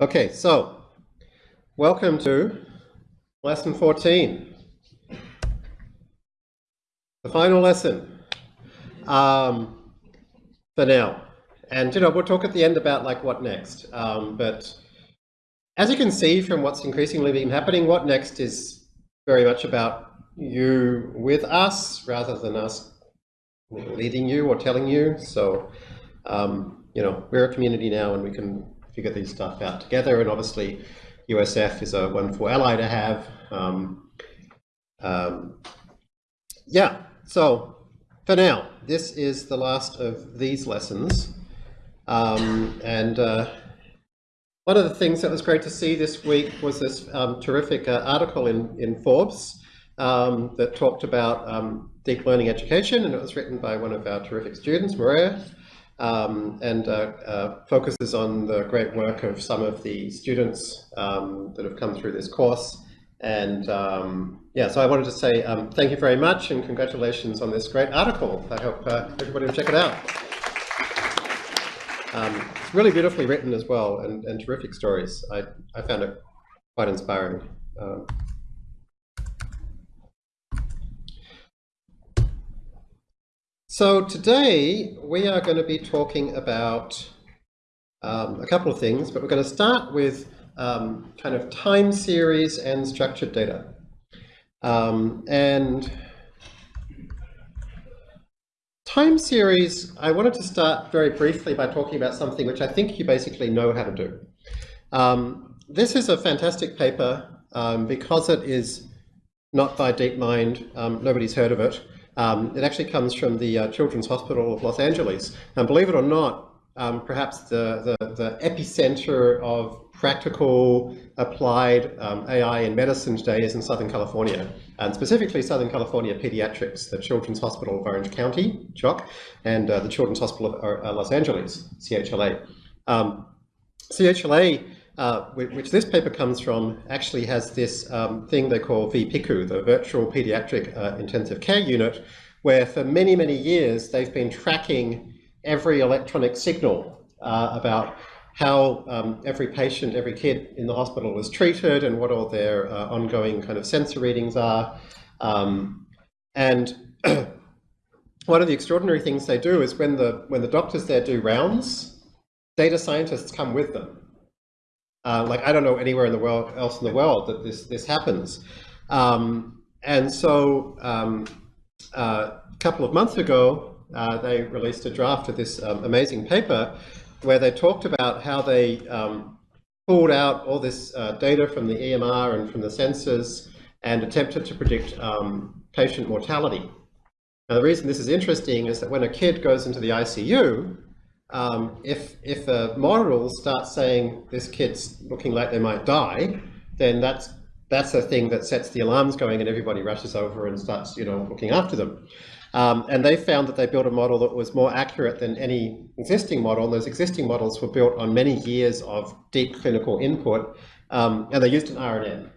Okay, so welcome to lesson 14, the final lesson um, for now. And, you know, we'll talk at the end about like what next. Um, but as you can see from what's increasingly been happening, what next is very much about you with us rather than us leading you or telling you. So, um, you know, we're a community now and we can figure these stuff out together. And obviously, USF is a wonderful ally to have. Um, um, yeah, so for now, this is the last of these lessons. Um, and uh, one of the things that was great to see this week was this um, terrific uh, article in, in Forbes um, that talked about um, deep learning education, and it was written by one of our terrific students, Maria um, and uh, uh, focuses on the great work of some of the students um, that have come through this course. And um, yeah, so I wanted to say um, thank you very much and congratulations on this great article. I hope uh, everybody will check it out. Um, it's really beautifully written as well and, and terrific stories. I, I found it quite inspiring. Um, So today we are going to be talking about um, a couple of things, but we're going to start with um, kind of time series and structured data. Um, and time series, I wanted to start very briefly by talking about something which I think you basically know how to do. Um, this is a fantastic paper um, because it is not by DeepMind, um, nobody's heard of it. Um, it actually comes from the uh, Children's Hospital of Los Angeles. And believe it or not, um, perhaps the, the, the, epicenter of practical applied um, AI in medicine today is in Southern California, and specifically Southern California Pediatrics, the Children's Hospital of Orange County, CHOC, and uh, the Children's Hospital of uh, Los Angeles, CHLA. Um, CHLA uh, which this paper comes from, actually has this um, thing they call VPICU, the Virtual Pediatric uh, Intensive Care Unit, where for many, many years they've been tracking every electronic signal uh, about how um, every patient, every kid in the hospital was treated and what all their uh, ongoing kind of sensor readings are. Um, and one of the extraordinary things they do is when the, when the doctors there do rounds, data scientists come with them. Uh, like I don't know anywhere in the world else in the world that this this happens. Um, and so um, uh, a couple of months ago, uh, they released a draft of this um, amazing paper where they talked about how they um, pulled out all this uh, data from the EMR and from the sensors and attempted to predict um, patient mortality. Now the reason this is interesting is that when a kid goes into the ICU, um, if, if a model starts saying this kid's looking like they might die, then that's, that's a thing that sets the alarms going and everybody rushes over and starts you know, looking after them. Um, and they found that they built a model that was more accurate than any existing model. Those existing models were built on many years of deep clinical input, um, and they used an RNN.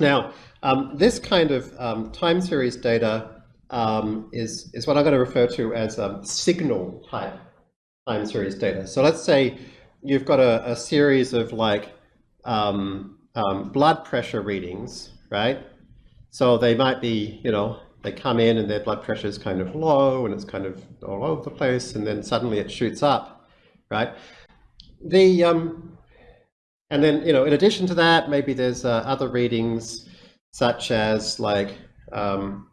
Now, um, this kind of um, time series data um, is, is what I'm going to refer to as um, signal type time series data. So let's say you've got a, a series of like um, um, blood pressure readings, right? So they might be, you know, they come in and their blood pressure is kind of low and it's kind of all over the place and then suddenly it shoots up, right? The, um, and then, you know, in addition to that, maybe there's uh, other readings such as like, um,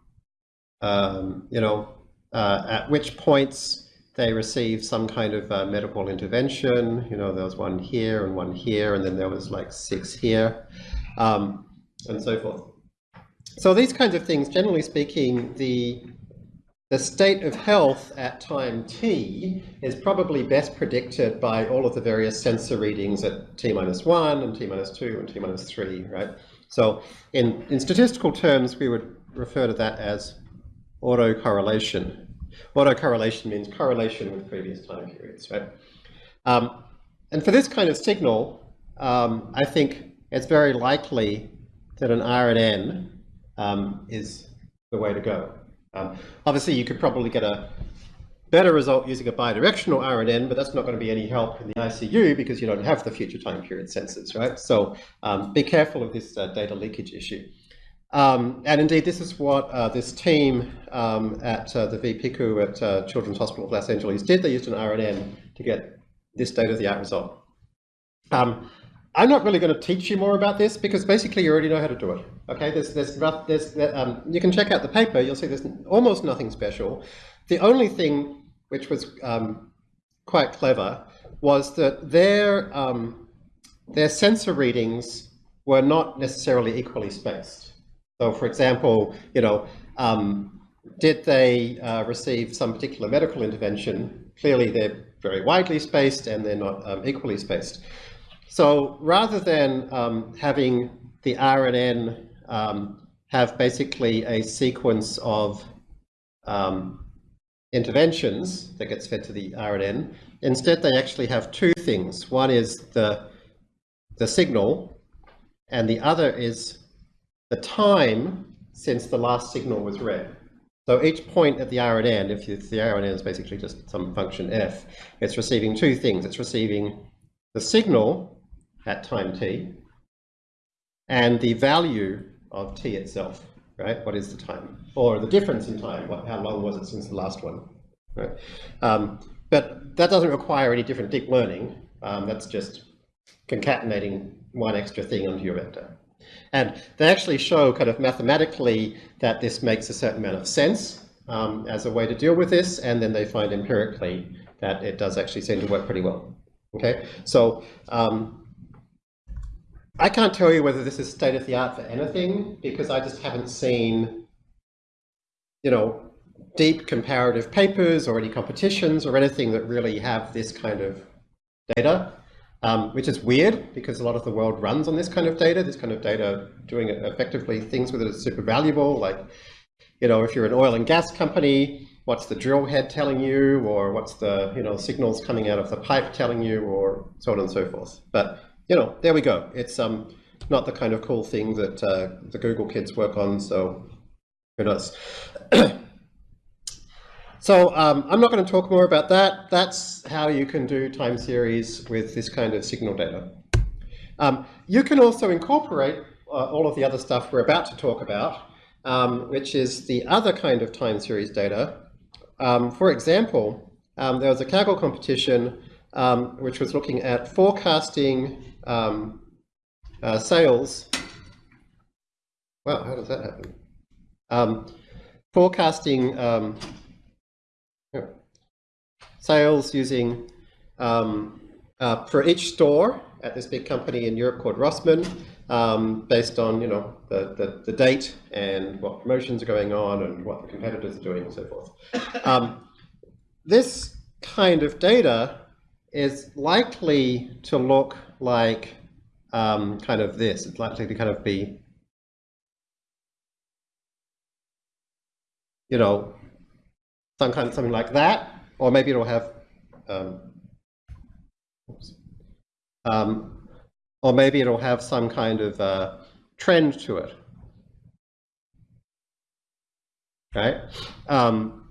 um, you know, uh, at which points they received some kind of uh, medical intervention. You know, there was one here and one here, and then there was like six here, um, and so forth. So these kinds of things, generally speaking, the the state of health at time t is probably best predicted by all of the various sensor readings at t minus 1 and t minus 2 and t minus 3, right? So in, in statistical terms, we would refer to that as autocorrelation. Autocorrelation means correlation with previous time periods, right? Um, and for this kind of signal, um, I think it's very likely that an RNN um, is the way to go. Um, obviously, you could probably get a better result using a bidirectional RNN, but that's not going to be any help in the ICU because you don't have the future time period sensors, right? So um, be careful of this uh, data leakage issue. Um, and indeed, this is what uh, this team um, at uh, the VPICU at uh, Children's Hospital of Los Angeles did. They used an RNN to get this state-of-the-art result. Um, I'm not really going to teach you more about this because basically you already know how to do it. Okay, there's, there's, there's, um, you can check out the paper. You'll see there's almost nothing special. The only thing which was um, quite clever was that their um, their sensor readings were not necessarily equally spaced. So, for example, you know, um, did they uh, receive some particular medical intervention? Clearly, they're very widely spaced and they're not um, equally spaced. So rather than um, having the RNN um, have basically a sequence of um, interventions that gets fed to the RNN, instead they actually have two things. One is the, the signal, and the other is the time since the last signal was read. So each point at the RNN, if the RNN is basically just some function f, it's receiving two things. It's receiving the signal at time t and the value of t itself, right? What is the time? Or the difference in time, what, how long was it since the last one, right? Um, but that doesn't require any different deep learning. Um, that's just concatenating one extra thing onto your vector. And they actually show kind of mathematically that this makes a certain amount of sense um, as a way to deal with this, and then they find empirically that it does actually seem to work pretty well. Okay, so um, I can't tell you whether this is state of the art for anything because I just haven't seen, you know, deep comparative papers or any competitions or anything that really have this kind of data, um, which is weird because a lot of the world runs on this kind of data. This kind of data doing it effectively things with it is super valuable. Like, you know, if you're an oil and gas company, what's the drill head telling you or what's the, you know, signals coming out of the pipe telling you or so on and so forth. But you know, there we go. It's um, not the kind of cool thing that uh, the Google kids work on, so who knows. so um, I'm not going to talk more about that. That's how you can do time series with this kind of signal data. Um, you can also incorporate uh, all of the other stuff we're about to talk about, um, which is the other kind of time series data. Um, for example, um, there was a Kaggle competition um, which was looking at forecasting uh, sales. Well, how does that happen? Forecasting um, sales using um, uh, for each store at this big company in Europe called Rossmann, um, based on you know the, the, the, date and what promotions are going on and what the competitors are doing and so forth. Um, this kind of data is likely to look like um, kind of this. It's likely to kind of be, you know, some kind of something like that, or maybe it'll have, um, um, or maybe it'll have some kind of uh, trend to it. Right? Um,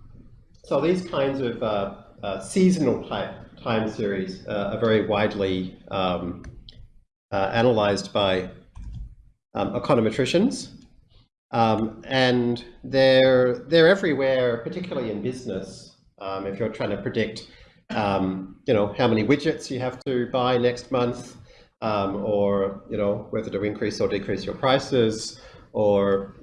so these kinds of uh, uh, seasonal type time series uh, are very widely um, uh, analyzed by um, econometricians. Um, and they're, they're everywhere, particularly in business. Um, if you're trying to predict, um, you know, how many widgets you have to buy next month, um, or, you know, whether to increase or decrease your prices, or,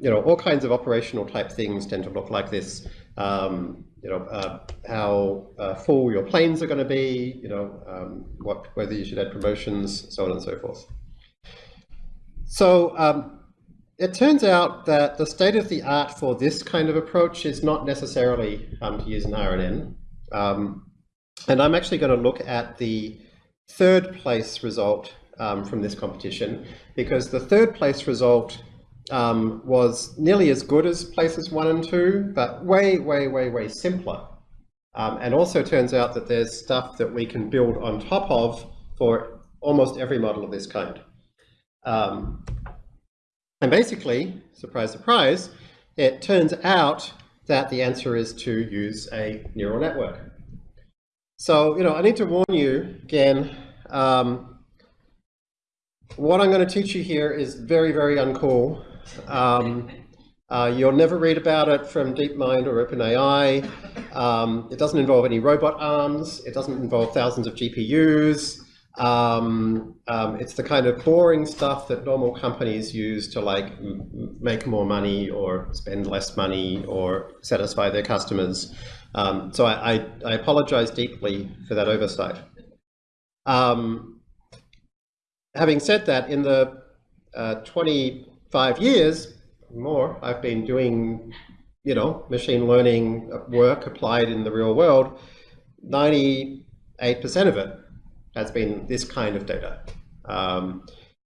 you know, all kinds of operational type things tend to look like this. Um, you know, uh, how uh, full your planes are going to be, you know, um, what, whether you should add promotions, so on and so forth. So um, it turns out that the state of the art for this kind of approach is not necessarily um, to use an RNN. Um, and I'm actually going to look at the third place result um, from this competition because the third place result um, was nearly as good as places one and two, but way, way, way, way simpler. Um, and also turns out that there's stuff that we can build on top of for almost every model of this kind. Um, and basically, surprise, surprise, it turns out that the answer is to use a neural network. So, you know, I need to warn you again, um, what I'm going to teach you here is very, very uncool. Um, uh, you'll never read about it from DeepMind or OpenAI. Um, it doesn't involve any robot arms. It doesn't involve thousands of GPUs. Um, um, it's the kind of boring stuff that normal companies use to like make more money or spend less money or satisfy their customers. Um, so I, I, I, apologize deeply for that oversight. Um, having said that, in the uh, 25 years more I've been doing, you know, machine learning work applied in the real world, 98% of it has been this kind of data. Um,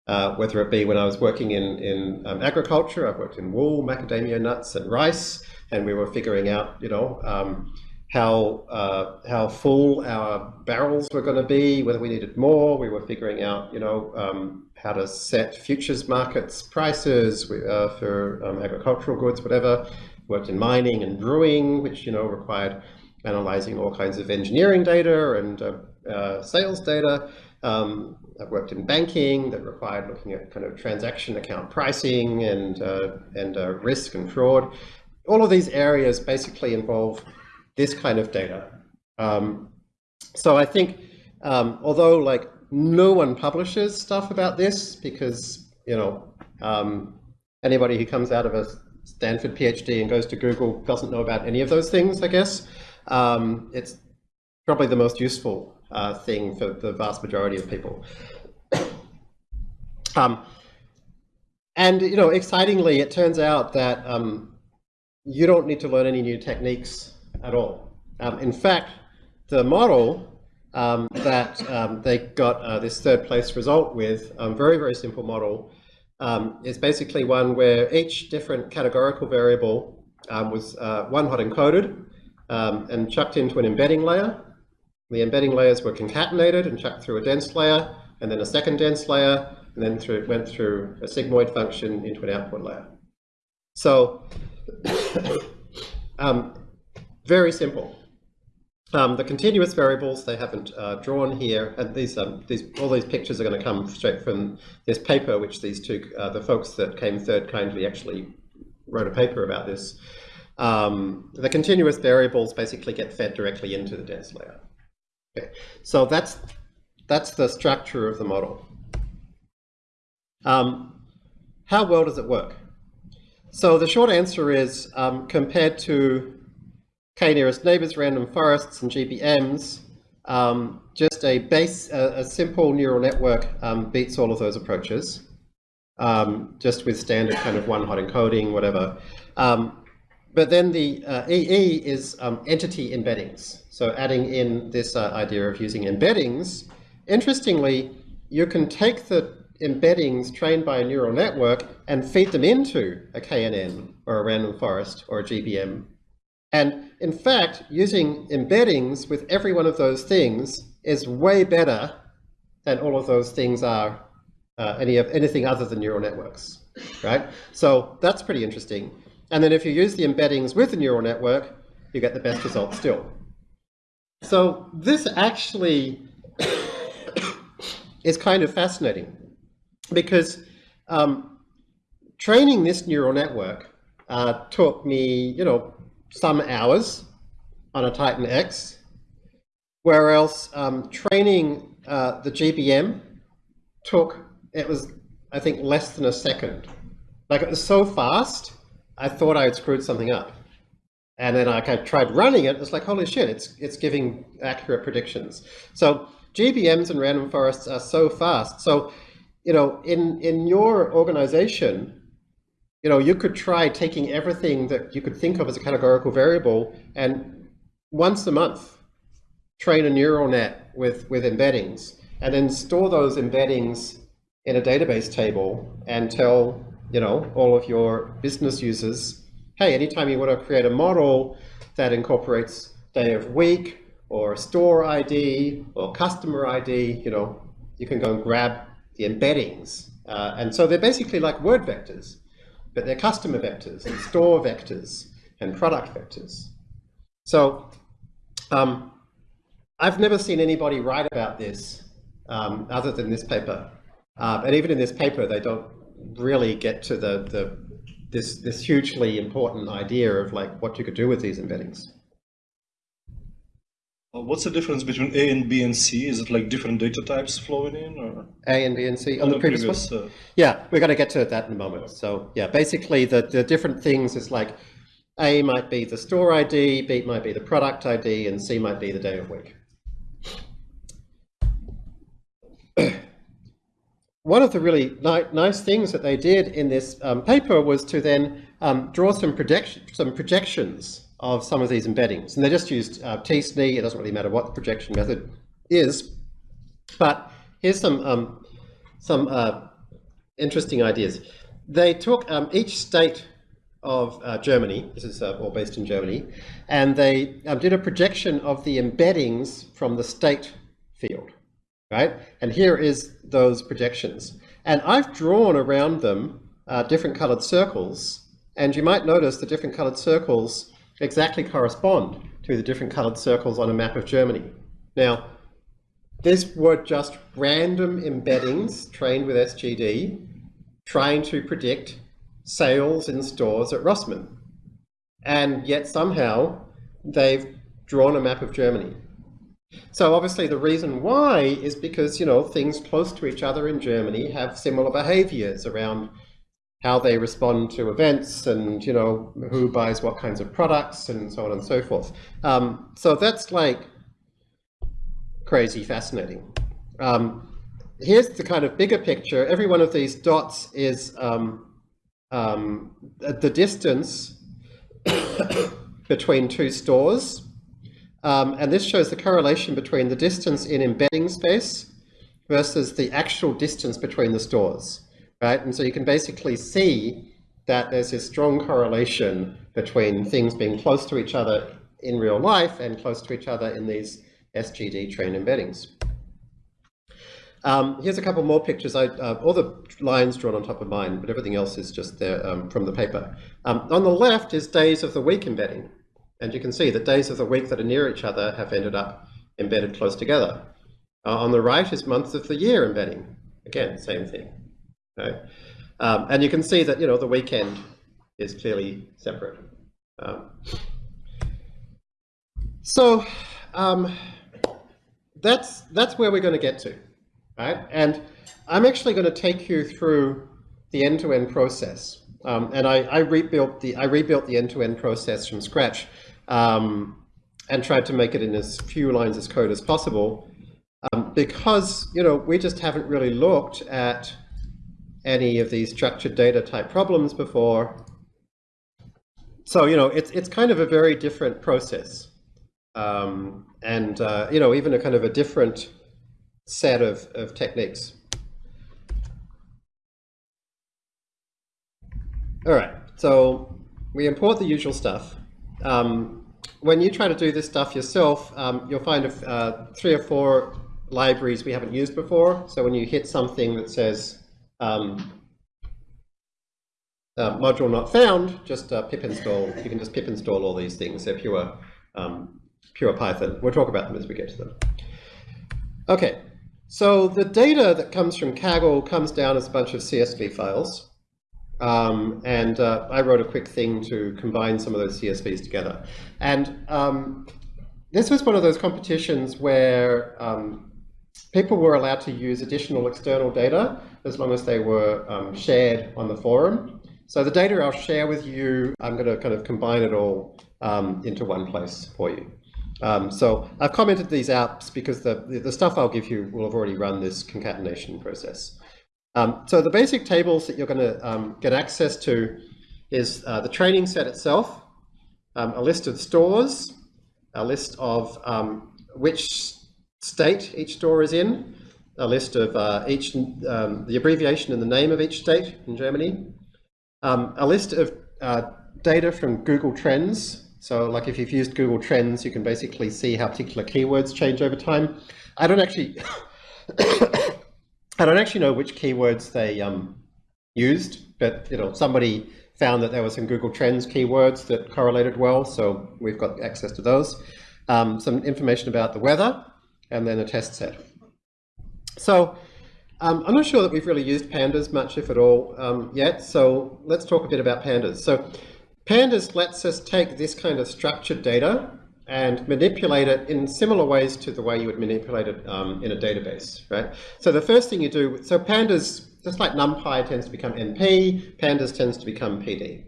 uh, whether it be when I was working in, in um, agriculture, I've worked in wool, macadamia nuts, and rice, and we were figuring out, you know, um, how uh, how full our barrels were going to be, whether we needed more. We were figuring out, you know, um, how to set futures markets prices uh, for um, agricultural goods, whatever. Worked in mining and brewing, which you know required analyzing all kinds of engineering data and uh, sales data. Um, I've worked in banking that required looking at kind of transaction account pricing and, uh, and uh, risk and fraud. All of these areas basically involve this kind of data. Um, so I think, um, although like no one publishes stuff about this because, you know, um, anybody who comes out of a Stanford PhD and goes to Google doesn't know about any of those things, I guess. Um, it's probably the most useful uh, thing for the vast majority of people. um, and, you know, excitingly, it turns out that um, you don't need to learn any new techniques at all. Um, in fact, the model um, that um, they got uh, this third place result with, um, very, very simple model, is basically one where each different categorical variable was uh, one hot encoded and chucked into an embedding layer the embedding layers were concatenated and chucked through a dense layer, and then a second dense layer, and then through, went through a sigmoid function into an output layer. So, um, very simple. Um, the continuous variables they haven't uh, drawn here, and these, um, these, all these pictures are going to come straight from this paper, which these two, uh, the folks that came third kindly actually wrote a paper about this. Um, the continuous variables basically get fed directly into the dense layer. Okay, so that's that's the structure of the model. Um, how well does it work? So the short answer is, um, compared to k-nearest neighbors, random forests, and GBMs, um, just a base, a, a, simple neural network um, beats all of those approaches, um, just with standard kind of one-hot encoding, whatever. Um, but then the uh, EE is entity embeddings. So adding in this uh, idea of using embeddings, interestingly, you can take the embeddings trained by a neural network and feed them into a KNN or a random forest or a GBM. And in fact, using embeddings with every one of those things is way better than all of those things are uh, any of anything other than neural networks, right? So that's pretty interesting. And then if you use the embeddings with the neural network, you get the best result still. So this actually is kind of fascinating because um, training this neural network uh, took me, you know, some hours on a Titan X, whereas um, training uh, the GBM took, it was, I think, less than a second. Like it was so fast, I thought I had screwed something up. And then I kind of tried running it. It's like, holy shit, it's, it's giving accurate predictions. So GBMs and random forests are so fast. So, you know, in, in your organization, you know, you could try taking everything that you could think of as a categorical variable and once a month train a neural net with, with embeddings and then store those embeddings in a database table and tell, you know, all of your business users hey, anytime you want to create a model that incorporates day of week or store ID or customer ID, you know, you can go and grab the embeddings. Uh, and so they're basically like word vectors, but they're customer vectors and store vectors and product vectors. So um, I've never seen anybody write about this um, other than this paper. Uh, and even in this paper, they don't really get to the, the this, this hugely important idea of like what you could do with these embeddings. Uh, what's the difference between A and B and C? Is it like different data types flowing in? Or? A and B and C on, on the, previous, previous one? Uh... Yeah, we're going to get to that in a moment. So yeah, basically the, the different things is like A might be the store ID, B might be the product ID, and C might be the day of week. One of the really ni nice things that they did in this um, paper was to then um, draw some, some projections of some of these embeddings. And they just used uh, t-SNE, it doesn't really matter what the projection method is. But here's some, um, some uh, interesting ideas. They took um, each state of uh, Germany, this is uh, all based in Germany, and they um, did a projection of the embeddings from the state field, right? And here is those projections. And I've drawn around them uh, different colored circles, and you might notice the different colored circles exactly correspond to the different colored circles on a map of Germany. Now, these were just random embeddings trained with SGD trying to predict sales in stores at Rossmann. And yet somehow they've drawn a map of Germany. So obviously the reason why is because, you know, things close to each other in Germany have similar behaviors around how they respond to events and you know who buys what kinds of products and so on and so forth. Um, so that's like crazy fascinating. Um, here's the kind of bigger picture. Every one of these dots is um, um the distance between two stores. Um, and this shows the correlation between the distance in embedding space versus the actual distance between the stores right? And so you can basically see that there's a strong correlation between things being close to each other in real life and close to each other in these SGD train embeddings. Um, here's a couple more pictures. I, uh, all the lines drawn on top of mine, but everything else is just there um, from the paper. Um, on the left is days of the week embedding. And you can see that days of the week that are near each other have ended up embedded close together. Uh, on the right is months of the year embedding. Again, same thing. Okay? Um, and you can see that you know the weekend is clearly separate. Um, so um, that's that's where we're going to get to, right? And I'm actually going to take you through the end-to-end -end process. Um, and I, I, rebuilt the I rebuilt the end-to-end -end process from scratch um, and tried to make it in as few lines as code as possible um, because you know we just haven't really looked at any of these structured data type problems before. So, you know, it's, it's kind of a very different process. Um, and, uh, you know, even a kind of a different set of, of techniques. All right, so we import the usual stuff. Um, when you try to do this stuff yourself, um, you'll find uh, three or four libraries we haven't used before. So when you hit something that says um, uh, module not found, just uh, pip install. You can just pip install all these things. They're pure, um, pure Python. We'll talk about them as we get to them. Okay, so the data that comes from Kaggle comes down as a bunch of CSV files. Um, and uh, I wrote a quick thing to combine some of those CSVs together. And um, this was one of those competitions where um, people were allowed to use additional external data as long as they were um, shared on the forum. So the data I'll share with you, I'm going to kind of combine it all um, into one place for you. Um, so I've commented these apps because the, the stuff I'll give you will have already run this concatenation process. Um, so the basic tables that you're going to um, get access to is uh, the training set itself, um, a list of stores, a list of um, which state each store is in, a list of uh, each, um, the abbreviation and the name of each state in Germany, um, a list of uh, data from Google Trends. So like if you've used Google Trends, you can basically see how particular keywords change over time. I don't actually, I don't actually know which keywords they um, used, but you know somebody found that there were some Google Trends keywords that correlated well, so we've got access to those. Um, some information about the weather, and then a test set. So um, I'm not sure that we've really used pandas much, if at all, um, yet, so let's talk a bit about pandas. So pandas lets us take this kind of structured data and manipulate it in similar ways to the way you would manipulate it um, in a database, right? So the first thing you do, so pandas, just like NumPy tends to become NP, pandas tends to become PD.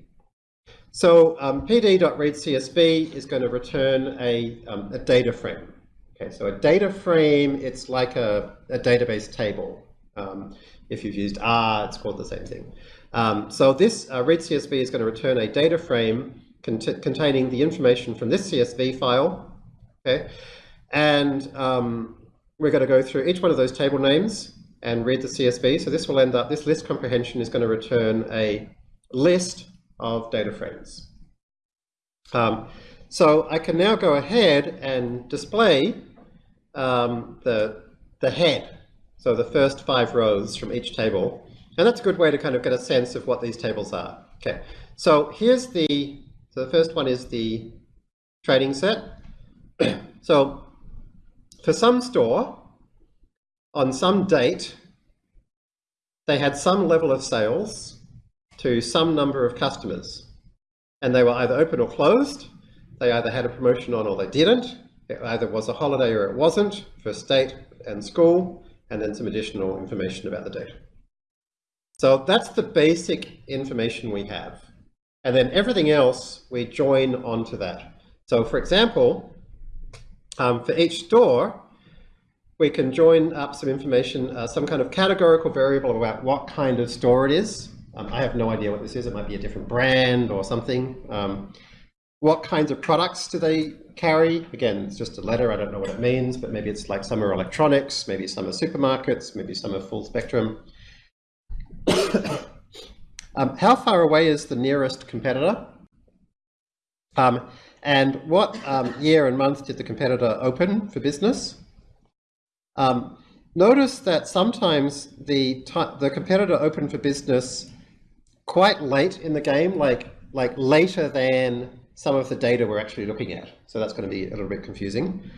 So um, pd.readcsv is going to return a, um, a data frame. Okay, so a data frame, it's like a, a database table. Um, if you've used R, it's called the same thing. Um, so this uh, readcsv is going to return a data frame cont containing the information from this CSV file. Okay, and um, we're going to go through each one of those table names and read the CSV. So this will end up, this list comprehension is going to return a list of data frames. Um, so I can now go ahead and display um, the, the head, so the first five rows from each table. And that's a good way to kind of get a sense of what these tables are. Okay, so here's the, so the first one is the training set. so for some store, on some date, they had some level of sales to some number of customers. And they were either open or closed. They either had a promotion on or they didn't. It either was a holiday or it wasn't for state and school, and then some additional information about the date. So that's the basic information we have. And then everything else we join onto that. So for example, um, for each store, we can join up some information, uh, some kind of categorical variable about what kind of store it is. Um, I have no idea what this is. It might be a different brand or something. Um, what kinds of products do they carry? Again, it's just a letter. I don't know what it means, but maybe it's like some are electronics, maybe some are supermarkets, maybe some are full spectrum. um, how far away is the nearest competitor? Um, and what um, year and month did the competitor open for business? Um, notice that sometimes the, the competitor opened for business quite late in the game, like, like later than some of the data we're actually looking at. So that's going to be a little bit confusing.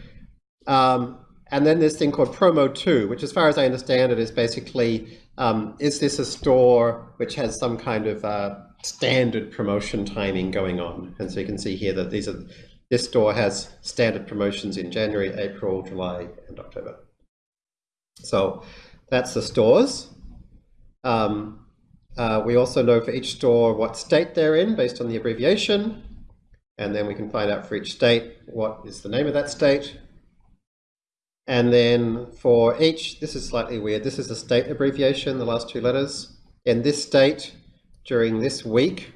Um, and then this thing called promo 2, which as far as I understand it is basically, um, is this a store which has some kind of uh, standard promotion timing going on? And so you can see here that these are, this store has standard promotions in January, April, July, and October. So that's the stores. Um, uh, we also know for each store what state they're in based on the abbreviation. And then we can find out for each state what is the name of that state. And then for each, this is slightly weird, this is a state abbreviation, the last two letters. In this state, during this week,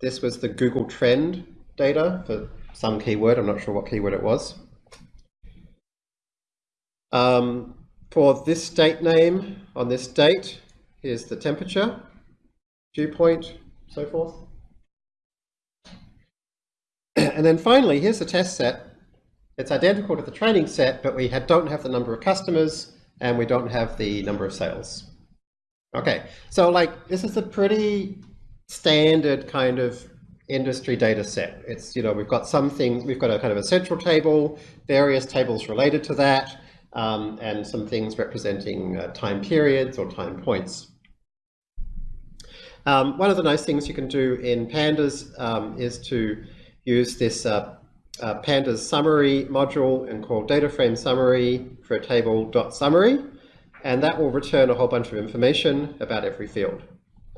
this was the Google Trend data for some keyword, I'm not sure what keyword it was. Um, for this state name on this date, here's the temperature, dew point, so forth. and then finally, here's the test set. It's identical to the training set, but we have, don't have the number of customers and we don't have the number of sales. Okay, so like this is a pretty standard kind of industry data set. It's, you know, we've got some things, we've got a kind of a central table, various tables related to that, um, and some things representing uh, time periods or time points. Um, one of the nice things you can do in pandas um, is to use this uh, uh, pandas summary module and call data frame summary for a table dot summary, and that will return a whole bunch of information about every field.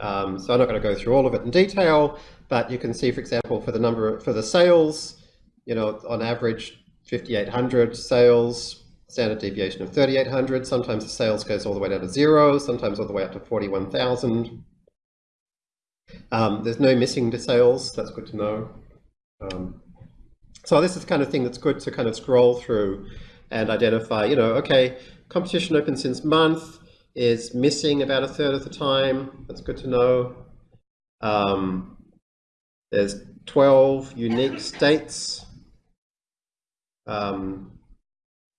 Um, so I'm not going to go through all of it in detail, but you can see, for example, for the number for the sales, you know, on average 5,800 sales, standard deviation of 3,800. Sometimes the sales goes all the way down to zero, sometimes all the way up to 41,000. Um, there's no missing to sales, that's good to know. Um, so this is the kind of thing that's good to kind of scroll through and identify, you know, okay, competition open since month is missing about a third of the time. That's good to know. Um, there's 12 unique states. Um,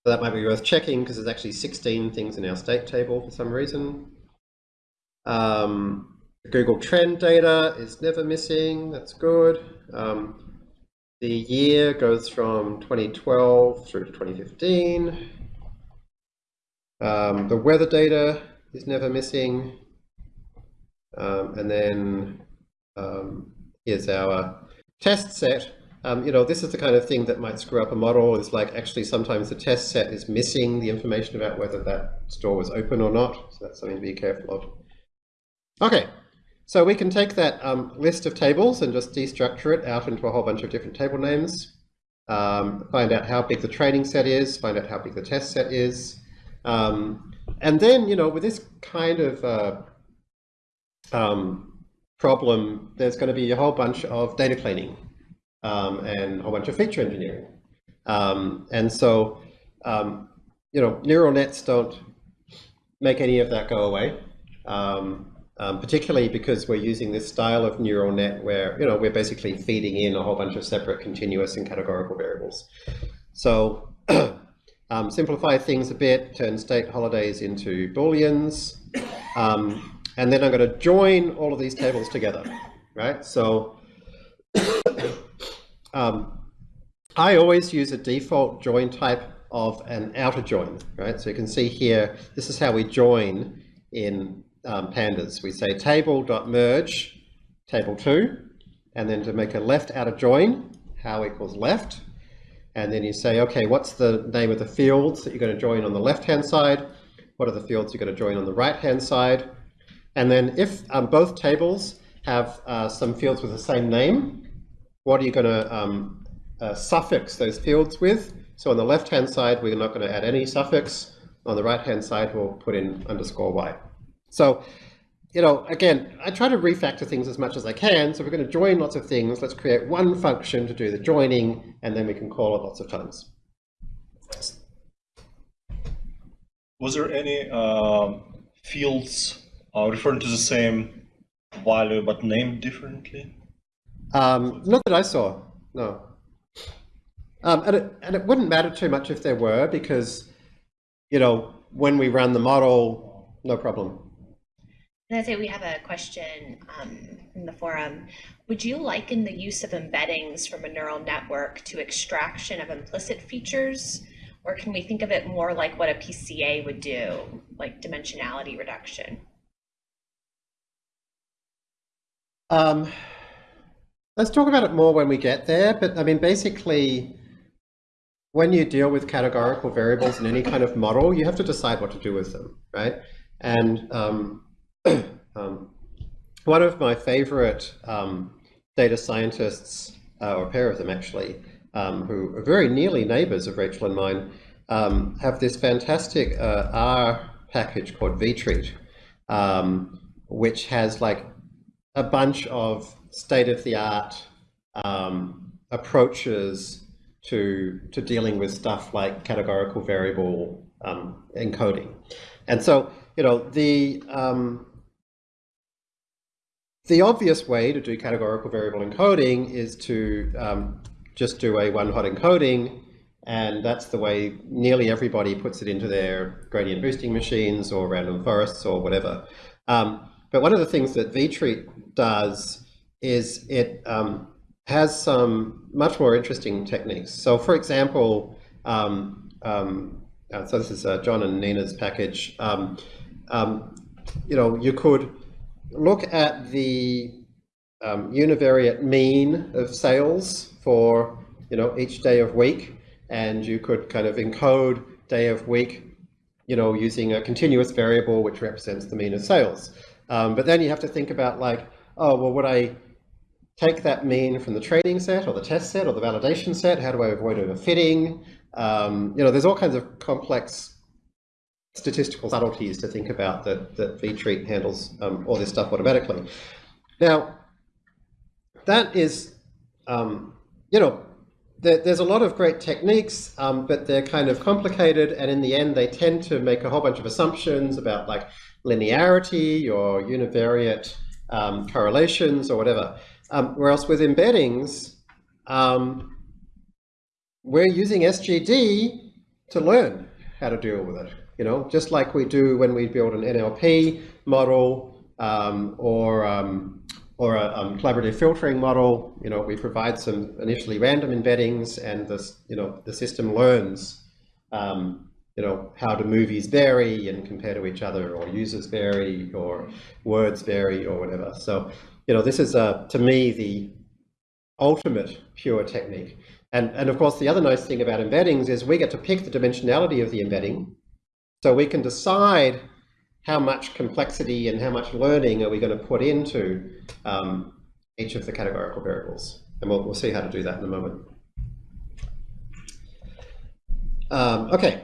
so that might be worth checking because there's actually 16 things in our state table for some reason. Um, Google Trend data is never missing. That's good. Um, the year goes from 2012 through to 2015. Um, the weather data is never missing. Um, and then um, here's our test set. Um, you know, this is the kind of thing that might screw up a model. It's like actually sometimes the test set is missing the information about whether that store was open or not. So that's something to be careful of. Okay, so we can take that um, list of tables and just destructure it out into a whole bunch of different table names. Um, find out how big the training set is, find out how big the test set is. Um, and then, you know, with this kind of uh, um, problem, there's going to be a whole bunch of data cleaning um, and a whole bunch of feature engineering. Um, and so, you know, neural nets don't make any of that go away, um, um, particularly because we're using this style of neural net where, you know, we're basically feeding in a whole bunch of separate continuous and categorical variables. So um, simplify things a bit, turn state holidays into booleans, and then I'm going to join all of these tables together, right? So um, I always use a default join type of an outer join, right? So you can see here, this is how we join in um, pandas. We say table.merge table2, and then to make a left outer join, how equals left, and then you say, okay, what's the name of the fields that you're going to join on the left-hand side? What are the fields you're going to join on the right-hand side? And then if um, both tables have uh, some fields with the same name, what are you going to um, uh, suffix those fields with? So on the left-hand side, we're not going to add any suffix. On the right-hand side, we'll put in underscore y. So, you know, again, I try to refactor things as much as I can. So we're going to join lots of things. Let's create one function to do the joining, and then we can call it lots of times. Was there any uh, fields uh, referring to the same value but named differently? Um, not that I saw, no. Um, and, it, and it wouldn't matter too much if there were because, you know, when we run the model, no problem. And I say we have a question um, in the forum. Would you liken the use of embeddings from a neural network to extraction of implicit features? Or can we think of it more like what a PCA would do, like dimensionality reduction? Um, let's talk about it more when we get there. But I mean, basically, when you deal with categorical variables in any kind of model, you have to decide what to do with them, right? And um, um, one of my favorite um, data scientists, uh, or a pair of them actually, um, who are very nearly neighbors of Rachel and mine, um, have this fantastic uh, R package called vtreat, um, which has like a bunch of state-of-the-art um, approaches to to dealing with stuff like categorical variable encoding, and so you know the um, the obvious way to do categorical variable encoding is to um, just do a one-hot encoding, and that's the way nearly everybody puts it into their gradient boosting machines or random forests or whatever. Um, but one of the things that vtreat does is it um, has some much more interesting techniques. So for example, um, um, uh, so this is uh, John and Nina's package. Um, you know, you could look at the um, univariate mean of sales for you know each day of week, and you could kind of encode day of week, you know, using a continuous variable which represents the mean of sales. Um, but then you have to think about like, oh, well, would I take that mean from the training set or the test set or the validation set? How do I avoid overfitting? Um, you know, there's all kinds of complex statistical subtleties to think about that, that vtreat handles um, all this stuff automatically. Now, that is, um, you know, there, there's a lot of great techniques, um, but they're kind of complicated, and in the end, they tend to make a whole bunch of assumptions about like linearity or univariate um, correlations or whatever. Um, whereas with embeddings, um, we're using SGD to learn how to deal with it. You know, just like we do when we build an NLP model, um, or um, or a um, collaborative filtering model. You know, we provide some initially random embeddings, and this you know the system learns. Um, you know how do movies vary and compare to each other, or users vary, or words vary, or whatever. So you know this is uh, to me the ultimate pure technique. And, and of course, the other nice thing about embeddings is we get to pick the dimensionality of the embedding. So we can decide how much complexity and how much learning are we going to put into um, each of the categorical variables. And we'll, we'll see how to do that in a moment. Um, okay,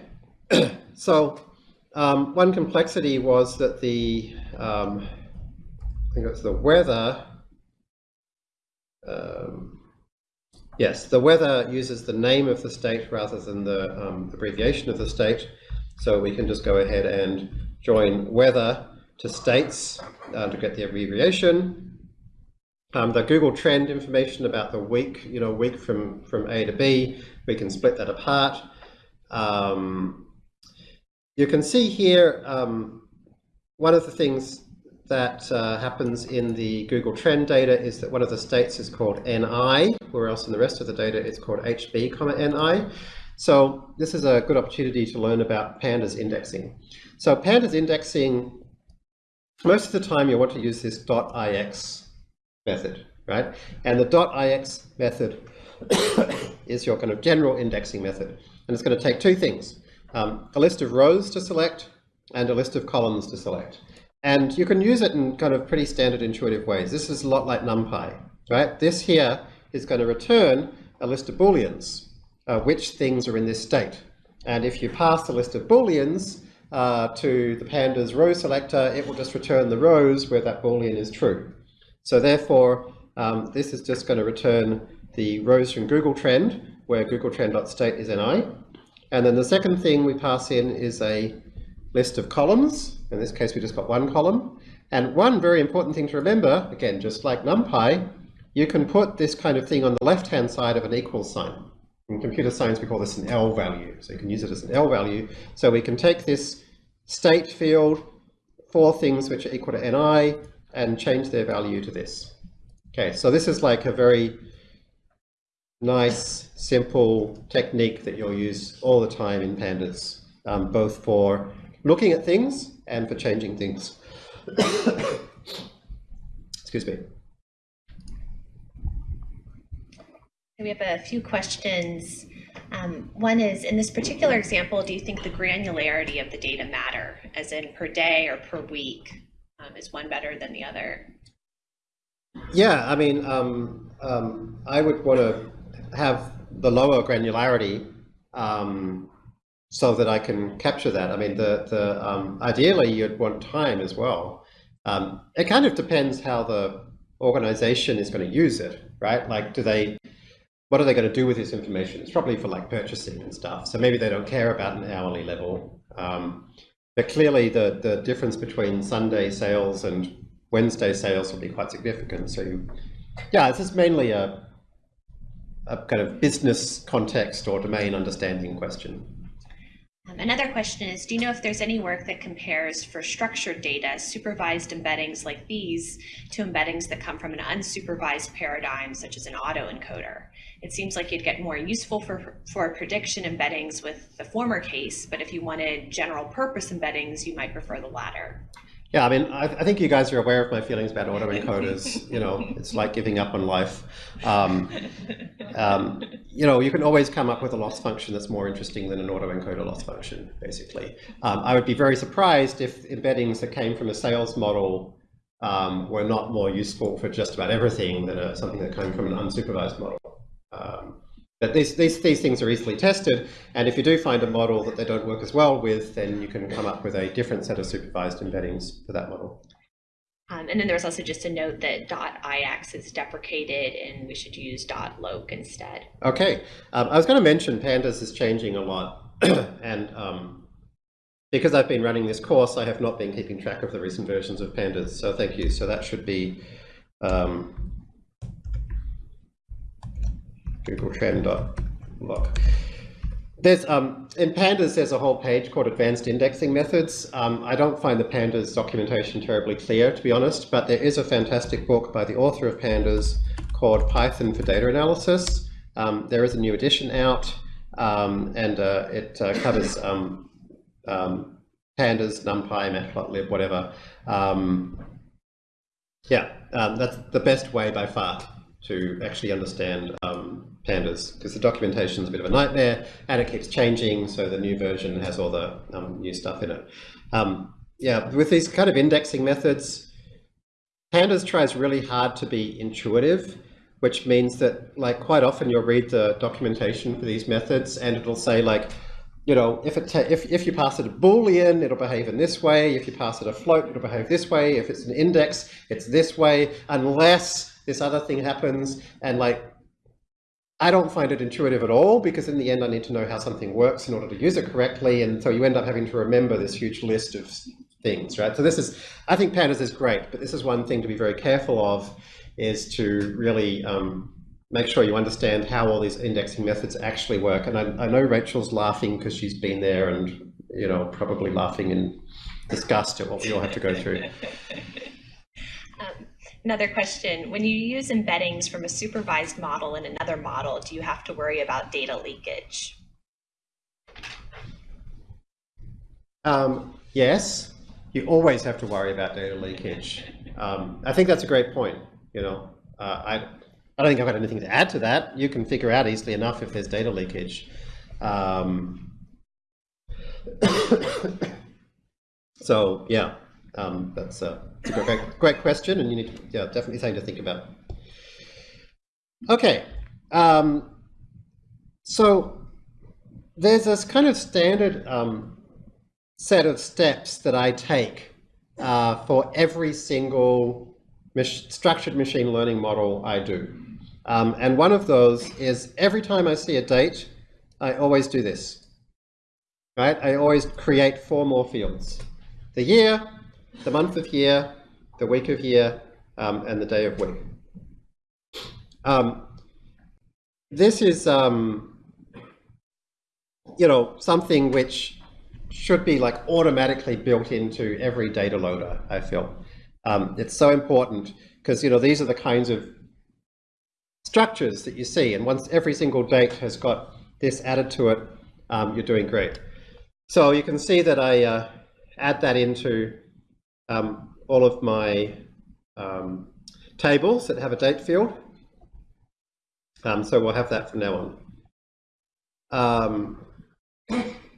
so um, one complexity was that the, um, I think it's the weather, um, yes, the weather uses the name of the state rather than the um, abbreviation of the state. So we can just go ahead and join weather to states uh, to get the abbreviation. Um, the Google Trend information about the week, you know, week from, from A to B, we can split that apart. Um, you can see here um, one of the things that uh, happens in the Google Trend data is that one of the states is called NI, where else in the rest of the data it's called HB, NI. So this is a good opportunity to learn about pandas indexing. So pandas indexing, most of the time you want to use this .ix method, right? And the .ix method is your kind of general indexing method. And it's going to take two things, um, a list of rows to select and a list of columns to select. And you can use it in kind of pretty standard intuitive ways. This is a lot like NumPy, right? This here is going to return a list of booleans uh, which things are in this state. And if you pass the list of booleans uh, to the pandas row selector, it will just return the rows where that boolean is true. So therefore, um, this is just going to return the rows from Google Trend, where Google Trend.state is ni. And then the second thing we pass in is a list of columns. In this case, we just got one column. And one very important thing to remember, again, just like NumPy, you can put this kind of thing on the left-hand side of an equal sign. In computer science, we call this an L value. So you can use it as an L value. So we can take this state field for things which are equal to Ni and change their value to this. Okay, so this is like a very nice, simple technique that you'll use all the time in pandas, um, both for looking at things and for changing things. Excuse me. We have a few questions. Um, one is, in this particular example, do you think the granularity of the data matter, as in per day or per week? Um, is one better than the other? Yeah, I mean, um, um I would want to have the lower granularity um, so that I can capture that. I mean, the, the um, ideally you'd want time as well. it kind of depends how the organization is going to use it, right? Like, do they what are they going to do with this information? It's probably for like purchasing and stuff. So maybe they don't care about an hourly level. Um, but clearly the, the difference between Sunday sales and Wednesday sales will be quite significant. So yeah, this is mainly a, a kind of business context or domain understanding question. Um, another question is, do you know if there's any work that compares for structured data, supervised embeddings like these, to embeddings that come from an unsupervised paradigm, such as an autoencoder? It seems like you'd get more useful for, for prediction embeddings with the former case, but if you wanted general purpose embeddings, you might prefer the latter. Yeah, I mean, I, I think you guys are aware of my feelings about autoencoders. you know, it's like giving up on life. Um, um, you know, you can always come up with a loss function that's more interesting than an autoencoder loss function, basically. Um, I would be very surprised if embeddings that came from a sales model um, were not more useful for just about everything than a, something that came from an unsupervised model. Um, but these, these, these things are easily tested, and if you do find a model that they don't work as well with, then you can come up with a different set of supervised embeddings for that model. Um, and then there was also just a note that .ix is deprecated and we should use .loc instead. Okay, um, I was going to mention Pandas is changing a lot, and um, because I've been running this course, I have not been keeping track of the recent versions of Pandas, so thank you. So that should be Google Trend.loc. There's um, in pandas. There's a whole page called Advanced Indexing Methods. Um, I don't find the pandas documentation terribly clear, to be honest. But there is a fantastic book by the author of pandas called Python for Data Analysis. Um, there is a new edition out, um, and uh, it uh, covers um, um, pandas, NumPy, Matplotlib, whatever. Yeah, that's the best way by far to actually understand um, pandas because the documentation is a bit of a nightmare and it keeps changing. So the new version has all the um, new stuff in it. Um, yeah, with these kind of indexing methods, pandas tries really hard to be intuitive, which means that like quite often you'll read the documentation for these methods and it'll say like, you know, if, it if, if you pass it a boolean, it'll behave in this way. If you pass it a float, it'll behave this way. If it's an index, it's this way, unless this other thing happens. And like, I don't find it intuitive at all because in the end, I need to know how something works in order to use it correctly. And so you end up having to remember this huge list of things, right? So this is, I think pandas is great, but this is one thing to be very careful of is to really um, make sure you understand how all these indexing methods actually work. And I, I know Rachel's laughing because she's been there and, you know, probably laughing in disgust at what we all have to go through. Um, another question, when you use embeddings from a supervised model in another model, do you have to worry about data leakage? Um, yes, you always have to worry about data leakage. Um, I think that's a great point. You know, uh, I I don't think I've got anything to add to that. You can figure out easily enough if there's data leakage. Um, so yeah, um, that's, a, that's a great, great question, and you need to, yeah, definitely something to think about. Okay, um, so there's this kind of standard um, set of steps that I take uh, for every single mach structured machine learning model I do. Um, and one of those is every time I see a date, I always do this. Right? I always create four more fields. The year, the month of year, the week of year, um, and the day of week. Um, this is, um, you know, something which should be like automatically built into every data loader, I feel. Um, it's so important because, you know, these are the kinds of structures that you see. And once every single date has got this added to it, um, you're doing great. So you can see that I uh, add that into um, all of my um, tables that have a date field. Um, so we'll have that from now on. Um,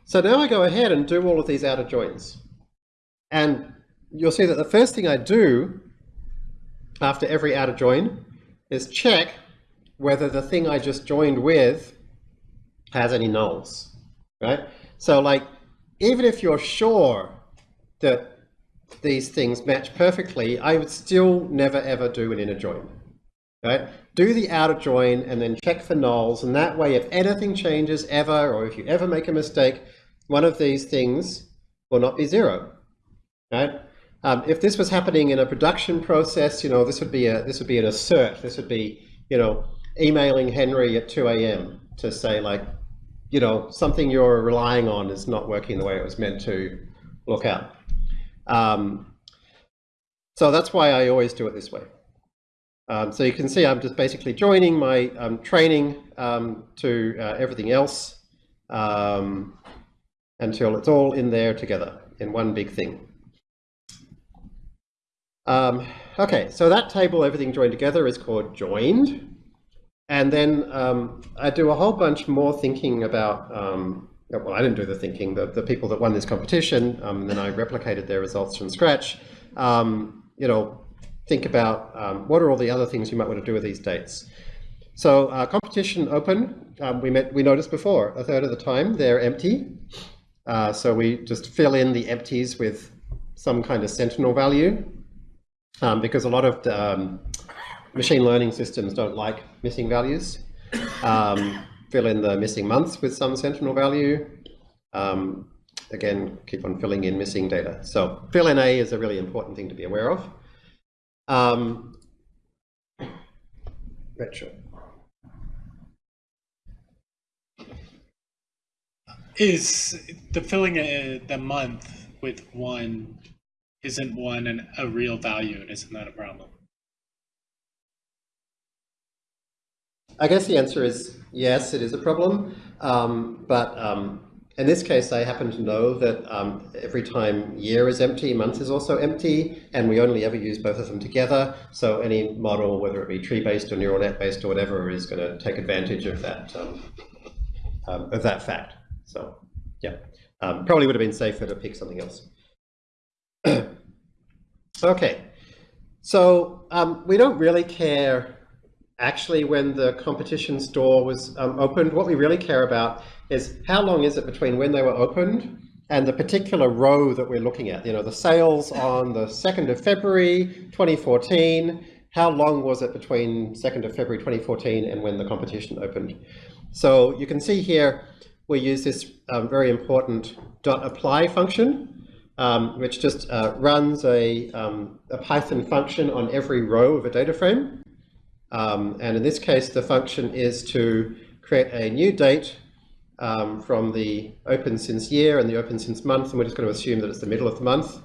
so now I go ahead and do all of these outer joins. And you'll see that the first thing I do after every outer join is check whether the thing I just joined with has any nulls, right? So like, even if you're sure that these things match perfectly, I would still never ever do an inner join, right? Do the outer join and then check for nulls. And that way, if anything changes ever, or if you ever make a mistake, one of these things will not be zero, right? Um, if this was happening in a production process, you know, this would be a this would be an assert. This would be, you know, emailing Henry at 2 a.m. to say like, you know, something you're relying on is not working the way it was meant to look out. Um, so that's why I always do it this way. Um, so you can see I'm just basically joining my um, training um, to uh, everything else um, until it's all in there together in one big thing. Um, okay, so that table, everything joined together, is called joined. And then um, I do a whole bunch more thinking about, um, well, I didn't do the thinking, the, the people that won this competition, um, and then I replicated their results from scratch. Um, you know, think about um, what are all the other things you might want to do with these dates. So uh, competition open, um, we, met, we noticed before, a third of the time they're empty. Uh, so we just fill in the empties with some kind of sentinel value because a lot of machine learning systems don't like missing values. Um, fill in the missing months with some sentinel value. Um, again, keep on filling in missing data. So fillna is a really important thing to be aware of. Um, retro. is the filling uh, the month with one isn't one an, a real value and isn't that a problem? I guess the answer is yes, it is a problem. Um, but um, in this case, I happen to know that um, every time year is empty, month is also empty, and we only ever use both of them together. So any model, whether it be tree-based or neural net-based or whatever, is going to take advantage of that um, um, of that fact. So yeah, um, probably would have been safer to pick something else. okay, so we don't really care actually when the competition store was um, opened. What we really care about is how long is it between when they were opened and the particular row that we're looking at. You know, the sales on the 2nd of February 2014, how long was it between 2nd of February 2014 and when the competition opened? So you can see here we use this um, very important dot apply function, um, which just uh, runs a, um, a Python function on every row of a data frame. Um, and in this case, the function is to create a new date um, from the open since year and the open since month, and we're just going to assume that it's the middle of the month.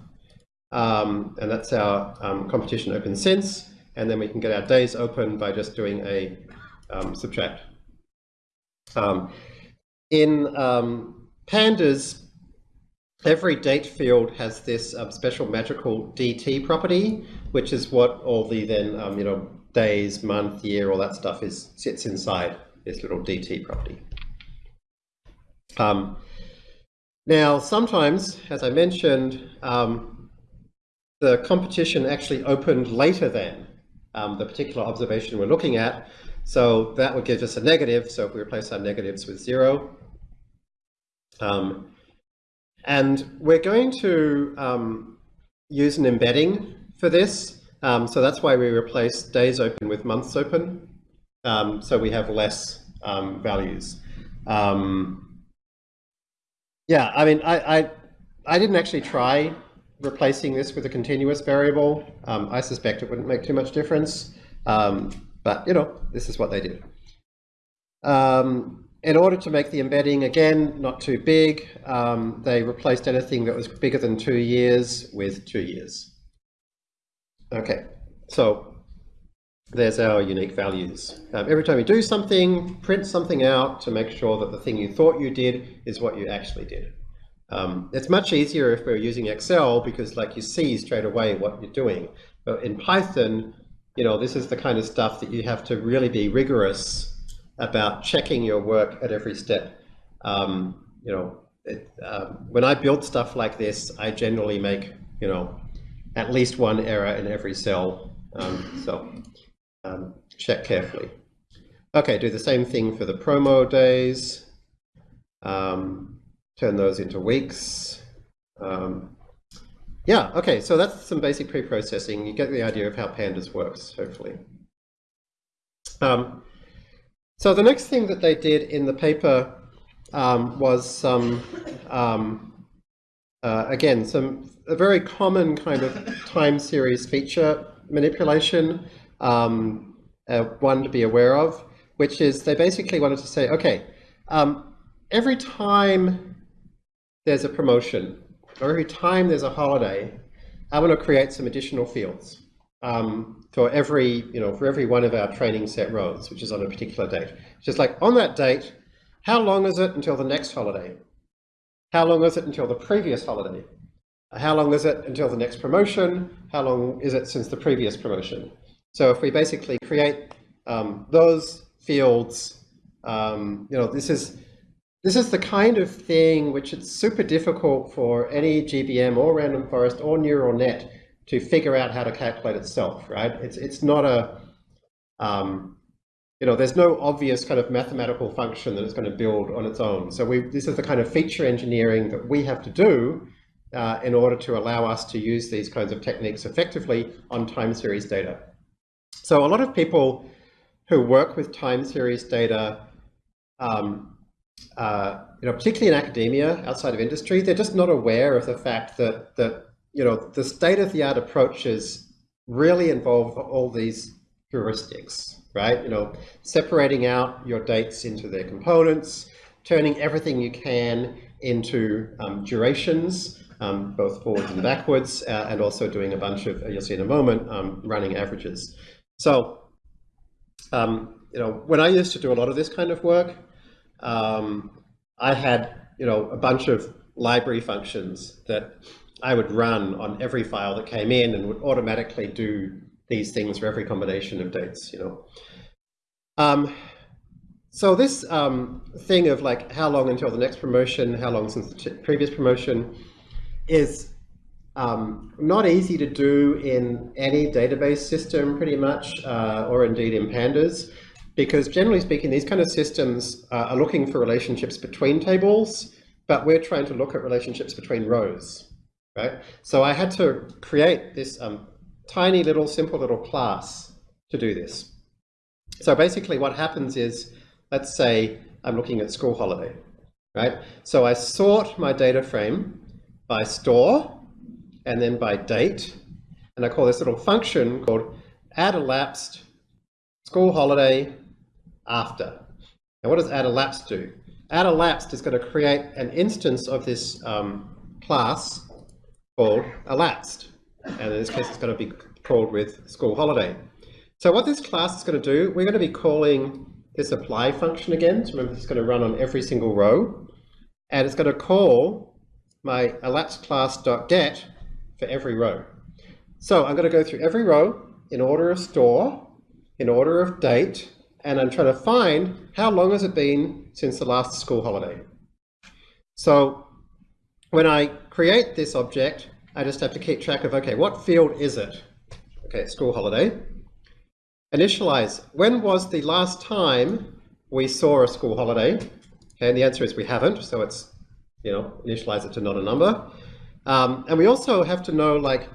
Um, and that's our um, competition open since, and then we can get our days open by just doing a um, subtract. Um, in pandas, every date field has this special magical DT property, which is what all the then, you know, days, month, year, all that stuff is sits inside this little DT property. Um, now, sometimes, as I mentioned, um, the competition actually opened later than um, the particular observation we're looking at. So that would give us a negative. So if we replace our negatives with zero. Um, and we're going to um, use an embedding for this. Um, so that's why we replace days open with months open. Um, so we have less um, values. Um, yeah, I mean, I, I, I, didn't actually try replacing this with a continuous variable. Um, I suspect it wouldn't make too much difference. Um, but, you know, this is what they did. in order to make the embedding, again, not too big, they replaced anything that was bigger than two years with two years. Okay, so there's our unique values. Um, every time you do something, print something out to make sure that the thing you thought you did is what you actually did. Um, it's much easier if we're using Excel because like you see straight away what you're doing. But in Python, you know, this is the kind of stuff that you have to really be rigorous about checking your work at every step. Um, you know, it, uh, when I build stuff like this, I generally make, you know, at least one error in every cell. Um, so um, check carefully. Okay, do the same thing for the promo days. Um, turn those into weeks. Um, yeah, okay, so that's some basic pre-processing. You get the idea of how Pandas works, hopefully. Um, so the next thing that they did in the paper um, was some, uh, again, some a very common kind of time series feature manipulation, um, uh, one to be aware of, which is they basically wanted to say, okay, um, every time there's a promotion or every time there's a holiday, I want to create some additional fields um, for every, you know, for every one of our training set rows, which is on a particular date. Just like on that date, how long is it until the next holiday? How long is it until the previous holiday? How long is it until the next promotion? How long is it since the previous promotion? So if we basically create um, those fields, um, you know, this is this is the kind of thing which it's super difficult for any GBM or random forest or neural net to figure out how to calculate itself, right? It's it's not a um, you know, there's no obvious kind of mathematical function that it's going to build on its own. So we, this is the kind of feature engineering that we have to do uh, in order to allow us to use these kinds of techniques effectively on time series data. So a lot of people who work with time series data, um, uh, you know, particularly in academia, outside of industry, they're just not aware of the fact that, that you know, the state-of-the-art approaches really involve all these heuristics, right? You know, separating out your dates into their components, turning everything you can into um, durations, um, both forwards and backwards, uh, and also doing a bunch of, you'll see in a moment, um, running averages. So, um, you know, when I used to do a lot of this kind of work, um, I had, you know, a bunch of library functions that I would run on every file that came in and would automatically do these things for every combination of dates, you know. So this um, thing of like how long until the next promotion, how long since the previous promotion, is um, not easy to do in any database system pretty much, uh, or indeed in pandas, because generally speaking, these kind of systems uh, are looking for relationships between tables, but we're trying to look at relationships between rows, right? So I had to create this um, tiny little simple little class to do this. So basically what happens is, let's say I'm looking at school holiday, right? So I sort my data frame by store and then by date, and I call this little function called add elapsed school holiday after. Now what does add elapsed do? Add elapsed is going to create an instance of this um, class called elapsed. And in this case, it's going to be called with school holiday. So what this class is going to do, we're going to be calling this apply function again. So remember, it's going to run on every single row. And it's going to call my elapsed class.get for every row. So I'm going to go through every row in order of store, in order of date, and I'm trying to find how long has it been since the last school holiday. So when I create this object, I just have to keep track of, okay, what field is it? Okay, school holiday. Initialize, when was the last time we saw a school holiday? And the answer is we haven't, so it's, you know, initialize it to not a number. Um, and we also have to know, like,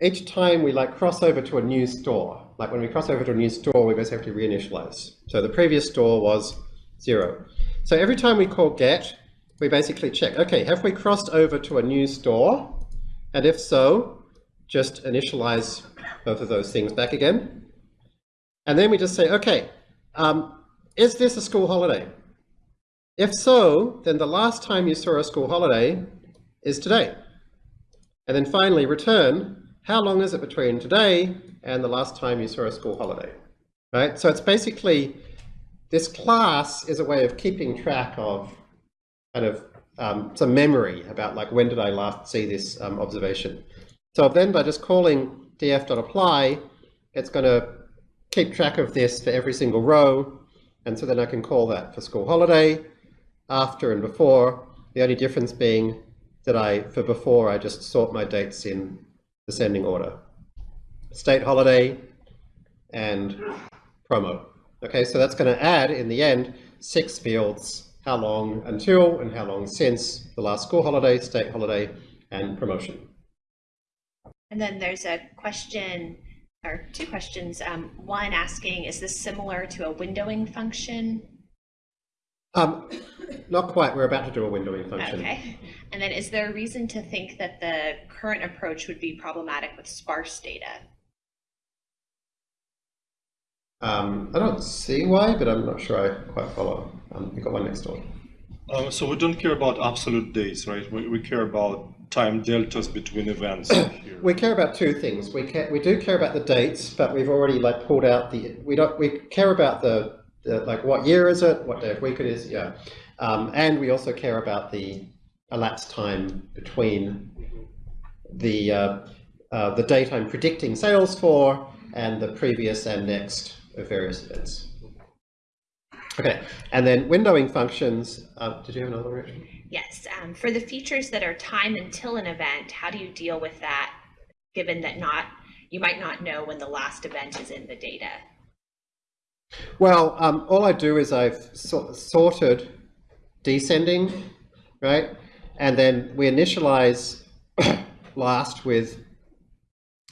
each time we like cross over to a new store, like when we cross over to a new store, we basically have to reinitialize. So the previous store was zero. So every time we call get, we basically check, okay, have we crossed over to a new store? And if so, just initialize both of those things back again. And then we just say, okay, um, is this a school holiday? If so, then the last time you saw a school holiday is today. And then finally return how long is it between today and the last time you saw a school holiday? Right? So it's basically, this class is a way of keeping track of kind of um, some memory about like when did I last see this um, observation. So then by just calling df.apply, it's going to keep track of this for every single row. And so then I can call that for school holiday, after and before. The only difference being that I, for before, I just sort my dates in descending order. State holiday and promo. Okay, so that's going to add, in the end, six fields, how long until and how long since the last school holiday, state holiday, and promotion. And then there's a question, or two questions. Um, one asking, is this similar to a windowing function? Um, not quite. We're about to do a windowing function. Okay. And then is there a reason to think that the current approach would be problematic with sparse data? Um, I don't see why, but I'm not sure I quite follow. Um, you got one next door. Um, so we don't care about absolute days, right? We, we care about time deltas between events. We care about two things. We care, we do care about the dates, but we've already like pulled out the we don't we care about the, the like what year is it, what day of week it is, yeah, um, and we also care about the elapsed time between the uh, uh, the date I'm predicting sales for and the previous and next of various events. Okay, and then windowing functions. Uh, did you have another one, Yes, um, for the features that are time until an event, how do you deal with that, given that not you might not know when the last event is in the data? Well, um, all I do is I've so sorted descending, right? And then we initialize last with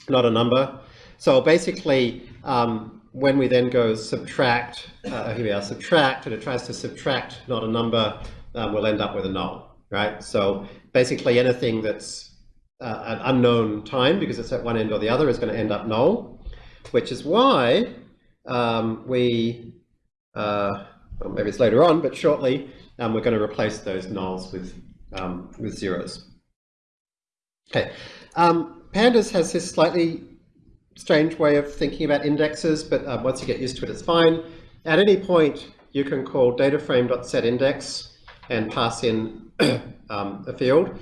not a number. So basically, um, when we then go subtract, uh, here we are, subtract, and it tries to subtract not a number, um, we'll end up with a null, right? So basically anything that's uh, an unknown time, because it's at one end or the other, is going to end up null, which is why um, we, uh, well, maybe it's later on, but shortly, and we're going to replace those nulls with, um, with zeros. Okay, um, Pandas has this slightly strange way of thinking about indexes, but uh, once you get used to it, it's fine. At any point, you can call dataframe.setIndex and pass in um, a field.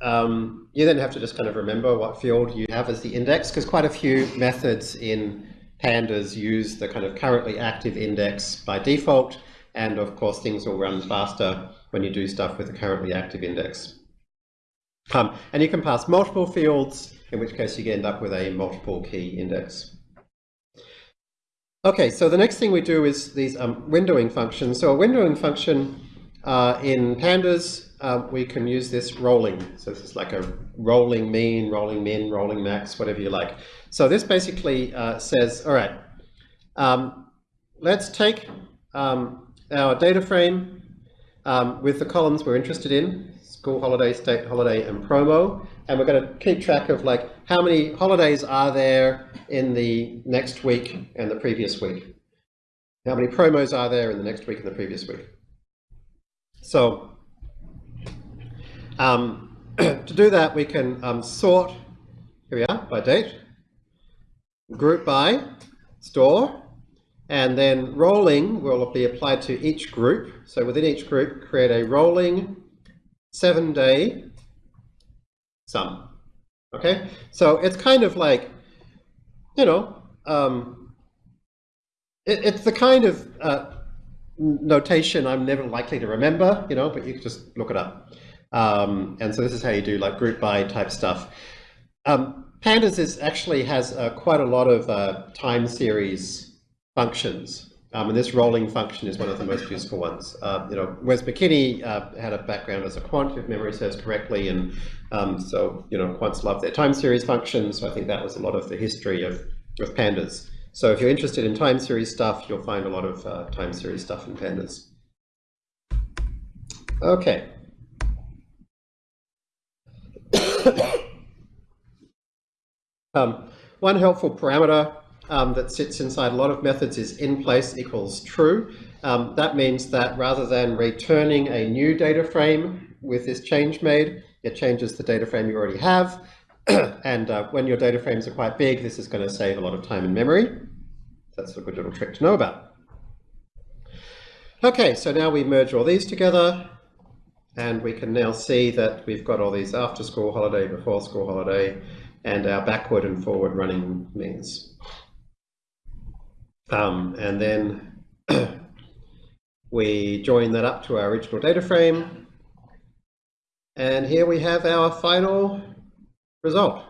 Um, you then have to just kind of remember what field you have as the index, because quite a few methods in pandas use the kind of currently active index by default, and of course things will run faster when you do stuff with the currently active index. Um, and you can pass multiple fields, in which case you end up with a multiple key index. Okay, so the next thing we do is these um, windowing functions. So a windowing function uh, in pandas, uh, we can use this rolling. So this is like a rolling mean, rolling min, rolling max, whatever you like. So this basically uh, says, all right, um, let's take um, our data frame um, with the columns we're interested in, school holiday, state holiday, and promo. And we're going to keep track of like how many holidays are there in the next week and the previous week. How many promos are there in the next week and the previous week. So um, to do that, we can um, sort, here we are, by date, group by, store, and then rolling will be applied to each group. So within each group, create a rolling seven day sum. Okay, so it's kind of like, you know, um, it, it's the kind of uh, notation I'm never likely to remember, you know, but you can just look it up. Um, and so this is how you do like group by type stuff. Um, Pandas is actually has uh, quite a lot of uh, time series functions. Um, and this rolling function is one of the most useful ones. Uh, you know, Wes McKinney uh, had a background as a quant, if memory serves correctly, and um, so you know, quants love their time series functions. So I think that was a lot of the history of, of pandas. So if you're interested in time series stuff, you'll find a lot of uh, time series stuff in pandas. Okay. um, one helpful parameter um, that sits inside a lot of methods is in place equals true. Um, that means that rather than returning a new data frame with this change made, it changes the data frame you already have. and uh, when your data frames are quite big, this is going to save a lot of time and memory. That's a good little trick to know about. Okay, so now we merge all these together and we can now see that we've got all these after school holiday, before school holiday, and our backward and forward running means. Um, and then we join that up to our original data frame. And here we have our final result.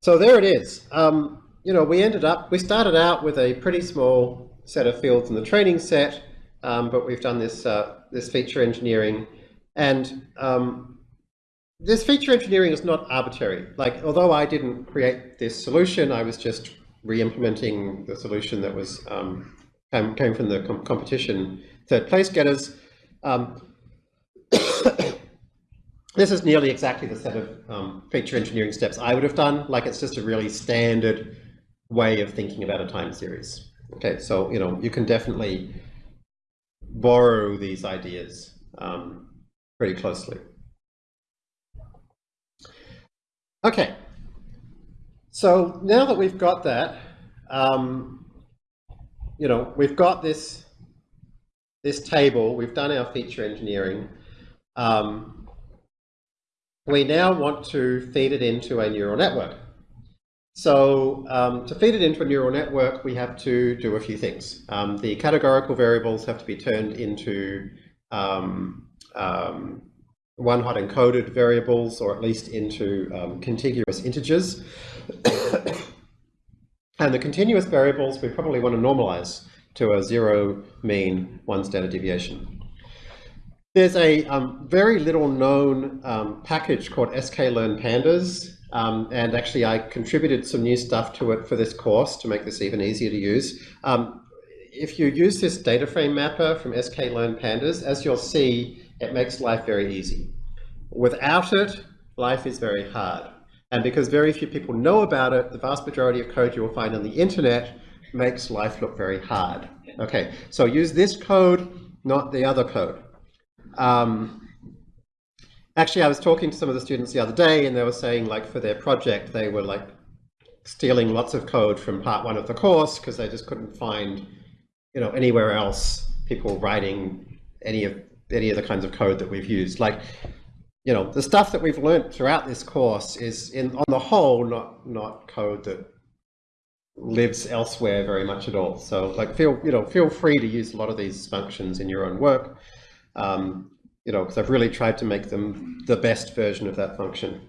So there it is. Um, you know, we ended up, we started out with a pretty small set of fields in the training set, um, but we've done this, uh, this feature engineering. And um, this feature engineering is not arbitrary. Like, although I didn't create this solution, I was just re-implementing the solution that was um, came, from the com competition third place getters. Um, this is nearly exactly the set of um, feature engineering steps I would have done. Like it's just a really standard way of thinking about a time series. Okay, so you know you can definitely borrow these ideas um, pretty closely. Okay, so now that we've got that, um, you know, we've got this, this table, we've done our feature engineering. Um, we now want to feed it into a neural network. So um, to feed it into a neural network, we have to do a few things. Um, the categorical variables have to be turned into um, um one hot encoded variables, or at least into um, contiguous integers. and the continuous variables, we probably want to normalize to a zero mean one standard deviation. There's a um, very little known um, package called sklearnpandas, um, and actually I contributed some new stuff to it for this course to make this even easier to use. Um, if you use this data frame mapper from sklearnpandas, as you'll see, it makes life very easy. Without it, life is very hard. And because very few people know about it, the vast majority of code you will find on the internet makes life look very hard. Okay, so use this code not the other code. Um, actually, I was talking to some of the students the other day and they were saying like for their project, they were like stealing lots of code from part one of the course because they just couldn't find, you know, anywhere else people writing any of any of the kinds of code that we've used. Like, you know, the stuff that we've learned throughout this course is in on the whole not not code that lives elsewhere very much at all. So like feel, you know, feel free to use a lot of these functions in your own work. Um, you know, because I've really tried to make them the best version of that function.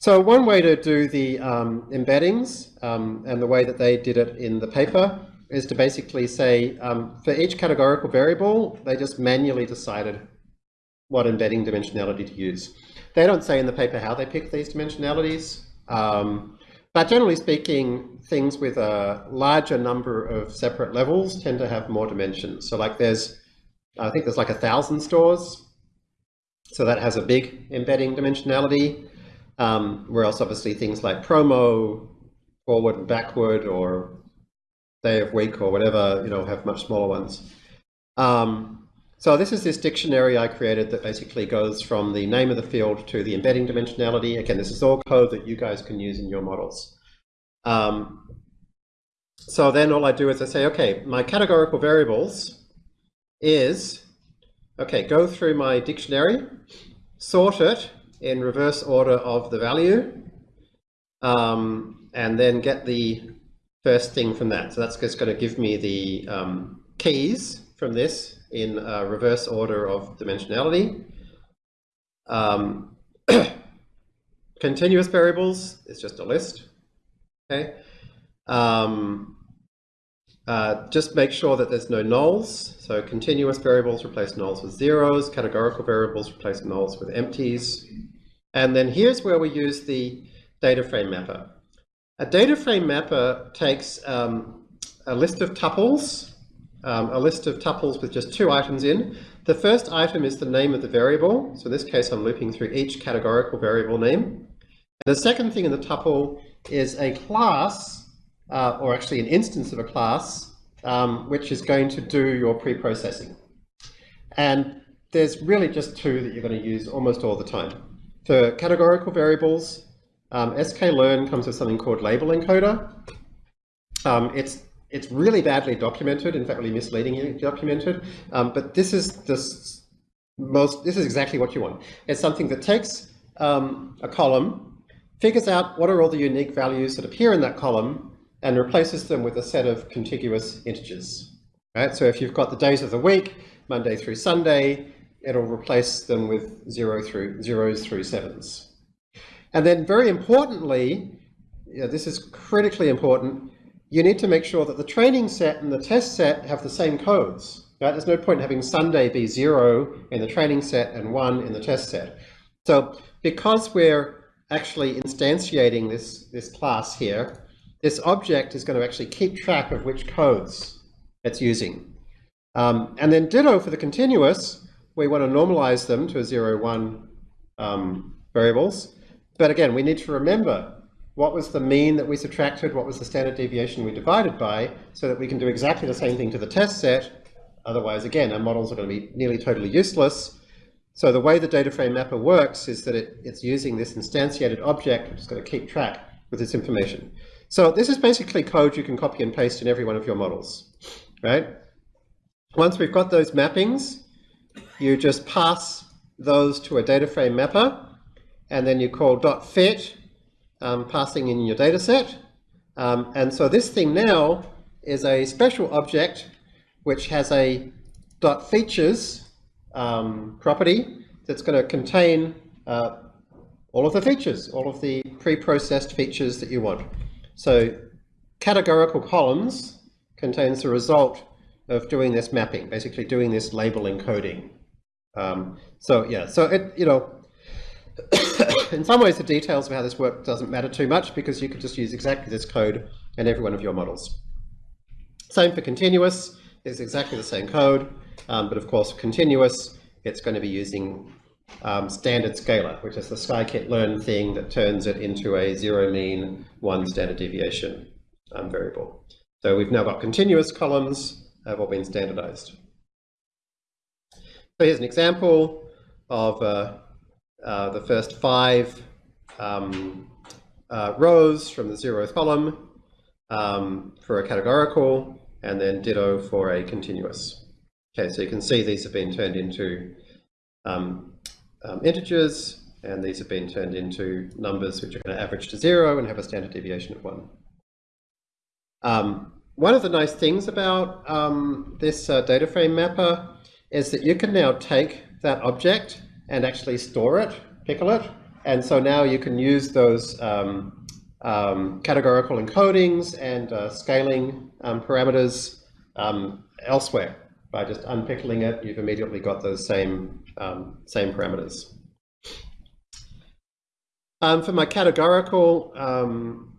So one way to do the um, embeddings um, and the way that they did it in the paper is to basically say um, for each categorical variable, they just manually decided what embedding dimensionality to use. They don't say in the paper how they pick these dimensionalities, um, but generally speaking, things with a larger number of separate levels tend to have more dimensions. So like there's, I think there's like a thousand stores, so that has a big embedding dimensionality. Um, whereas obviously things like promo, forward and backward, or day of week or whatever, you know, have much smaller ones. Um, so this is this dictionary I created that basically goes from the name of the field to the embedding dimensionality. Again, this is all code that you guys can use in your models. Um, so then all I do is I say, okay, my categorical variables is, okay, go through my dictionary, sort it in reverse order of the value, um, and then get the first thing from that. So that's just going to give me the um, keys from this in reverse order of dimensionality. Um, continuous variables is just a list. Okay. Um, uh, just make sure that there's no nulls. So continuous variables replace nulls with zeros. Categorical variables replace nulls with empties. And then here's where we use the data frame mapper. A data frame mapper takes um, a list of tuples, um, a list of tuples with just two items in. The first item is the name of the variable. So in this case, I'm looping through each categorical variable name. And the second thing in the tuple is a class, uh, or actually an instance of a class, um, which is going to do your pre-processing. And there's really just two that you're going to use almost all the time. For categorical variables, um, sklearn comes with something called label encoder. Um, it's it's really badly documented, in fact, really misleadingly documented. Um, but this is the most. This is exactly what you want. It's something that takes um, a column, figures out what are all the unique values that appear in that column, and replaces them with a set of contiguous integers. Right. So if you've got the days of the week, Monday through Sunday, it'll replace them with zero through zeros through sevens. And then very importantly, yeah, this is critically important, you need to make sure that the training set and the test set have the same codes. Right? There's no point having Sunday be zero in the training set and one in the test set. So because we're actually instantiating this, this class here, this object is going to actually keep track of which codes it's using. Um, and then ditto for the continuous, we want to normalize them to a 0, 1 um, variables. But again, we need to remember what was the mean that we subtracted, what was the standard deviation we divided by, so that we can do exactly the same thing to the test set. Otherwise, again, our models are going to be nearly totally useless. So the way the data frame mapper works is that it, it's using this instantiated object, which is going to keep track with this information. So this is basically code you can copy and paste in every one of your models, right? Once we've got those mappings, you just pass those to a data frame mapper, and then you call dot fit, um, passing in your data set. Um, and so this thing now is a special object which has a dot features um, property that's going to contain uh, all of the features, all of the pre-processed features that you want. So categorical columns contains the result of doing this mapping, basically doing this label encoding. Um, so yeah, so it, you know, in some ways the details of how this works doesn't matter too much because you could just use exactly this code in every one of your models. Same for continuous, it's exactly the same code, um, but of course continuous, it's going to be using um, standard scaler, which is the scikit-learn thing that turns it into a zero mean, one standard deviation um, variable. So we've now got continuous columns have all been standardized. So here's an example of uh, uh, the first five um, uh, rows from the zeroth column um, for a categorical, and then ditto for a continuous. Okay, so you can see these have been turned into um, um, integers, and these have been turned into numbers which are going to average to zero and have a standard deviation of one. Um, one of the nice things about um, this uh, data frame mapper is that you can now take that object and actually store it, pickle it, and so now you can use those um, um, categorical encodings and uh, scaling um, parameters um, elsewhere. By just unpickling it, you've immediately got those same, um, same parameters. For my categorical um,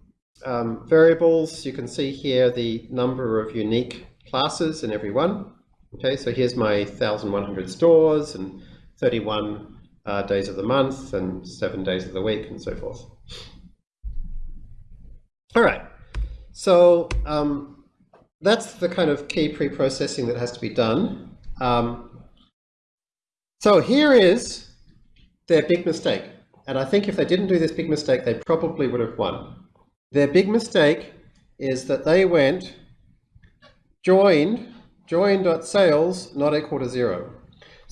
variables, you can see here the number of unique classes in every one. Okay, so here's my 1,100 stores and 31 uh, days of the month and seven days of the week and so forth. All right, so um, that's the kind of key pre-processing that has to be done. Um, so here is their big mistake. And I think if they didn't do this big mistake, they probably would have won. Their big mistake is that they went joined, join.sales not equal to zero.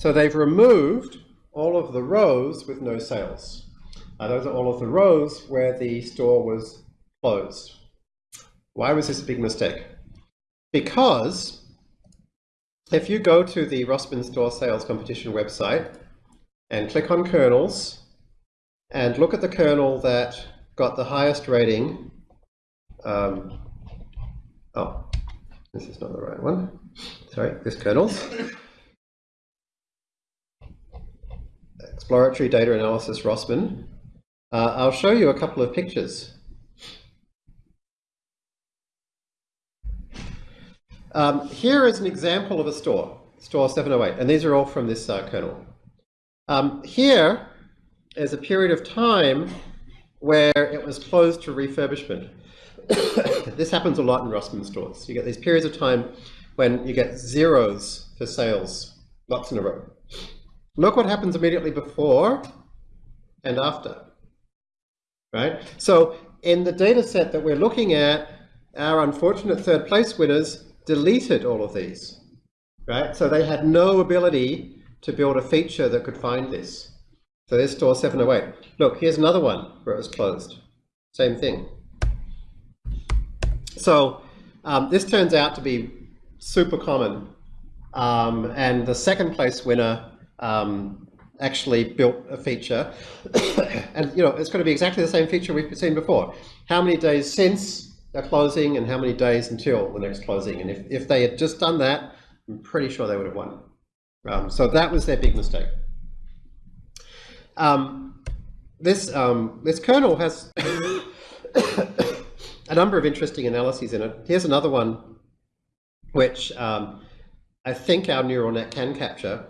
So they've removed all of the rows with no sales. Uh, those are all of the rows where the store was closed. Why was this a big mistake? Because if you go to the Rossmann Store Sales Competition website and click on kernels and look at the kernel that got the highest rating. Um, oh, this is not the right one. Sorry, this kernels. Exploratory data analysis Rossmann. Uh, I'll show you a couple of pictures. Um, here is an example of a store, store 708, and these are all from this uh, kernel. Um, here is a period of time where it was closed to refurbishment. this happens a lot in Rossmann stores. You get these periods of time when you get zeros for sales, lots in a row. Look what happens immediately before and after, right? So in the data set that we're looking at, our unfortunate third place winners deleted all of these, right? So they had no ability to build a feature that could find this. So there's store 708. Look, here's another one where it was closed. Same thing. So um, this turns out to be super common. Um, and the second place winner um, actually built a feature. and you know, it's going to be exactly the same feature we've seen before. How many days since a closing and how many days until the next closing. And if, if they had just done that, I'm pretty sure they would have won. Um, so that was their big mistake. Um, this, um, this kernel has a number of interesting analyses in it. Here's another one which um, I think our neural net can capture,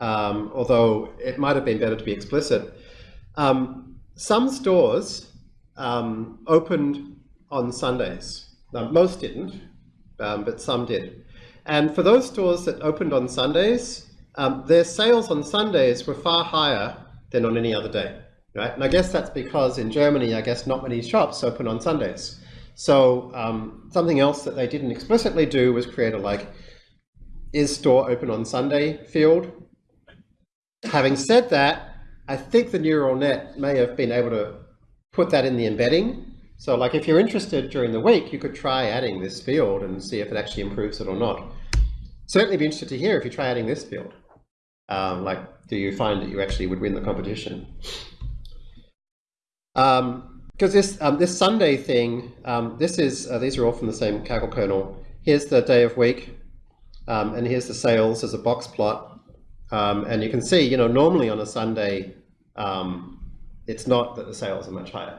um, although it might have been better to be explicit. Um, some stores um, opened on Sundays. Now, most didn't, but some did. And for those stores that opened on Sundays, their sales on Sundays were far higher than on any other day, right? And I guess that's because in Germany, I guess not many shops open on Sundays. So um, something else that they didn't explicitly do was create a like, is store open on Sunday field. Having said that, I think the neural net may have been able to put that in the embedding. So like if you're interested during the week, you could try adding this field and see if it actually improves it or not. Certainly be interested to hear if you try adding this field. Um, like do you find that you actually would win the competition? Because um, this um, this Sunday thing, um, this is uh, these are all from the same Kaggle kernel. Here's the day of week, um, and here's the sales as a box plot, um, and you can see, you know, normally on a Sunday, it's not that the sales are much higher.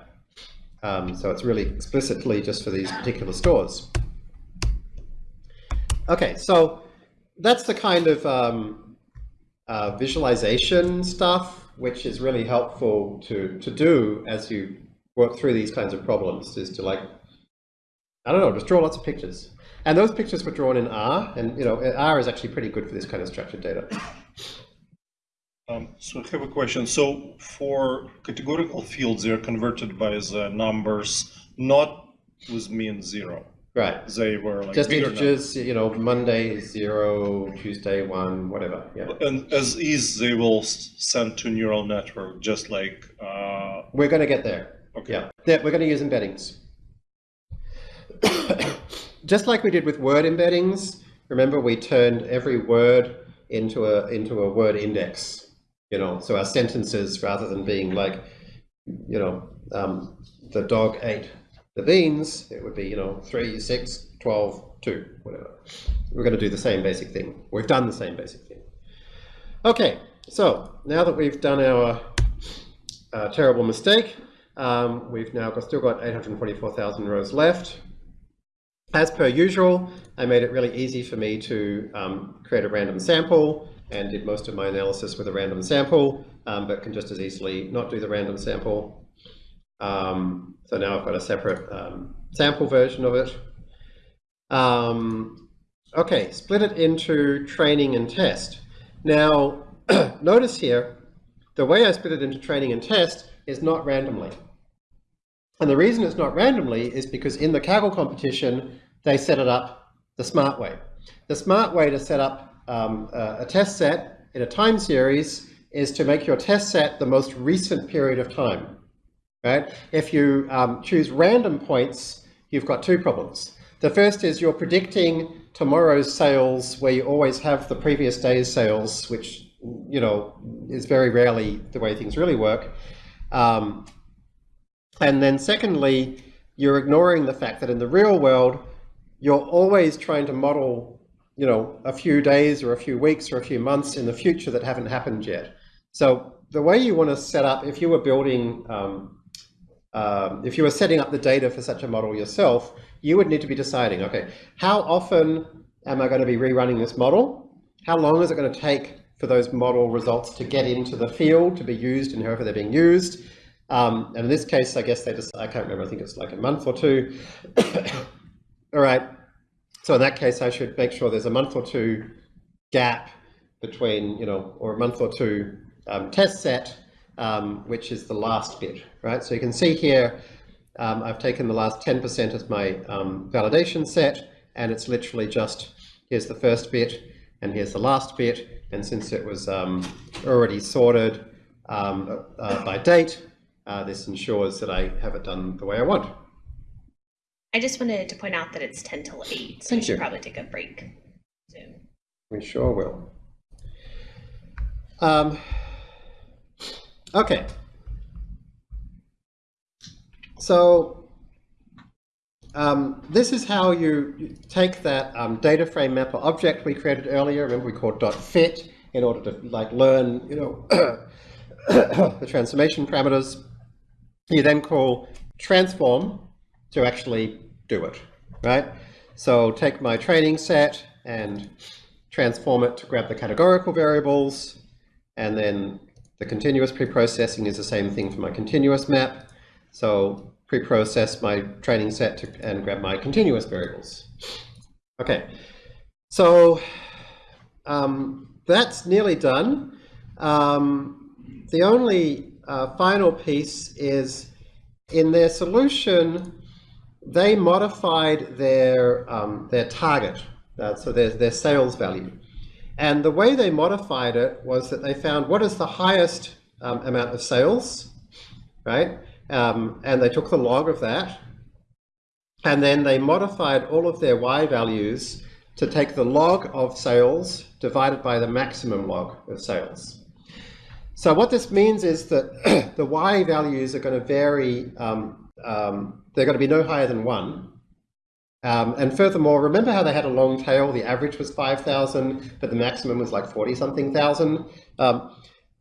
so it's really explicitly just for these particular stores. Okay, so that's the kind of um, uh, visualization stuff, which is really helpful to, to do as you work through these kinds of problems, is to like, I don't know, just draw lots of pictures. And those pictures were drawn in R, and you know, R is actually pretty good for this kind of structured data. Um, so I have a question. So for categorical fields, they're converted by the numbers, not with mean zero. Right. They were like Just integers, you know, Monday zero, Tuesday one, whatever. Yeah. And as is, they will send to neural network, just like uh, We're going to get there. okay. Yeah. yeah we're going to use embeddings. Just like we did with word embeddings, remember we turned every word into a into a word index. You know, so our sentences, rather than being like, you know, um, the dog ate the beans, it would be, you know, 3, 6, 12, 2, whatever. We're going to do the same basic thing. We've done the same basic thing. Okay, so now that we've done our uh, terrible mistake, um, we've now got, still got 844,000 rows left. As per usual, I made it really easy for me to um, create a random sample and did most of my analysis with a random sample, um, but can just as easily not do the random sample. Um, so now I've got a separate um, sample version of it. Um, okay, split it into training and test. Now, notice here, the way I split it into training and test is not randomly. And the reason it's not randomly is because in the Kaggle competition, they set it up the smart way. The smart way to set up um, a, a test set in a time series is to make your test set the most recent period of time. Right? If you um, choose random points, you've got two problems. The first is you're predicting tomorrow's sales where you always have the previous day's sales, which you know is very rarely the way things really work. Um, and then secondly, you're ignoring the fact that in the real world, you're always trying to model, you know, a few days or a few weeks or a few months in the future that haven't happened yet. So the way you want to set up, if you were building, um, um, if you were setting up the data for such a model yourself, you would need to be deciding, okay, how often am I going to be rerunning this model? How long is it going to take for those model results to get into the field to be used and however they're being used? Um, and in this case, I guess they just, I can't remember, I think it's like a month or two. All right. So in that case, I should make sure there's a month or two gap between, you know, or a month or two um, test set, um, which is the last bit, right? So you can see here, um, I've taken the last 10% as my um, validation set, and it's literally just, here's the first bit, and here's the last bit. And since it was um, already sorted um, uh, by date, uh, this ensures that I have it done the way I want. I just wanted to point out that it's 10 till 8, so we Thank should you. probably take a break soon. We sure will. Um, okay. So um, this is how you you take that um, data frame mapper object we created earlier. Remember we called .fit in order to like learn, you know, the transformation parameters. You then call transform to actually do it, right? So take my training set and transform it to grab the categorical variables, and then the continuous preprocessing is the same thing for my continuous map. So preprocess my training set to, and grab my continuous variables. Okay, so um, that's nearly done. Um, the only uh, final piece is in their solution, they modified their um, their target, uh, so their their sales value, and the way they modified it was that they found what is the highest um, amount of sales, right? Um, and they took the log of that, and then they modified all of their y values to take the log of sales divided by the maximum log of sales. So what this means is that the y values are going to vary, um, um, they're going to be no higher than 1. Um, and furthermore, remember how they had a long tail? The average was 5,000, but the maximum was like 40-something thousand. Um,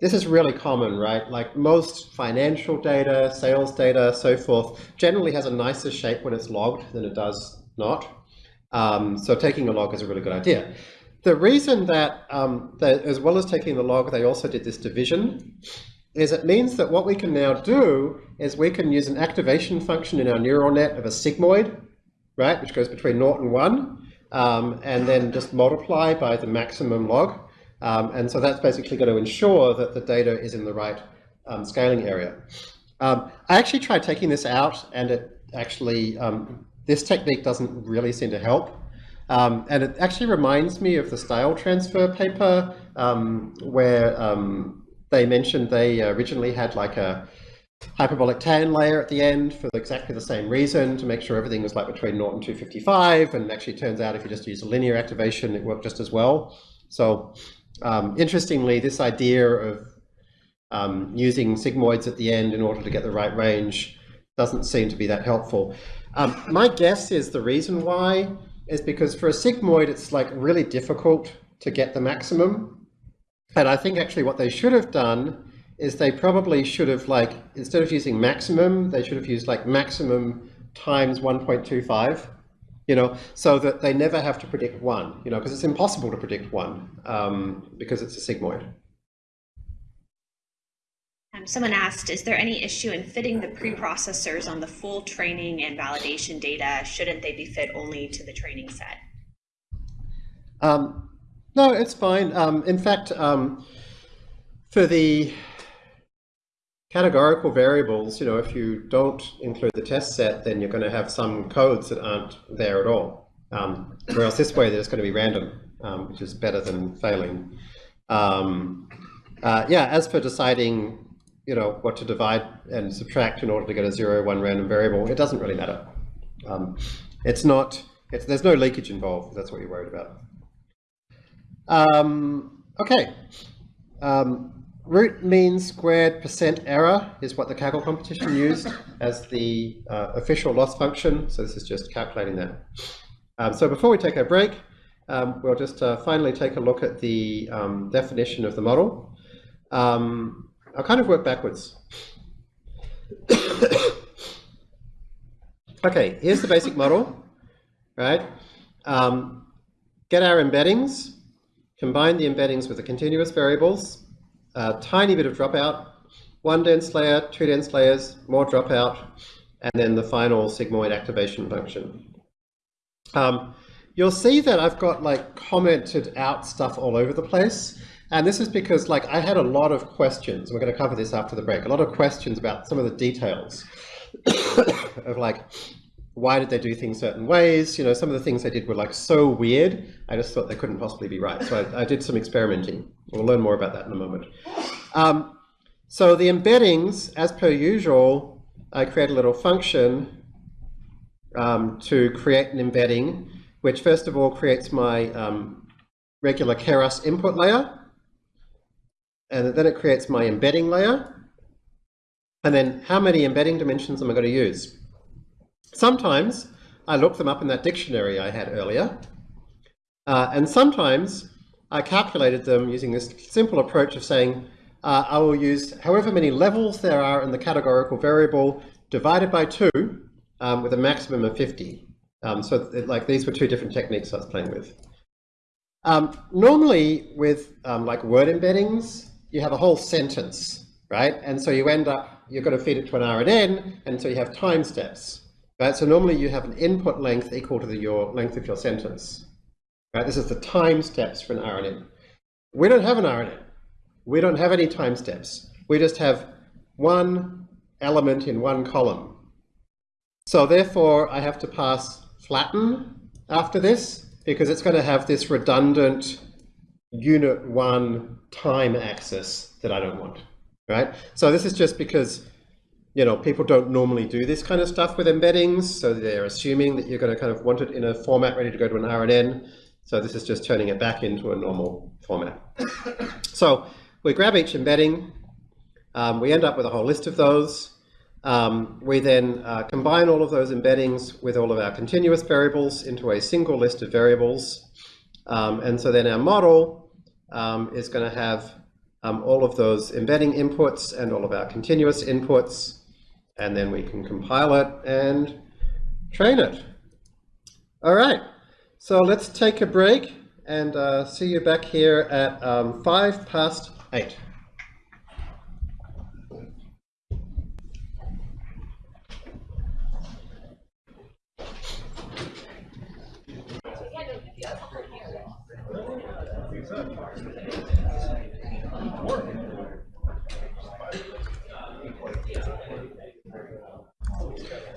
this is really common, right? Like most financial data, sales data, so forth, generally has a nicer shape when it's logged than it does not. Um, so taking a log is a really good idea. The reason that, um, that, as well as taking the log, they also did this division, is it means that what we can now do is we can use an activation function in our neural net of a sigmoid, right, which goes between 0 and 1, um, and then just multiply by the maximum log. Um, and so that's basically going to ensure that the data is in the right um, scaling area. Um, I actually tried taking this out and it actually, um, this technique doesn't really seem to help. Um, and it actually reminds me of the style transfer paper um, where um, they mentioned they originally had like a hyperbolic tan layer at the end for exactly the same reason to make sure everything was like between 0 and 255 and actually turns out if you just use a linear activation it worked just as well. So um, interestingly this idea of um, using sigmoids at the end in order to get the right range doesn't seem to be that helpful. Um, my guess is the reason why is because for a sigmoid it's like really difficult to get the maximum and I think actually what they should have done is they probably should have like, instead of using maximum, they should have used like maximum times 1.25, you know, so that they never have to predict one, you know, because it's impossible to predict one um, because it's a sigmoid. Um, someone asked, is there any issue in fitting the preprocessors on the full training and validation data? Shouldn't they be fit only to the training set? Um, no, it's fine. Um, in fact, um, for the categorical variables, you know, if you don't include the test set, then you're going to have some codes that aren't there at all. Um, whereas this way, there's going to be random, um, which is better than failing. Um, uh, yeah, as for deciding, you know, what to divide and subtract in order to get a zero, one random variable, it doesn't really matter. Um, it's not, it's, there's no leakage involved. That's what you're worried about. Um, okay. Um, root mean squared percent error is what the Kaggle competition used as the uh, official loss function. So this is just calculating that. Um, so before we take a break, um, we'll just uh, finally take a look at the um, definition of the model. Um, I'll kind of work backwards. okay, here's the basic model, right? Get our embeddings, combine the embeddings with the continuous variables, a tiny bit of dropout, one dense layer, two dense layers, more dropout, and then the final sigmoid activation function. Um, you'll see that I've got like commented out stuff all over the place. And this is because like I had a lot of questions. We're going to cover this after the break. A lot of questions about some of the details of like, why did they do things certain ways? You know, some of the things they did were like so weird, I just thought they couldn't possibly be right. So I, I did some experimenting. We'll learn more about that in a moment. Um, so the embeddings, as per usual, I create a little function um, to create an embedding, which first of all creates my um, regular Keras input layer, and then it creates my embedding layer, and then how many embedding dimensions am I going to use? Sometimes I look them up in that dictionary I had earlier, uh, and sometimes I calculated them using this simple approach of saying uh, I will use however many levels there are in the categorical variable divided by 2 um, with a maximum of 50. Um, so it, like these were two different techniques I was playing with. Um, normally with um, like word embeddings, you have a whole sentence, right? And so you end up, you're going to feed it to an RNN, and so you have time steps. Right? So normally you have an input length equal to the, your length of your sentence. Right? This is the time steps for an RNN. We don't have an RNN. We don't have any time steps. We just have one element in one column. So therefore, I have to pass flatten after this because it's going to have this redundant unit one time axis that I don't want, right? So this is just because you know, people don't normally do this kind of stuff with embeddings, so they're assuming that you're going to kind of want it in a format ready to go to an RNN. So this is just turning it back into a normal format. so we grab each embedding, um, we end up with a whole list of those. Um, we then uh, combine all of those embeddings with all of our continuous variables into a single list of variables. Um, and so then our model um, is going to have um, all of those embedding inputs and all of our continuous inputs and then we can compile it and train it. All right, so let's take a break and uh, see you back here at um, five past eight.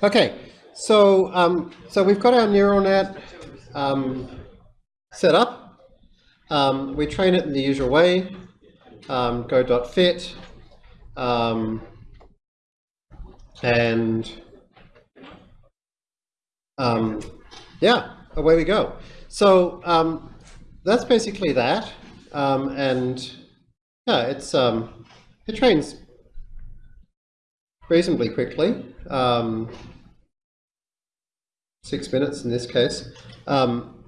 Okay, so um, so we've got our neural net um, set up. Um, we train it in the usual way. Um, go.fit. Um, and um, yeah, away we go. So um, that's basically that. Um, and yeah, it's it trains reasonably quickly. Um, six minutes in this case. Um,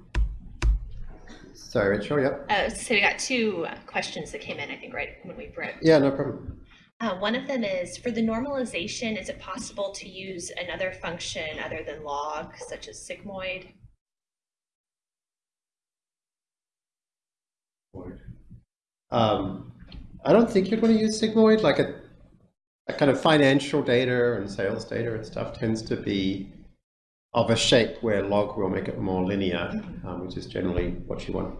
sorry, Rachel, yep. Uh, so we got two questions that came in, I think, right when we broke. Yeah, no problem. Uh, one of them is for the normalization, is it possible to use another function other than log, such as sigmoid? Um, I don't think you'd want to use sigmoid, like a, a kind of financial data and sales data and stuff tends to be of a shape where log will make it more linear, um, which is generally what you want.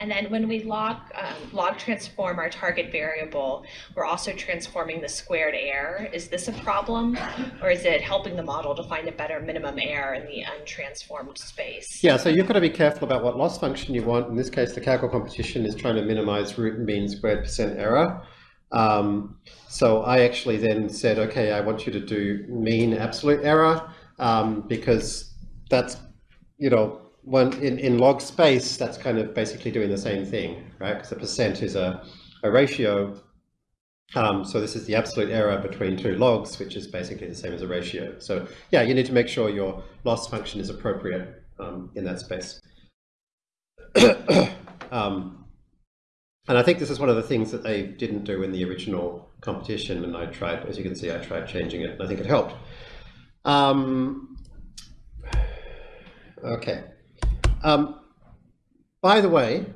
And then when we log, um, log transform our target variable, we're also transforming the squared error. Is this a problem or is it helping the model to find a better minimum error in the untransformed space? Yeah, so you've got to be careful about what loss function you want. In this case, the Kaggle competition is trying to minimize root mean squared percent error. Um, so I actually then said, okay, I want you to do mean absolute error um, because that's, you know, in, in log space, that's kind of basically doing the same thing, right? Because a percent is a, a ratio. Um, so this is the absolute error between two logs, which is basically the same as a ratio. So yeah, you need to make sure your loss function is appropriate um, in that space. um, and I think this is one of the things that they didn't do in the original competition, and I tried, as you can see, I tried changing it, and I think it helped. Um, okay. Um, by the way,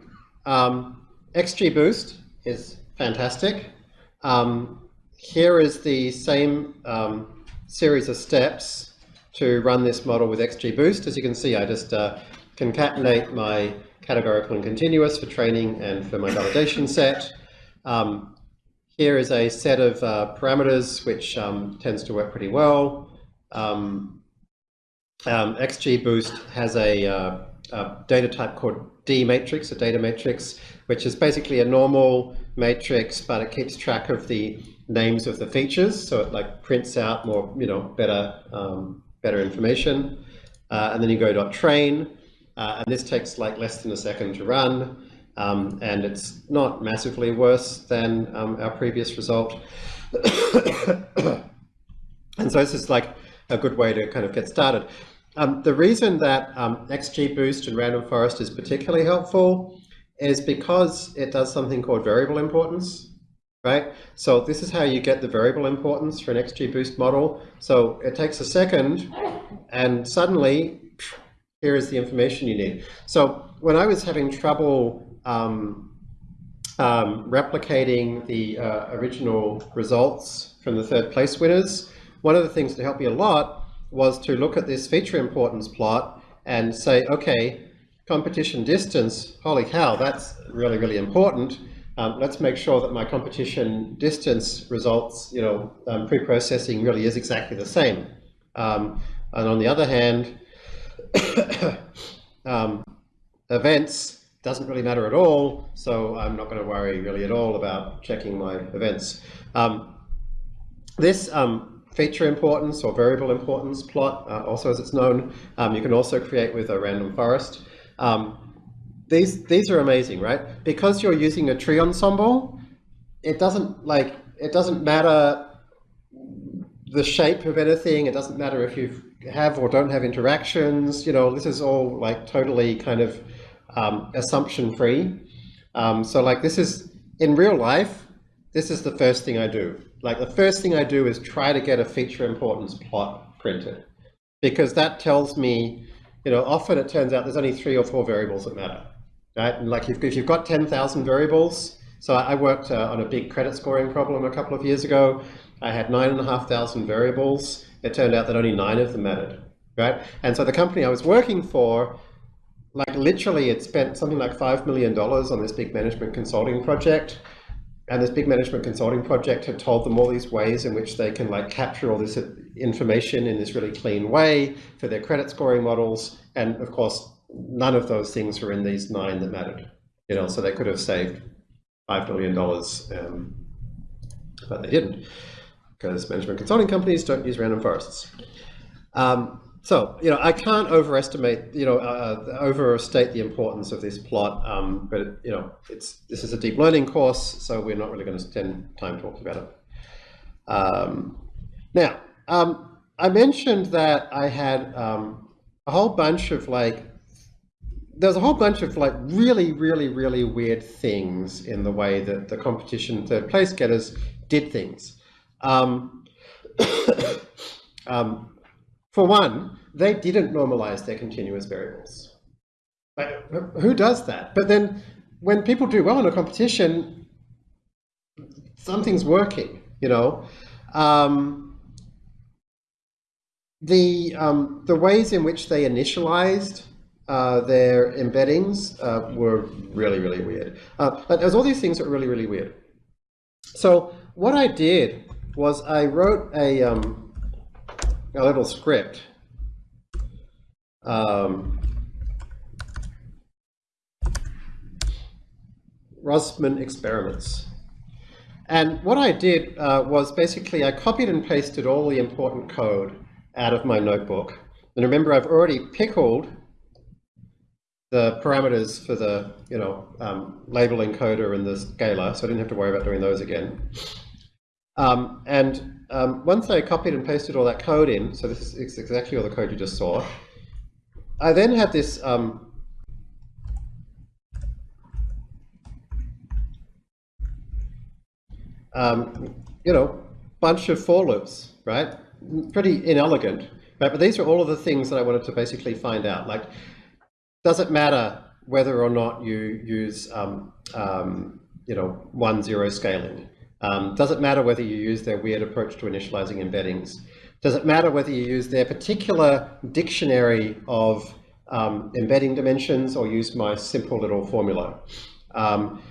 um, XGBoost is fantastic. Um, here is the same um, series of steps to run this model with XGBoost. As you can see, I just uh, concatenate my categorical and continuous for training and for my validation set. Um, here is a set of uh, parameters which um, tends to work pretty well. Um, um, XGBoost has a, uh, a, data type called D matrix, a data matrix, which is basically a normal matrix, but it keeps track of the names of the features, so it like prints out more, you know, better, um, better information. Uh, and then you go dot train, uh, and this takes like less than a second to run, um, and it's not massively worse than um, our previous result. and so this is like a good way to kind of get started. Um, the reason that um, XGBoost and Random Forest is particularly helpful is because it does something called variable importance, right? So this is how you get the variable importance for an XGBoost model. So it takes a second and suddenly here is the information you need. So when I was having trouble um, um, replicating the uh, original results from the third place winners, one of the things that helped me a lot was to look at this feature importance plot and say, okay, competition distance, holy cow, that's really, really important. Um, let's make sure that my competition distance results, you know, um, pre-processing really is exactly the same. Um, and on the other hand, um, events doesn't really matter at all, so I'm not going to worry really at all about checking my events. Um, this um, feature importance or variable importance plot, uh, also as it's known, um, you can also create with a random forest. Um, these, these are amazing, right? Because you're using a tree ensemble, it doesn't like, it doesn't matter the shape of anything. It doesn't matter if you have or don't have interactions. You know, this is all like totally kind of um, assumption free. Um, so like this is in real life, this is the first thing I do. Like the first thing I do is try to get a feature importance plot printed because that tells me, you know, often it turns out there's only three or four variables that matter, right? And like if, if you've got 10,000 variables, so I worked uh, on a big credit scoring problem a couple of years ago. I had nine and a half thousand variables. It turned out that only nine of them mattered, right? And so the company I was working for, like literally it spent something like $5 million on this big management consulting project. And this big management consulting project had told them all these ways in which they can like capture all this information in this really clean way for their credit scoring models. And of course, none of those things were in these nine that mattered. You know, so they could have saved $5 billion, um, but they didn't because management consulting companies don't use random forests. Um, so, you know, I can't overestimate, you know, uh, overstate the importance of this plot, um, but, you know, it's this is a deep learning course, so we're not really going to spend time talking about it. Um, now, um, I mentioned that I had um, a whole bunch of like, there's a whole bunch of like really, really, really weird things in the way that the competition third place getters did things. For one, they didn't normalize their continuous variables. Like, who does that? But then when people do well in a competition, something's working, you know. Um, the, um, the ways in which they initialized uh, their embeddings uh, were really, really weird. Uh, but there's all these things that were really, really weird. So what I did was I wrote a, um, a little script. Um, Rosman experiments. And what I did uh, was basically I copied and pasted all the important code out of my notebook. And remember, I've already pickled the parameters for the you know um, label encoder and the scaler, so I didn't have to worry about doing those again. Um, and um, once I copied and pasted all that code in, so this is exactly all the code you just saw, I then had this um, um, you know, bunch of for loops, right? Pretty inelegant, right? But these are all of the things that I wanted to basically find out. Like, does it matter whether or not you use, um, um, you know, one zero scaling? Um, does it matter whether you use their weird approach to initializing embeddings? Does it matter whether you use their particular dictionary of um, embedding dimensions or use my simple little formula? Um,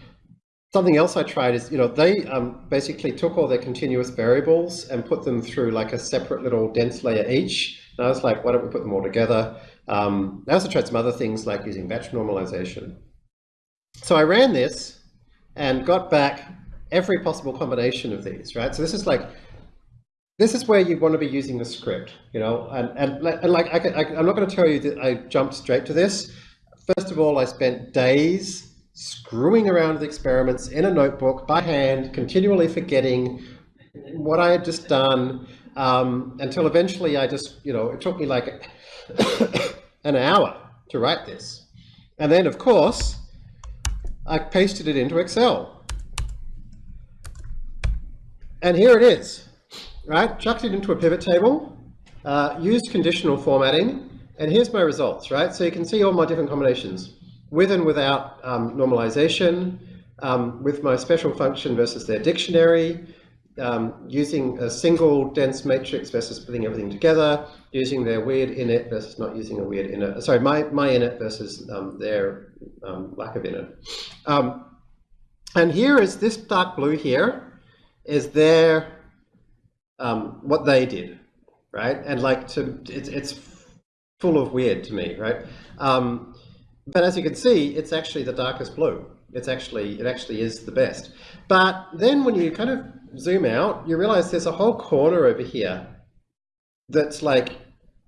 something else I tried is, you know, they um, basically took all their continuous variables and put them through like a separate little dense layer each. And I was like, why don't we put them all together? Um, I also tried some other things like using batch normalization. So I ran this and got back every possible combination of these, right? So this is like, this is where you want to be using the script, you know, and, and, and like, I I, I'm not going to tell you that I jumped straight to this. First of all, I spent days screwing around with experiments in a notebook by hand, continually forgetting what I had just done, um, until eventually I just, you know, it took me like an hour to write this. And then, of course, I pasted it into Excel. And here it is, right? Chucked it into a pivot table, uh, used conditional formatting, and here's my results, right? So you can see all my different combinations, with and without um, normalization, um, with my special function versus their dictionary, um, using a single dense matrix versus putting everything together, using their weird init versus not using a weird init, sorry, my, my init versus um, their um, lack of init. Um, and here is this dark blue here, is their um, what they did, right? And like to it's it's full of weird to me, right? Um, but as you can see, it's actually the darkest blue. It's actually it actually is the best. But then when you kind of zoom out, you realize there's a whole corner over here that's like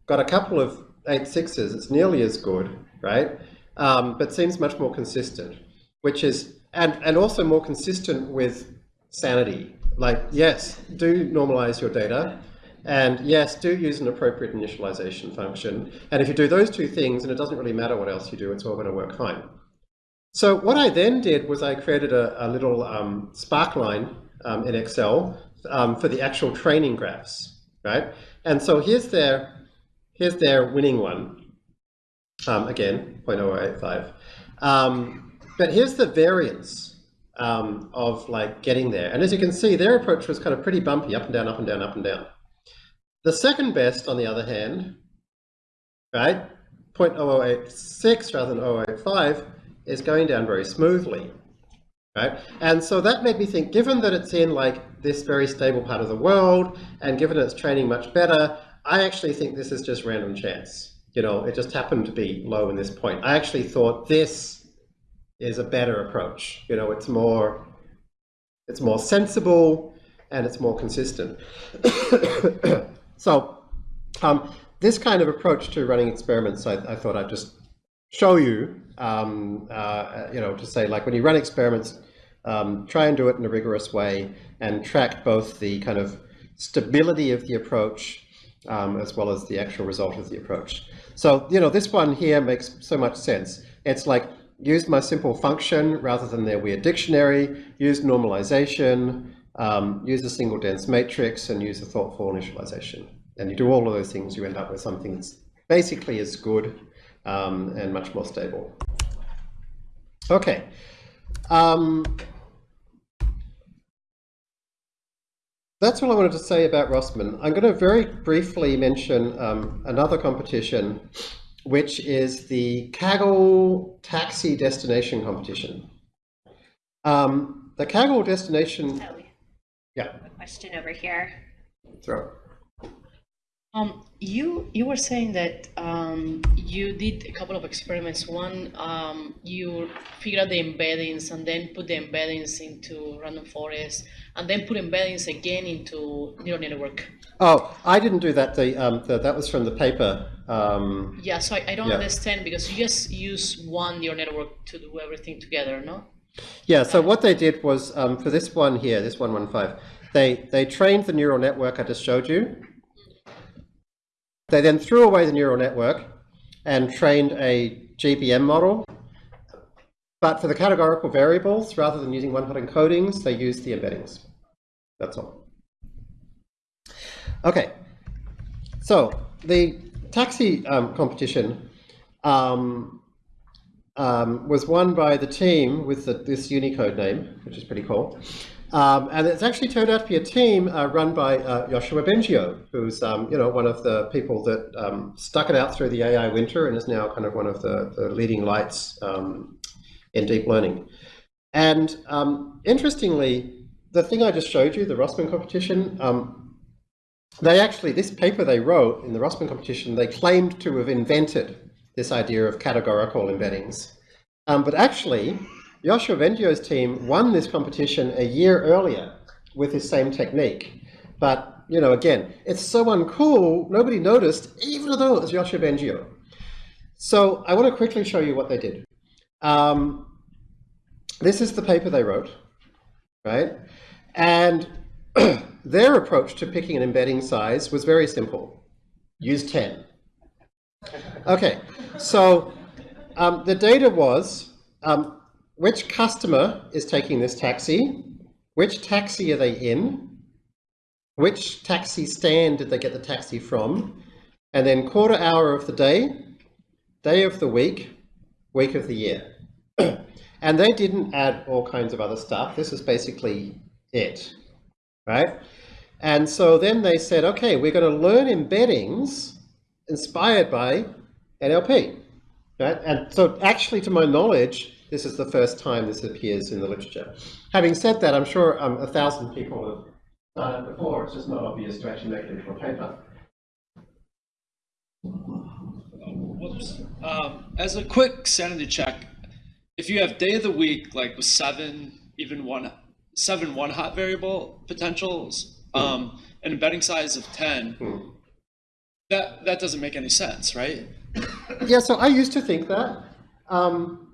got a couple of eight sixes. It's nearly as good, right? Um, but seems much more consistent, which is and and also more consistent with sanity like, yes, do normalize your data. And yes, do use an appropriate initialization function. And if you do those two things, and it doesn't really matter what else you do, it's all going to work fine. So what I then did was I created a, a little um, sparkline um, in Excel um, for the actual training graphs, right? And so here's their, here's their winning one. Um, again, 0.085. Um, but here's the variance um, of like getting there. And as you can see, their approach was kind of pretty bumpy, up and down, up and down, up and down. The second best, on the other hand, right, 0.0086 rather than 0.085 is going down very smoothly, right? And so that made me think, given that it's in like this very stable part of the world and given it's training much better, I actually think this is just random chance. You know, it just happened to be low in this point. I actually thought this is a better approach. You know, it's more, it's more sensible and it's more consistent. so um, this kind of approach to running experiments, I, I thought I'd just show you, um, uh, you know, to say like when you run experiments, um, try and do it in a rigorous way and track both the kind of stability of the approach um, as well as the actual result of the approach. So, you know, this one here makes so much sense. It's like use my simple function rather than their weird dictionary, use normalization, um, use a single dense matrix, and use a thoughtful initialization. And you do all of those things, you end up with something that's basically as good um, and much more stable. Okay. Um, that's all I wanted to say about Rossmann. I'm going to very briefly mention um, another competition, which is the Kaggle Taxi Destination Competition. Um, the Kaggle Destination, yeah, a question over here. throw. Um, you you were saying that um, you did a couple of experiments. One, um, you figured out the embeddings and then put the embeddings into random forest, and then put embeddings again into neural network. Oh, I didn't do that. The, um, the that was from the paper. Um, Yeah, so I, I don't Yeah. understand because you just use one neural network to do everything together, no? Yeah, so what they did was, um, for this one here, this 115, they, they trained the neural network I just showed you. They then threw away the neural network and trained a GBM model. But for the categorical variables, rather than using one-hot encodings, they used the embeddings. That's all. Okay, so the taxi um, competition um, um, was won by the team with the, this Unicode name, which is pretty cool. Um, and it's actually turned out to be a team uh, run by uh, Yoshua Bengio, who's um, you know one of the people that um, stuck it out through the AI winter and is now kind of one of the, the leading lights um, in deep learning. And um, interestingly, the thing I just showed you, the Rossmann competition, um, they actually, this paper they wrote in the Rossmann competition, they claimed to have invented this idea of categorical embeddings. But actually, Yoshua Bengio's team won this competition a year earlier with this same technique. But, you know, again, it's so uncool, nobody noticed, even though it was Joshua Bengio. So I want to quickly show you what they did. Um, this is the paper they wrote, right? And their approach to picking an embedding size was very simple. Use 10. Okay, so um, the data was um, which customer is taking this taxi, which taxi are they in, which taxi stand did they get the taxi from, and then quarter hour of the day, day of the week, week of the year. and they didn't add all kinds of other stuff. This is basically it, right? And so then they said, okay, we're going to learn embeddings inspired by NLP. Right? And so actually, to my knowledge, this is the first time this appears in the literature. Having said that, I'm sure um, a thousand people have done it before. It's just not obvious to actually make it into a paper. Um, as a quick sanity check, if you have day of the week like with seven, even one, seven one hot variable potentials, um, an embedding size of ten, Hmm. that that doesn't make any sense, right? Yeah, so I used to think that, um,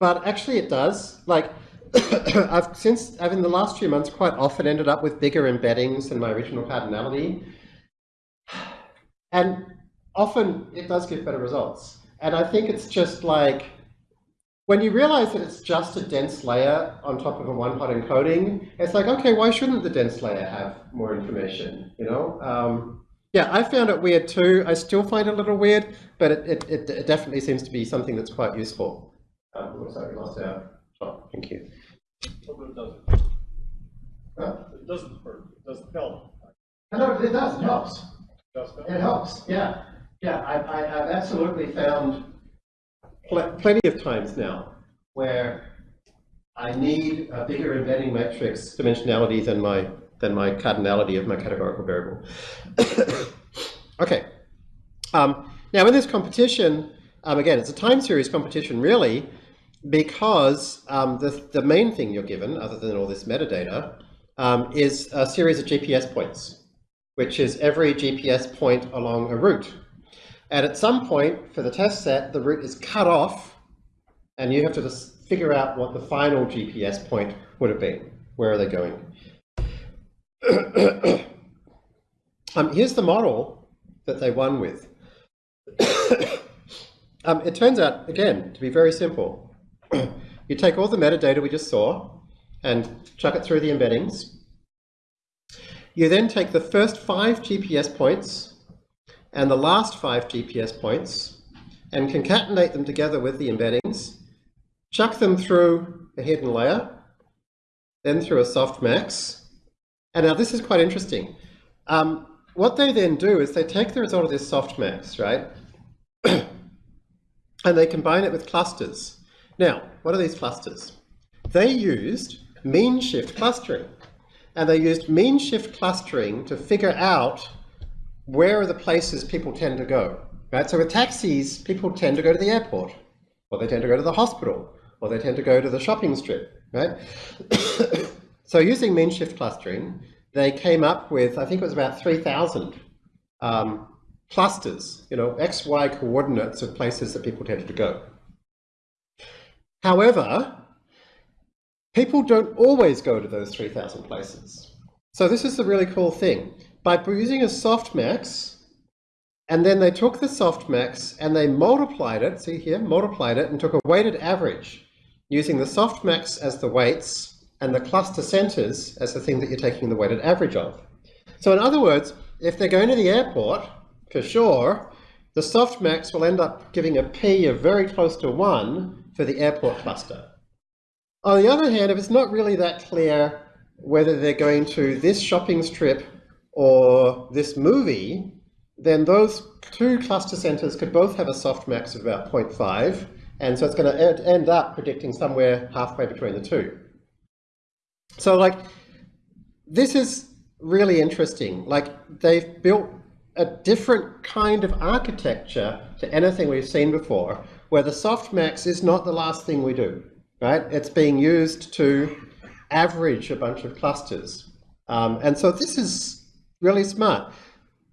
but actually it does. Like, I've since, I've in the last few months quite often ended up with bigger embeddings than my original cardinality. And often it does give better results. And I think it's just like, when you realize that it's just a dense layer on top of a one-hot encoding, it's like, okay, why shouldn't the dense layer have more information, you know? Um, yeah, I found it weird too. I still find it a little weird, but it, it, it, it definitely seems to be something that's quite useful. Um, looks like we lost our shot. Thank you. But it doesn't, Huh? it doesn't hurt, it doesn't help. No, it does. It helps. It does help. It helps. Yeah, yeah. I, I, I've absolutely found pl plenty of times now where I need a bigger embedding matrix dimensionality than my than my cardinality of my categorical variable. okay. Um, now in this competition, um, again, it's a time series competition really, because um, the, the main thing you're given, other than all this metadata, um, is a series of GPS points, which is every GPS point along a route. And at some point for the test set, the route is cut off and you have to just figure out what the final GPS point would have been. Where are they going? um, here's the model that they won with. um, it turns out, again, to be very simple. You take all the metadata we just saw and chuck it through the embeddings. You then take the first five GPS points and the last five GPS points and concatenate them together with the embeddings, chuck them through a hidden layer, then through a softmax. And now this is quite interesting. Um, what they then do is they take the result of this softmax, right? and they combine it with clusters. Now, what are these clusters? They used mean shift clustering. And they used mean shift clustering to figure out where are the places people tend to go. Right? So with taxis, people tend to go to the airport, or they tend to go to the hospital, or they tend to go to the shopping strip. Right? so using mean shift clustering, they came up with, I think it was about 3,000 um, clusters, you know, x, y coordinates of places that people tended to go. However, people don't always go to those 3,000 places. So this is the really cool thing. By using a softmax, and then they took the softmax and they multiplied it, see here, multiplied it and took a weighted average using the softmax as the weights and the cluster centers as the thing that you're taking the weighted average of. So in other words, if they're going to the airport, for sure, the softmax will end up giving a p of very close to 1 for the airport cluster. On the other hand, if it's not really that clear whether they're going to this shopping strip or this movie, then those two cluster centers could both have a softmax of about 0.5, and so it's going to end up predicting somewhere halfway between the two. So like, this is really interesting. Like, they've built a different kind of architecture to anything we've seen before, where the softmax is not the last thing we do, right? It's being used to average a bunch of clusters. Um, and so this is really smart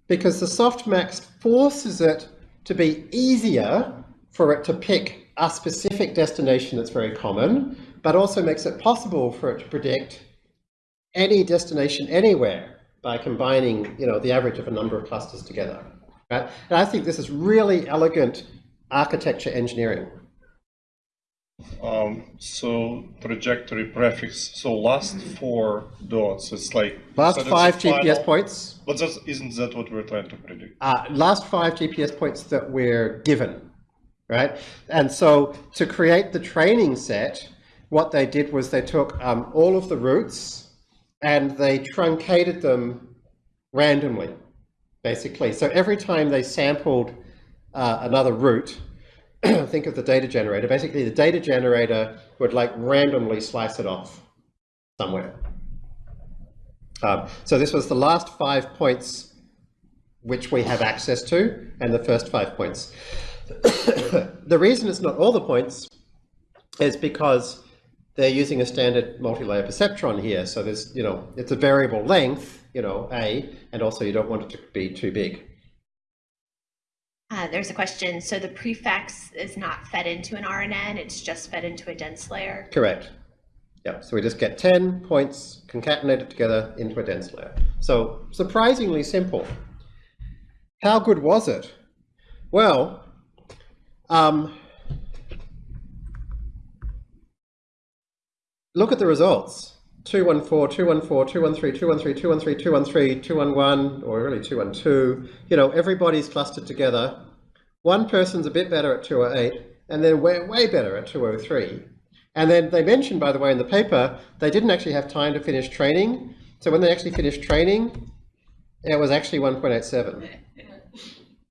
because the softmax forces it to be easier for it to pick a specific destination that's very common, but also makes it possible for it to predict any destination anywhere by combining you know, the average of a number of clusters together. Right? And I think this is really elegant architecture engineering. Um, so trajectory prefix. So last four dots. It's like Last so five the GPS points, But that isn't that what we're trying to predict? uh, last five GPS points that we're given, right? And so to create the training set, what they did was they took um, all of the routes and they truncated them randomly, basically. So every time they sampled uh, another route, think of the data generator. Basically, the data generator would like randomly slice it off somewhere. Um, so this was the last five points which we have access to, and the first five points. the reason it's not all the points is because they're using a standard multi-layer perceptron here. So there's, you know, it's a variable length, you know, A, and also you don't want it to be too big. Uh, there's a question. So the prefix is not fed into an RNN, it's just fed into a dense layer. Correct. Yeah, so we just get 10 points concatenated together into a dense layer. So surprisingly simple. How good was it? Well, um, look at the results. 214, 214, 213, 213, 213, 213, 211, or really 212. You know, everybody's clustered together. One person's a bit better at 208, and then way, way better at 203. And then they mentioned, by the way, in the paper, they didn't actually have time to finish training. So when they actually finished training, it was actually 1.87.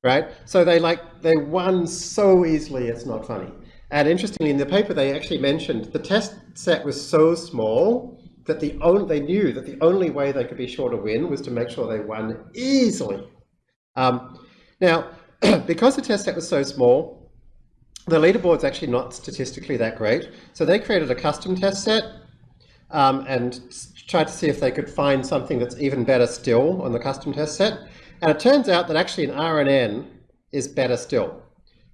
Right? So they like, they won so easily, it's not funny. and interestingly, in the paper, they actually mentioned the test set was so small that the only, they knew that the only way they could be sure to win was to make sure they won easily. Um, now, because the test set was so small, the leaderboard's actually not statistically that great. So they created a custom test set um, and tried to see if they could find something that's even better still on the custom test set. And it turns out that actually an RNN is better still.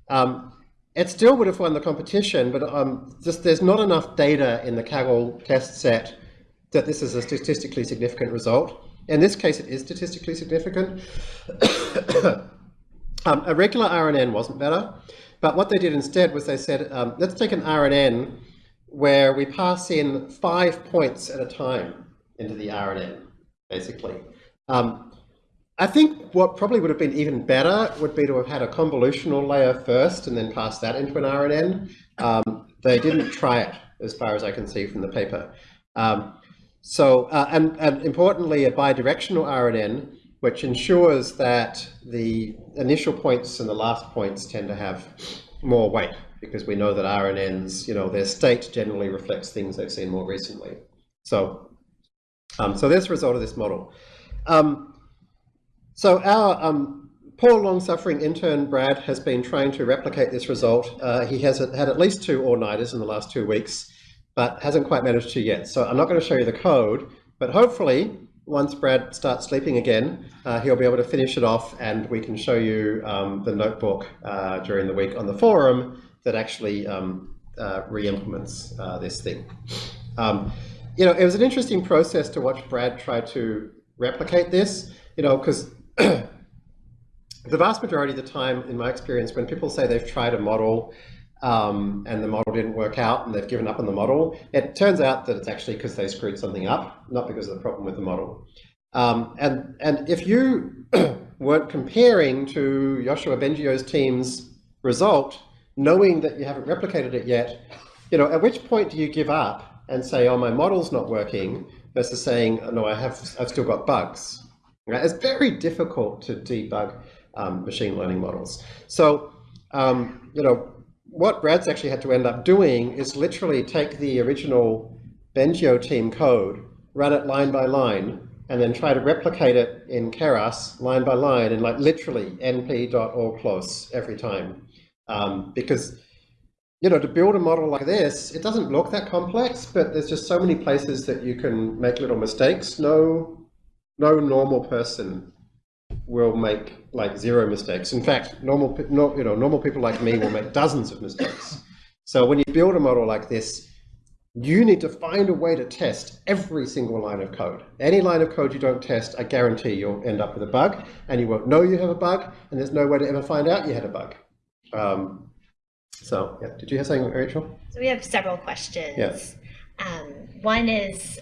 Um, it still would have won the competition, but um, just there's not enough data in the Kaggle test set that this is a statistically significant result. In this case, it is statistically significant. um, a regular RNN wasn't better, but what they did instead was they said, um, let's take an RNN where we pass in five points at a time into the RNN, basically. Um, I think what probably would have been even better would be to have had a convolutional layer first and then pass that into an RNN. Um, they didn't try it, as far as I can see from the paper. Um, so, uh, and, and importantly, a bidirectional RNN, which ensures that the initial points and the last points tend to have more weight, because we know that RNNs, you know, their state generally reflects things they've seen more recently. So, um, so there's the result of this model. Um, so our um, poor long-suffering intern Brad has been trying to replicate this result. Uh, he has had at least two all-nighters in the last two weeks, but hasn't quite managed to yet. So I'm not going to show you the code, but hopefully once Brad starts sleeping again, uh, he'll be able to finish it off and we can show you um, the notebook uh, during the week on the forum that actually um, uh, re-implements uh, this thing. Um, you know, it was an interesting process to watch Brad try to replicate this, you know, because the vast majority of the time, in my experience, when people say they've tried a model um, and the model didn't work out and they've given up on the model, it turns out that it's actually because they screwed something up, not because of the problem with the model. Um, and, and if you weren't comparing to Yoshua Bengio's team's result, knowing that you haven't replicated it yet, you know, at which point do you give up and say, oh, my model's not working, versus saying, oh, no, I have, I've still got bugs. Right? It's very difficult to debug um, machine learning models. So, um, you know, what Brad's actually had to end up doing is literally take the original Bengio team code, run it line by line, and then try to replicate it in Keras line by line and like literally np.allclose every time. Um, because, you know, to build a model like this, it doesn't look that complex, but there's just so many places that you can make little mistakes. No, no normal person will make like zero mistakes. In fact, normal, no, you know, normal people like me will make dozens of mistakes. So when you build a model like this, you need to find a way to test every single line of code. Any line of code you don't test, I guarantee you'll end up with a bug, and you won't know you have a bug, and there's no way to ever find out you had a bug. Um, so, yeah, did you have something, Rachel? So we have several questions. Yes. Um, one is,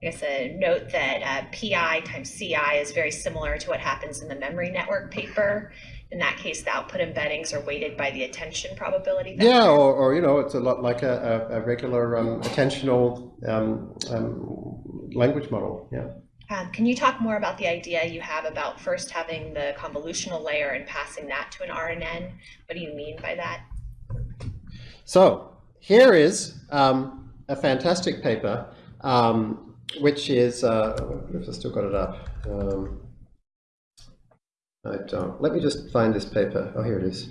I guess, a note that uh, PI times CI is very similar to what happens in the memory network paper. In that case, the output embeddings are weighted by the attention probability. Yeah, or, or you know, it's a lot like a, a, a regular um, attentional um, um, language model. Yeah. Um, can you talk more about the idea you have about first having the convolutional layer and passing that to an RNN? What do you mean by that? So here is um, a fantastic paper, um, which is, uh, if I still got it up. Um, I don't. Let me just find this paper. Oh, here it is.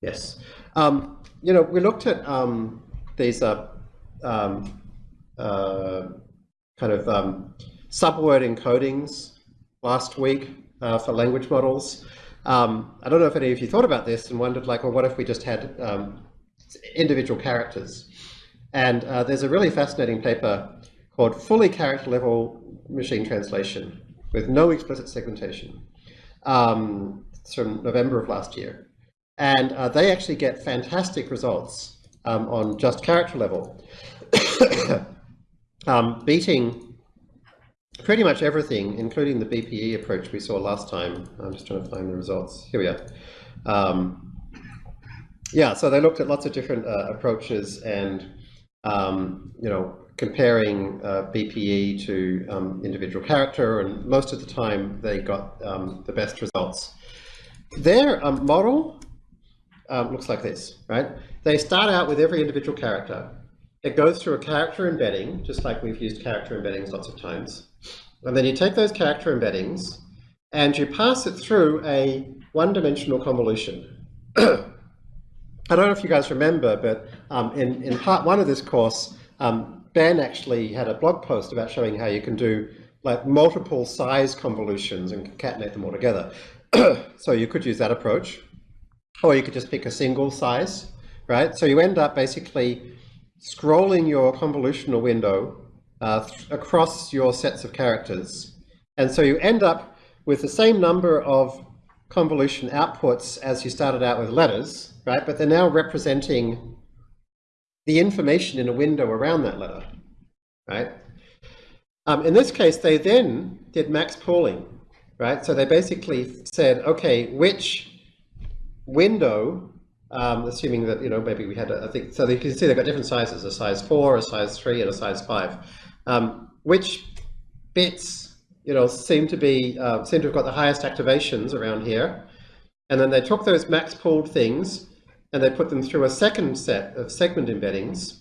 Yes. Um, you know, we looked at um, these uh, um, uh, kind of um, subword encodings last week uh, for language models. Um, I don't know if any of you thought about this and wondered, like, well, what if we just had um, individual characters? And uh, there's a really fascinating paper called Fully Character Level Machine Translation with no explicit segmentation. Um, it's from November of last year. And uh, they actually get fantastic results um, on just character level, um, beating pretty much everything, including the BPE approach we saw last time. I'm just trying to find the results. Here we are. Um, yeah, so they looked at lots of different uh, approaches and, um, you know, comparing uh, BPE to um, individual character, and most of the time they got um, the best results. Their um, model um, looks like this, right? They start out with every individual character. It goes through a character embedding, just like we've used character embeddings lots of times. And then you take those character embeddings and you pass it through a one-dimensional convolution. I don't know if you guys remember, but um, in, in part one of this course, um, Ben actually had a blog post about showing how you can do like multiple size convolutions and concatenate them all together. so you could use that approach, or you could just pick a single size, right? So you end up basically scrolling your convolutional window uh, across your sets of characters. And so you end up with the same number of convolution outputs as you started out with letters, right? But they're now representing the information in a window around that letter, right? Um, in this case, they then did max pooling, right? So they basically said, okay, which window, um, assuming that, you know, maybe we had, a, I think, so you can see they've got different sizes, a size four, a size three, and a size five. Um, which bits, you know, seem to be, uh, seem to have got the highest activations around here. And then they took those max pooled things and they put them through a second set of segment embeddings.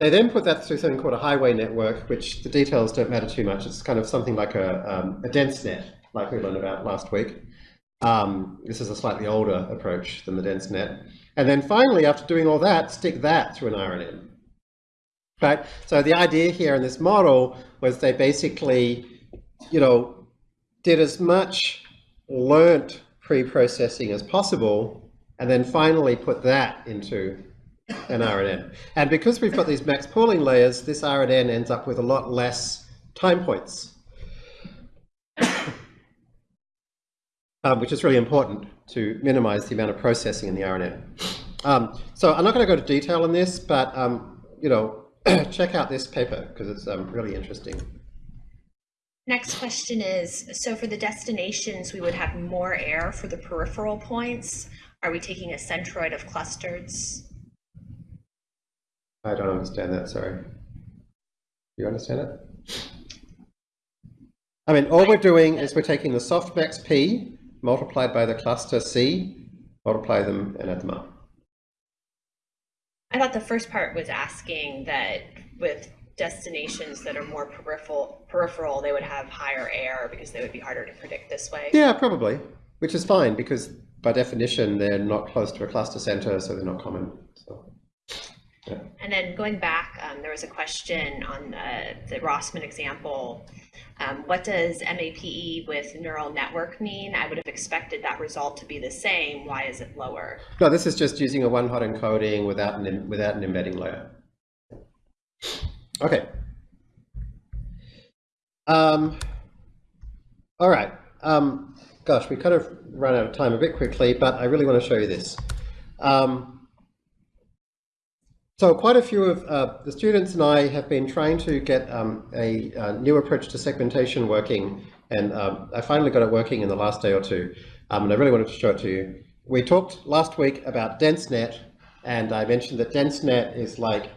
They then put that through something called a highway network, which the details don't matter too much. It's kind of something like a, um, a dense net, like we learned about last week. Um, this is a slightly older approach than the dense net. And then finally, after doing all that, stick that through an RNN. Right? So the idea here in this model was they basically, you know, did as much learnt pre-processing as possible and then finally put that into an RNN. And because we've got these max pooling layers, this RNN ends up with a lot less time points, um, which is really important to minimize the amount of processing in the RNN. Um, so I'm not going to go to detail on this, but um, you know, check out this paper because it's um, really interesting. Next question is, so for the destinations, we would have more air for the peripheral points. Are we taking a centroid of clusters? I don't understand that, sorry. Do you understand it? I mean, all we're doing is we're taking the softmax P multiplied by the cluster C, multiply them and add them up. I thought the first part was asking that with destinations that are more peripheral, peripheral, they would have higher air because they would be harder to predict this way. Yeah, probably, which is fine because by definition, they're not close to a cluster center, so they're not common. Yeah. And then going back, um, there was a question on the, the Rossmann example. Um, what does MAPE with neural network mean? I would have expected that result to be the same. Why is it lower? No, this is just using a one-hot encoding without an, without an embedding layer. Okay. Um, all right. Um, gosh, we kind of run out of time a bit quickly, but I really want to show you this. Um, so quite a few of uh, the students and I have been trying to get um, a, a, new approach to segmentation working, and um, I finally got it working in the last day or two, um, and I really wanted to show it to you. We talked last week about DenseNet, and I mentioned that DenseNet is like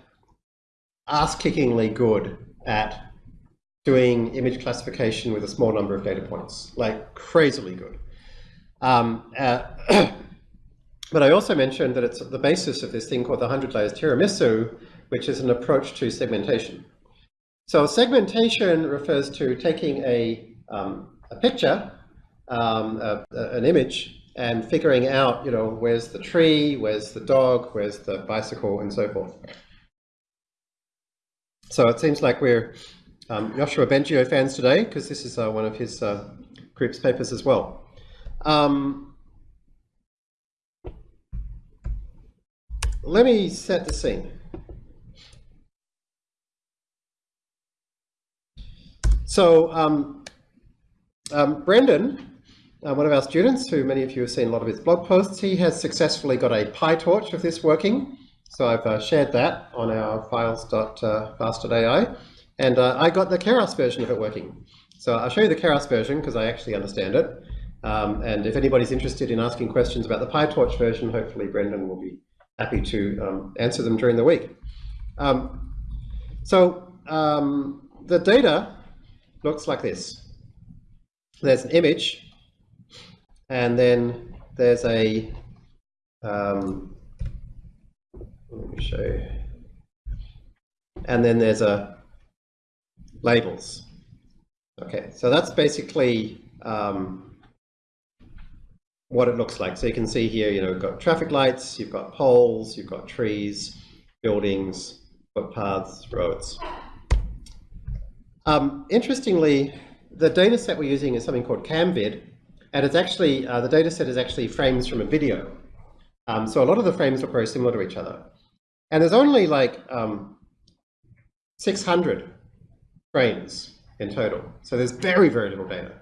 ass-kickingly good at doing image classification with a small number of data points, like crazily good. Um, uh, but I also mentioned that it's the basis of this thing called the 100 layers tiramisu, which is an approach to segmentation. So segmentation refers to taking a, um, a picture, um, a, a, an image, and figuring out, you know, where's the tree, where's the dog, where's the bicycle, and so forth. So it seems like we're um, Yoshua Bengio fans today, because this is uh, one of his uh, group's papers as well. Um, let me set the scene. So um, um, Brendan, uh, one of our students, who many of you have seen a lot of his blog posts, he has successfully got a PyTorch of this working. So I've uh, shared that on our files.fast.ai, and uh, I got the Keras version of it working. So I'll show you the Keras version because I actually understand it. Um, and if anybody's interested in asking questions about the PyTorch version, hopefully Brendan will be happy to um, answer them during the week. Um, So um, the data looks like this. There's an image, and then there's a, um, let me show you, and then there's a labels. Okay, so that's basically um, what it looks like. So you can see here, you know, you've got traffic lights, you've got poles, you've got trees, buildings, footpaths, roads. Um, interestingly, the data set we're using is something called CamVid, and it's actually, uh, the data set is actually frames from a video. Um, so a lot of the frames look very similar to each other. And there's only like um, 600 frames in total. So there's very, very little data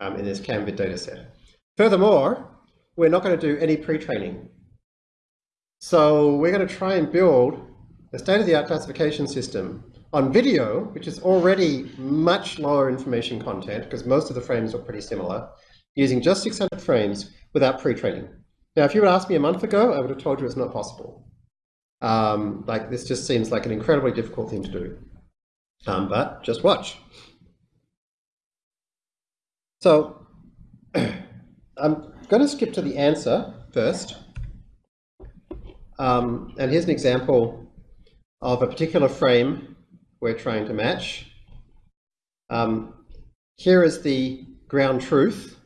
um, in this CamVid data set. Furthermore, we're not going to do any pre-training. So we're going to try and build a state-of-the-art classification system on video, which is already much lower information content, because most of the frames are pretty similar, using just 600 frames without pre-training. Now, if you had asked me a month ago, I would have told you it's not possible. Um, like, this just seems like an incredibly difficult thing to do. Um, but just watch. So, I'm going to skip to the answer first. Um, and here's an example of a particular frame we're trying to match. Um, here is the ground truth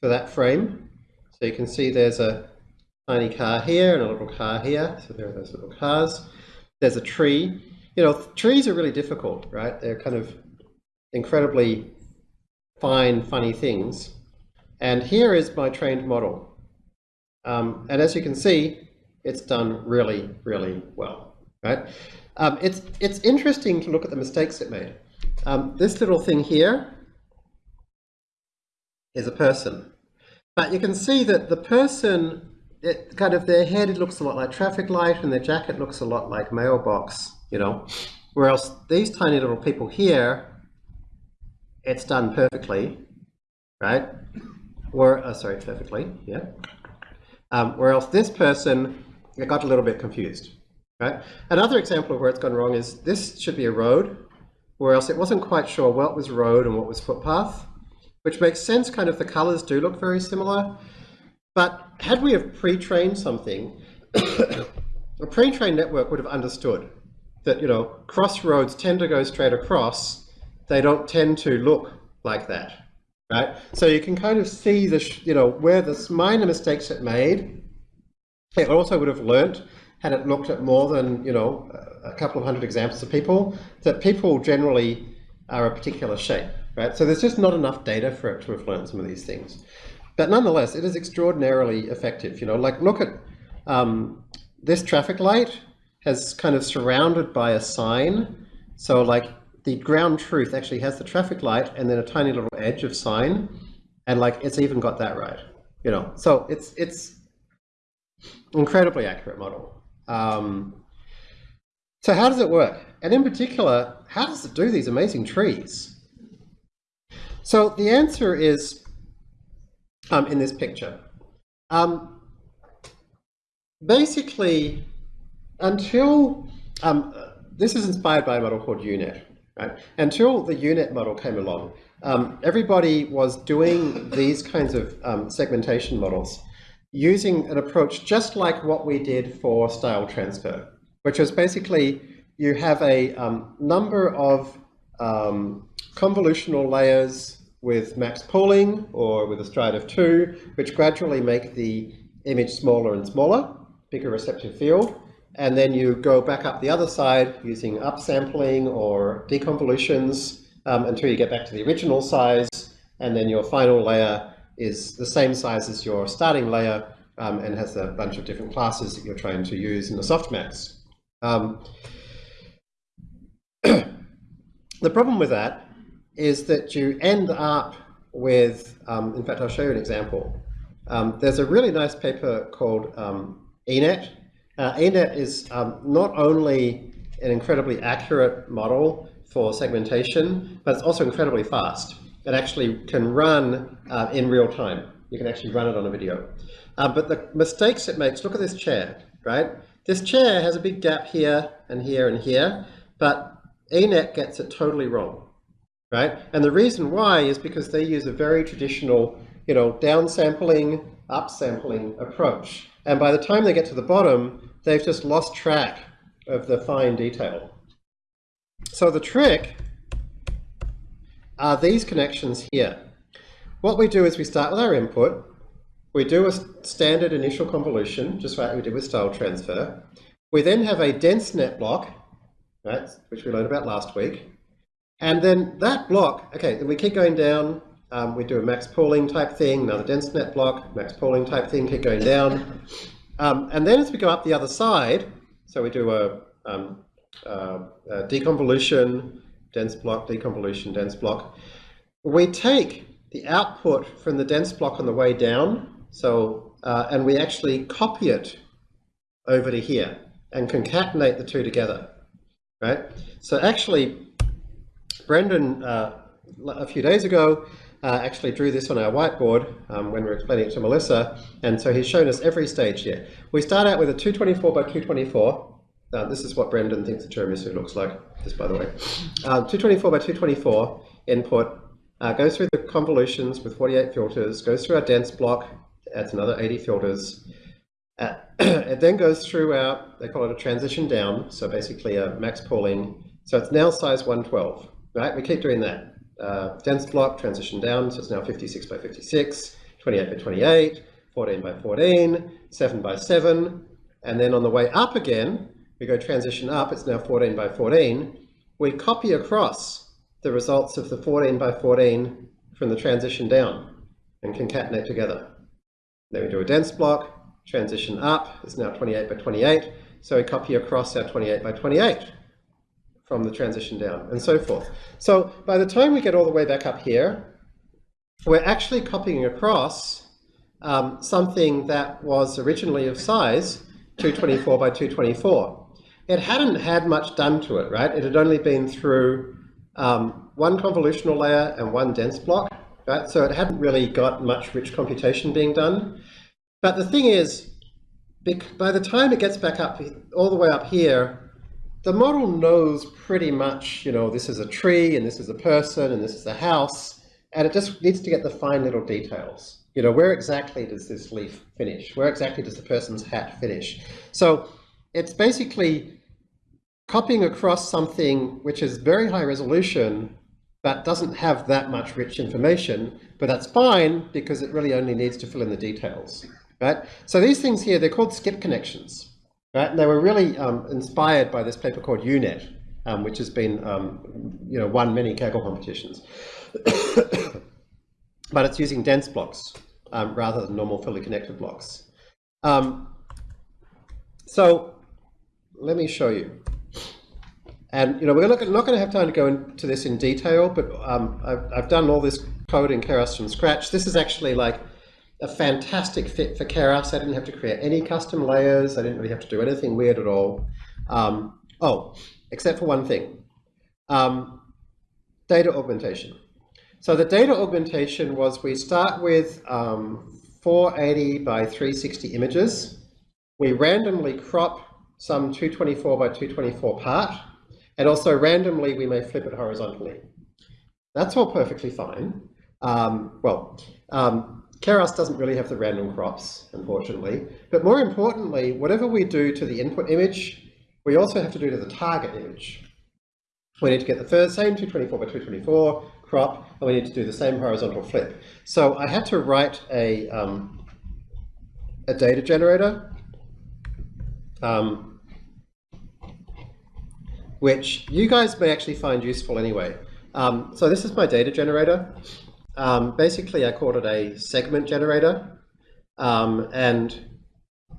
for that frame. So you can see there's a tiny car here and a little car here. So there are those little cars. There's a tree. You know, trees are really difficult, right? They're kind of incredibly fine, funny things. And here is my trained model. Um, and as you can see, it's done really, really well, right? Um, it's, it's interesting to look at the mistakes it made. Um, this little thing here is a person. But you can see that the person, it, kind of their head looks a lot like traffic light and their jacket looks a lot like mailbox, you know. Whereas these tiny little people here, it's done perfectly, right? Or, uh, sorry, perfectly, yeah. Um, whereas this person, got a little bit confused, right? Another example of where it's gone wrong is this should be a road, or else it wasn't quite sure what was road and what was footpath, which makes sense, kind of the colors do look very similar. But had we have pre-trained something, a pre-trained network would have understood that, you know, crossroads tend to go straight across, they don't tend to look like that, right? So you can kind of see the, you know, where the minor mistakes it made, it also would have learnt had it looked at more than, you know, a couple of hundred examples of people, that people generally are a particular shape, right? So there's just not enough data for it to have learned some of these things. But nonetheless, it is extraordinarily effective. You know, like look at um, this traffic light has kind of surrounded by a sign. So like the ground truth actually has the traffic light and then a tiny little edge of sign. And like it's even got that right. You know, so it's it's incredibly accurate model. Um, so how does it work? And in particular, how does it do these amazing trees? So the answer is um, in this picture. Um, basically, until, um, this is inspired by a model called UNet, right? Until the UNet model came along, um, everybody was doing these kinds of um, segmentation models using an approach just like what we did for style transfer, which was basically you have a um, number of um, convolutional layers with max pooling or with a stride of two, which gradually make the image smaller and smaller, bigger receptive field. And then you go back up the other side using upsampling or deconvolutions um, until you get back to the original size. And then your final layer is the same size as your starting layer um, and has a bunch of different classes that you're trying to use in the softmax. Um, the problem with that is that you end up with, um, in fact, I'll show you an example. Um, there's a really nice paper called um, ENet. Uh, ENet is um, not only an incredibly accurate model for segmentation, but it's also incredibly fast. It actually can run uh, in real time. You can actually run it on a video. Uh, but the mistakes it makes, look at this chair, right? This chair has a big gap here and here and here, but ENet gets it totally wrong, right? And the reason why is because they use a very traditional, you know, downsampling, upsampling approach. And by the time they get to the bottom, they've just lost track of the fine detail. So the trick are these connections here. What we do is we start with our input, we do a standard initial convolution, just like we did with style transfer. We then have a dense net block, right, which we learned about last week. And then that block, okay, then we keep going down, um, we do a max pooling type thing, another dense net block, max pooling type thing, keep going down. Um, and then as we go up the other side, so we do a, um, a deconvolution, dense block, deconvolution, dense block, we take the output from the dense block on the way down, so, uh, and we actually copy it over to here and concatenate the two together, right? So actually, Brendan, uh, a few days ago, uh, actually drew this on our whiteboard um, when we were explaining it to Melissa, and so he's shown us every stage here. We start out with a 224 by 224. Uh, this is what Brendan thinks the tiramisu looks like, just by the way. Um, 224 by 224 input, uh, goes through the convolutions with 48 filters, goes through our dense block, adds another 80 filters. Uh, it then goes through our, they call it a transition down, so basically a max pooling. So it's now size 112, right? We keep doing that. Uh, dense block, transition down, so it's now 56 by 56, 28 by 28, 14 by 14, 7 by 7, and then on the way up again, we go transition up, it's now 14 by 14. We copy across the results of the 14 by 14 from the transition down and concatenate together. Then we do a dense block, transition up, it's now 28 by 28, so we copy across our 28 by 28 from the transition down, and so forth. So by the time we get all the way back up here, we're actually copying across um, something that was originally of size 224 by 224. It hadn't had much done to it, right? It had only been through um, one convolutional layer and one dense block, right? So it hadn't really got much rich computation being done. But the thing is, by the time it gets back up all the way up here, the model knows pretty much, you know, this is a tree and this is a person and this is a house, and it just needs to get the fine little details. You know, where exactly does this leaf finish? Where exactly does the person's hat finish? So it's basically copying across something which is very high resolution that doesn't have that much rich information, but that's fine because it really only needs to fill in the details, right? So these things here, they're called skip connections, right? And they were really um, inspired by this paper called UNet, um, which has been, um, you know, won many Kaggle competitions. but it's using dense blocks um, rather than normal fully connected blocks. Um, so let me show you. And you know, we're not going to have time to go into this in detail, but um, I've, I've, done all this code in Keras from scratch. This is actually like a fantastic fit for Keras. I didn't have to create any custom layers. I didn't really have to do anything weird at all. Um, oh, except for one thing, um, data augmentation. So the data augmentation was we start with um, 480 by 360 images. We randomly crop some 224 by 224 part and also randomly, we may flip it horizontally. That's all perfectly fine. Um, well, um, Keras doesn't really have the random crops, unfortunately. But more importantly, whatever we do to the input image, we also have to do to the target image. We need to get the first, same 224 by 224 crop, and we need to do the same horizontal flip. So I had to write a, um, a data generator. Um, which you guys may actually find useful anyway. Um, so this is my data generator. Um, basically, I called it a segment generator. Um, and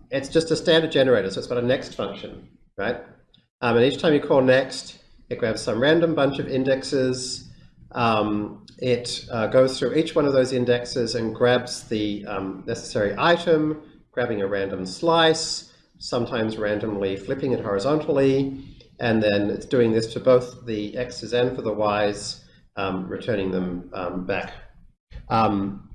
it's just a standard generator, so it's got a next function, right? Um, and each time you call next, it grabs some random bunch of indexes. Um, it uh, goes through each one of those indexes and grabs the um, necessary item, grabbing a random slice, sometimes randomly flipping it horizontally, and then it's doing this for both the x's and for the y's, um, returning them um, back. Um,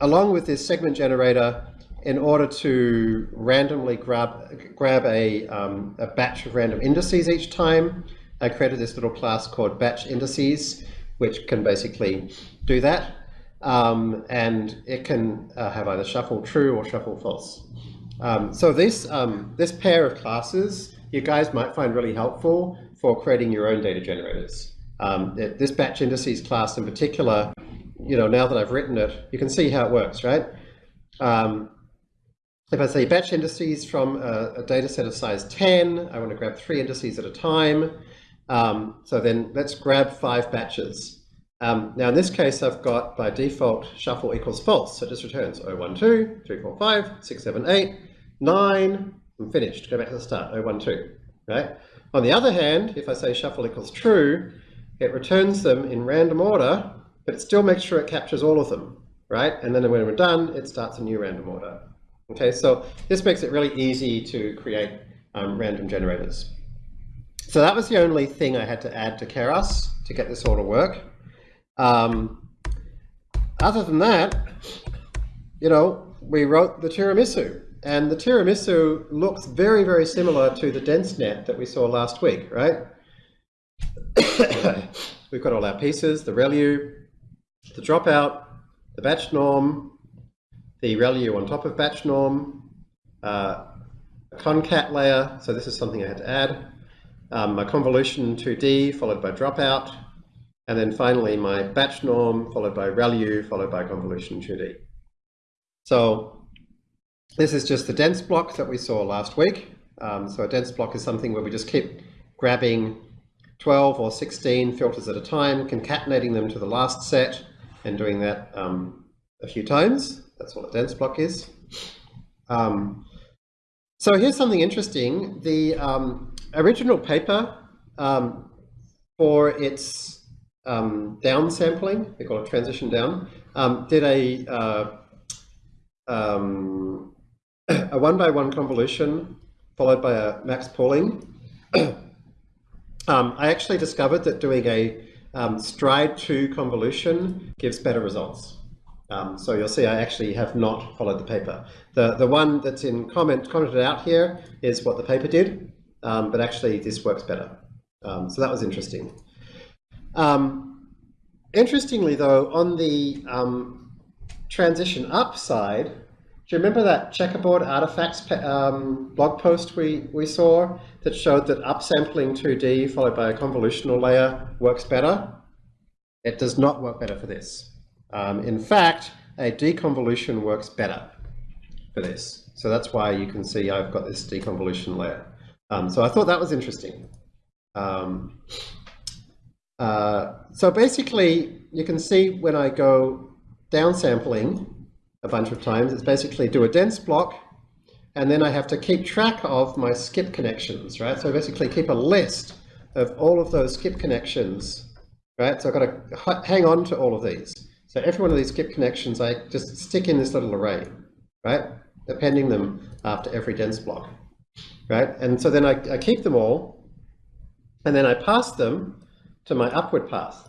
along with this segment generator, in order to randomly grab, grab a, um, a batch of random indices each time, I created this little class called batch indices, which can basically do that. Um, and it can uh, have either shuffle true or shuffle false. Um, so this, um, this pair of classes you guys might find really helpful for creating your own data generators. Um, this batch indices class in particular, you know, now that I've written it, you can see how it works, right? Um, if I say batch indices from a, a, data set of size 10, I want to grab three indices at a time. Um, so then let's grab five batches. Um, now in this case, I've got by default shuffle equals false. So it just returns 012, 3, 4, 5, 6, 7, 8, 9, I'm finished. Go back to the start, 012, right? On the other hand, if I say shuffle equals true, it returns them in random order, but it still makes sure it captures all of them, right? And then when we're done, it starts a new random order. Okay, so this makes it really easy to create um, random generators. So that was the only thing I had to add to Keras to get this all to work. Um, other than that, you know, we wrote the tiramisu. And the tiramisu looks very, very similar to the DenseNet that we saw last week, right? We've got all our pieces, the ReLU, the dropout, the batch norm, the ReLU on top of batch norm, uh, a concat layer, so this is something I had to add, um, my convolution 2D followed by dropout, and then finally my batch norm followed by ReLU followed by convolution 2D. So this is just the dense block that we saw last week. Um, so a dense block is something where we just keep grabbing 12 or 16 filters at a time, concatenating them to the last set, and doing that um, a few times. That's what a dense block is. Um, so here's something interesting. The um, original paper um, for its um, downsampling, they call it transition down, did a uh, um, a one by one convolution followed by a max pooling. um, I actually discovered that doing a um, stride 2 convolution gives better results. Um, so you'll see I actually have not followed the paper. The, the one that's in comment commented out here is what the paper did, um, but actually this works better. Um, so that was interesting. Um, interestingly though, on the transition up side, do you remember that checkerboard artifacts um, blog post we, we saw that showed that upsampling 2D followed by a convolutional layer works better? It does not work better for this. Um, in fact, a deconvolution works better for this. So that's why you can see I've got this deconvolution layer. Um, so I thought that was interesting. Um, uh, so basically, you can see when I go downsampling, a bunch of times. It's basically do a dense block, and then I have to keep track of my skip connections, right? So I basically keep a list of all of those skip connections, right? So I've got to hang on to all of these. So every one of these skip connections, I just stick in this little array, right? Appending them after every dense block, right? And so then I, I keep them all, and then I pass them to my upward path,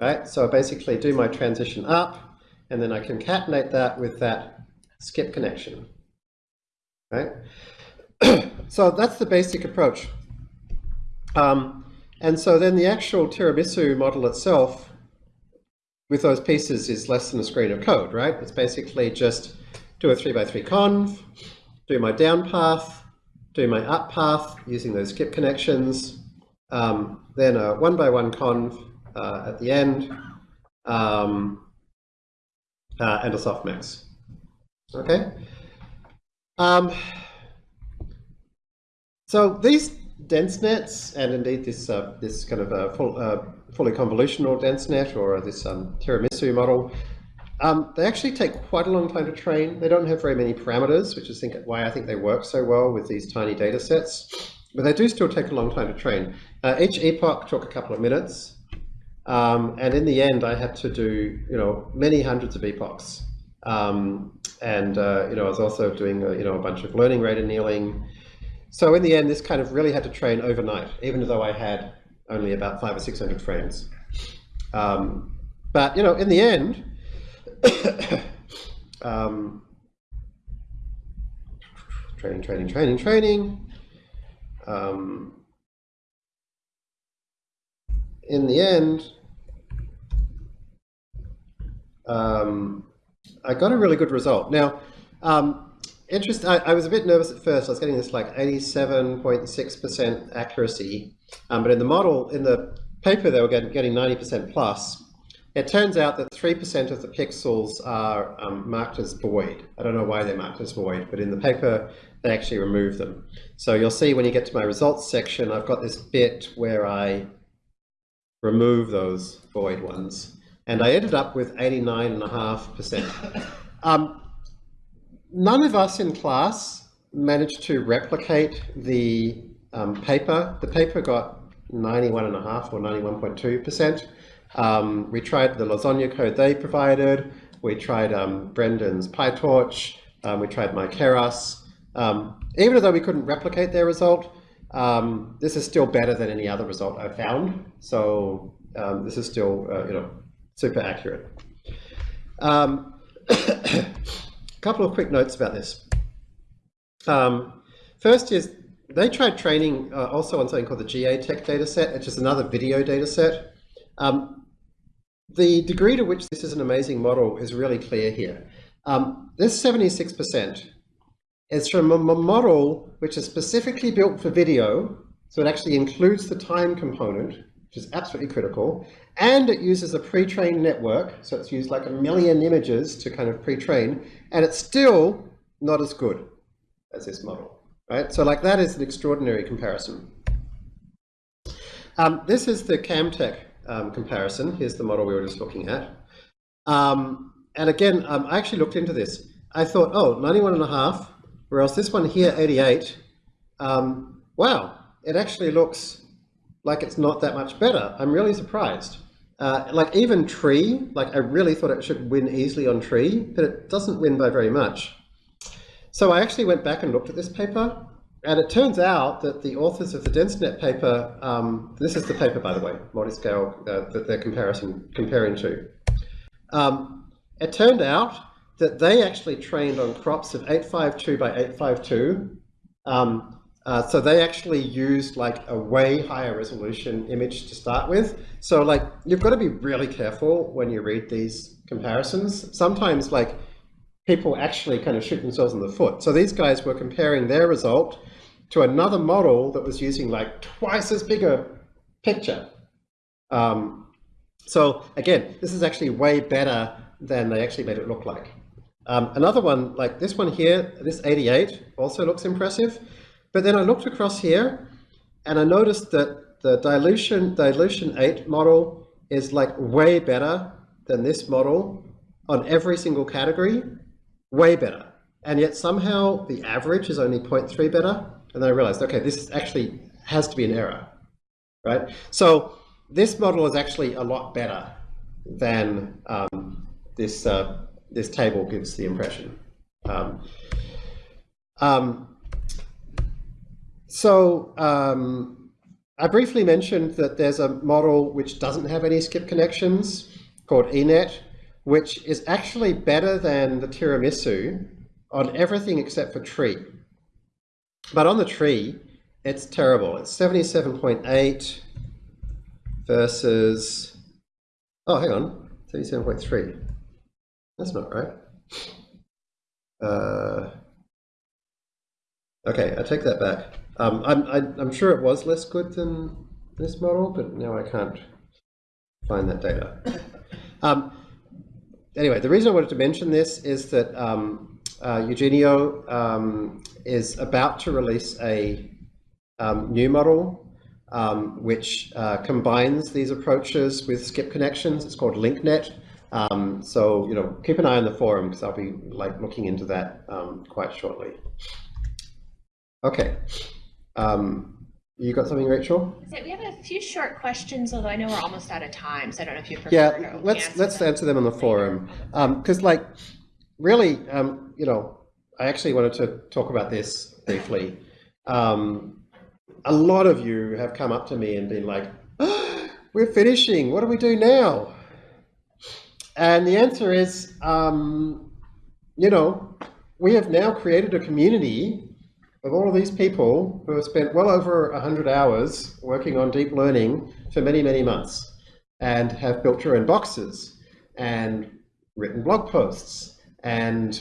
right? So I basically do my transition up, and then I concatenate that with that skip connection, right? so that's the basic approach. Um, and so then the actual tiramisu model itself with those pieces is less than a screen of code, right? It's basically just do a 3 by 3 conv, do my down path, do my up path using those skip connections, um, then a one by one conv uh, at the end, um, uh, and a softmax. Okay. Um, so these dense nets, and indeed this uh, this kind of a full, uh, fully convolutional dense net or this um, tiramisu model, um, they actually take quite a long time to train. They don't have very many parameters, which is think why I think they work so well with these tiny data sets. But they do still take a long time to train. Uh, each epoch took a couple of minutes. Um, and in the end, I had to do, you know, many hundreds of epochs. Um, and, uh, you know, I was also doing, uh, you know, a bunch of learning rate annealing. So in the end, this kind of really had to train overnight, even though I had only about five or 600 frames. Um, but, you know, in the end, um, training, training, training, training. Um, in the end, um, I got a really good result. Now, um, interest, I, I, was a bit nervous at first. I was getting this like 87.6% accuracy, um, but in the model, in the paper, they were getting, getting 90% plus. It turns out that 3% of the pixels are um, marked as void. I don't know why they're marked as void, but in the paper, they actually remove them. So you'll see when you get to my results section, I've got this bit where I remove those void ones. And I ended up with 89.5%. Um, none of us in class managed to replicate the um, paper. The paper got 91.5 or 91.2%. Um, we tried the Lasagne code they provided. We tried um, Brendan's PyTorch. Um, we tried myKeras. Um, even though we couldn't replicate their result, um, this is still better than any other result I've found. So um, this is still, uh, you know, super accurate. A couple of quick notes about this. first is they tried training uh, also on something called the GA-Tech dataset, which is another video dataset. Um, the degree to which this is an amazing model is really clear here. Um, this 76% is from a model which is specifically built for video, so it actually includes the time component, which is absolutely critical, and it uses a pre-trained network, so it's used like a million images to kind of pre-train, and it's still not as good as this model right? So like that is an extraordinary comparison. Um, this is the CamVid um, comparison. Here's the model we were just looking at. Um, and again, um, I actually looked into this. I thought, oh, 91 and a half, whereas this one here, 88, um, wow, it actually looks like it's not that much better. I'm really surprised. Uh, like even tree, like I really thought it should win easily on tree, but it doesn't win by very much. So I actually went back and looked at this paper, and it turns out that the authors of the DenseNet paper, um, this is the paper, by the way, multi-scale uh, that they're comparison, comparing to. Um, it turned out that they actually trained on crops of 852 by 852. Um, uh, so they actually used like a way higher resolution image to start with. So like you've got to be really careful when you read these comparisons. Sometimes like people actually kind of shoot themselves in the foot. So these guys were comparing their result to another model that was using like twice as big a picture. Um, so again, this is actually way better than they actually made it look like. Um, another one, like this one here, this 88, also looks impressive. But then I looked across here and I noticed that the dilation, dilation 8 model is like way better than this model on every single category way better. And yet somehow the average is only 0.3 better. And then I realized, okay, this actually has to be an error, right? So this model is actually a lot better than um, this, uh, this table gives the impression. Um, um, so um, I briefly mentioned that there's a model which doesn't have any skip connections called ENet which is actually better than the tiramisu on everything except for tree. But on the tree, it's terrible. It's 77.8 versus, oh, hang on, 77.3. That's not right. Uh, okay, I take that back. Um, I'm, I, i am sure it was less good than this model, but now I can't find that data. Um, anyway, the reason I wanted to mention this is that um, uh, Eugenio um, is about to release a um, new model um, which uh, combines these approaches with skip connections. It's called LinkNet. Um, so, you know, keep an eye on the forum because I'll be like looking into that quite shortly. Okay. You got something, Rachel? We have a few short questions, although I know we're almost out of time, so I don't know if you prefer yeah, let's answer let's them answer them on the forum because, um, like, really, um, you know, I actually wanted to talk about this briefly. Um, a lot of you have come up to me and been like, oh, "We're finishing. What do we do now?" And the answer is, um, you know, we have now created a community of all of these people who have spent well over 100 hours working on deep learning for many, many months and have built your own boxes and written blog posts and,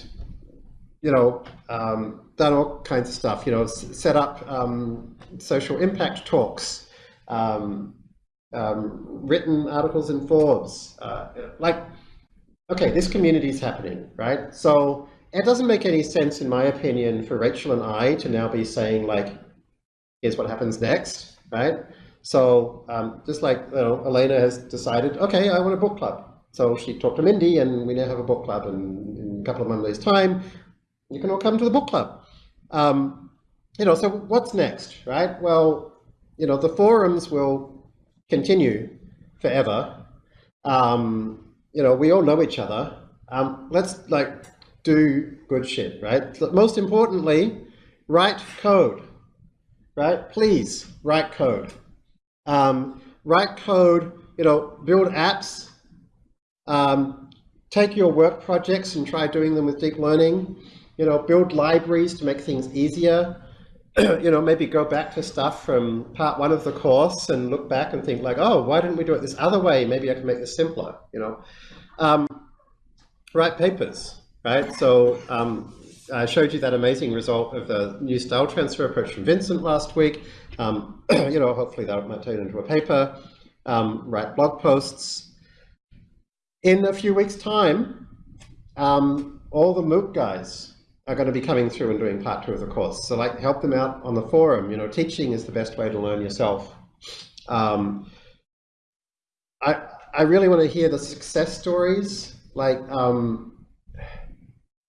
you know, um, done all kinds of stuff, you know, set up um, social impact talks, um, um, written articles in Forbes, uh, like, okay, this community is happening, right? So it doesn't make any sense, in my opinion, for Rachel and I to now be saying like, here's what happens next, right? So um, just like you know, Elena has decided, okay, I want a book club. So she talked to Mindy and we now have a book club and in a couple of Mondays time, you can all come to the book club. Um, you know, so what's next, right? Well, you know, the forums will continue forever. Um, you know, we all know each other. Um, let's like do good shit, right? Most importantly, write code, right? Please write code. Um, write code, you know, build apps, um, take your work projects and try doing them with deep learning, you know, build libraries to make things easier, you know, maybe go back to stuff from part one of the course and look back and think like, oh, why didn't we do it this other way? Maybe I can make this simpler, you know. Um, write papers, right? So um, I showed you that amazing result of the new style transfer approach from Vincent last week. Um, you know, hopefully that might turn into a paper. Um, write blog posts. In a few weeks' time, um, all the MOOC guys are going to be coming through and doing part two of the course. So like help them out on the forum. You know, teaching is the best way to learn yourself. Um, I, I really want to hear the success stories. Like, um,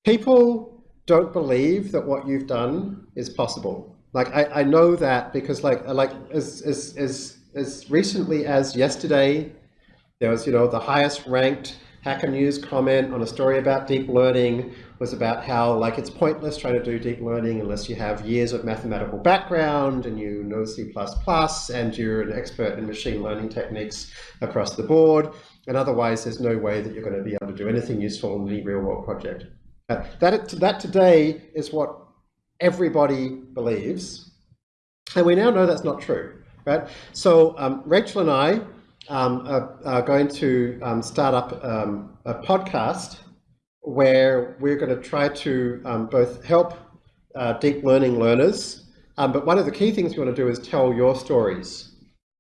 people don't believe that what you've done is possible. Like I, I know that because like like as, as as as recently as yesterday, there was you know the highest ranked Hacker News comment on a story about deep learning was about how like it's pointless trying to do deep learning unless you have years of mathematical background and you know C++ and you're an expert in machine learning techniques across the board. And otherwise, there's no way that you're going to be able to do anything useful in any real world project. That, that today is what everybody believes. And we now know that's not true, right? So um, Rachel and I um, are, are, going to um, start up um, a podcast where we're going to try to um, both help uh, deep learning learners, um, but one of the key things we want to do is tell your stories,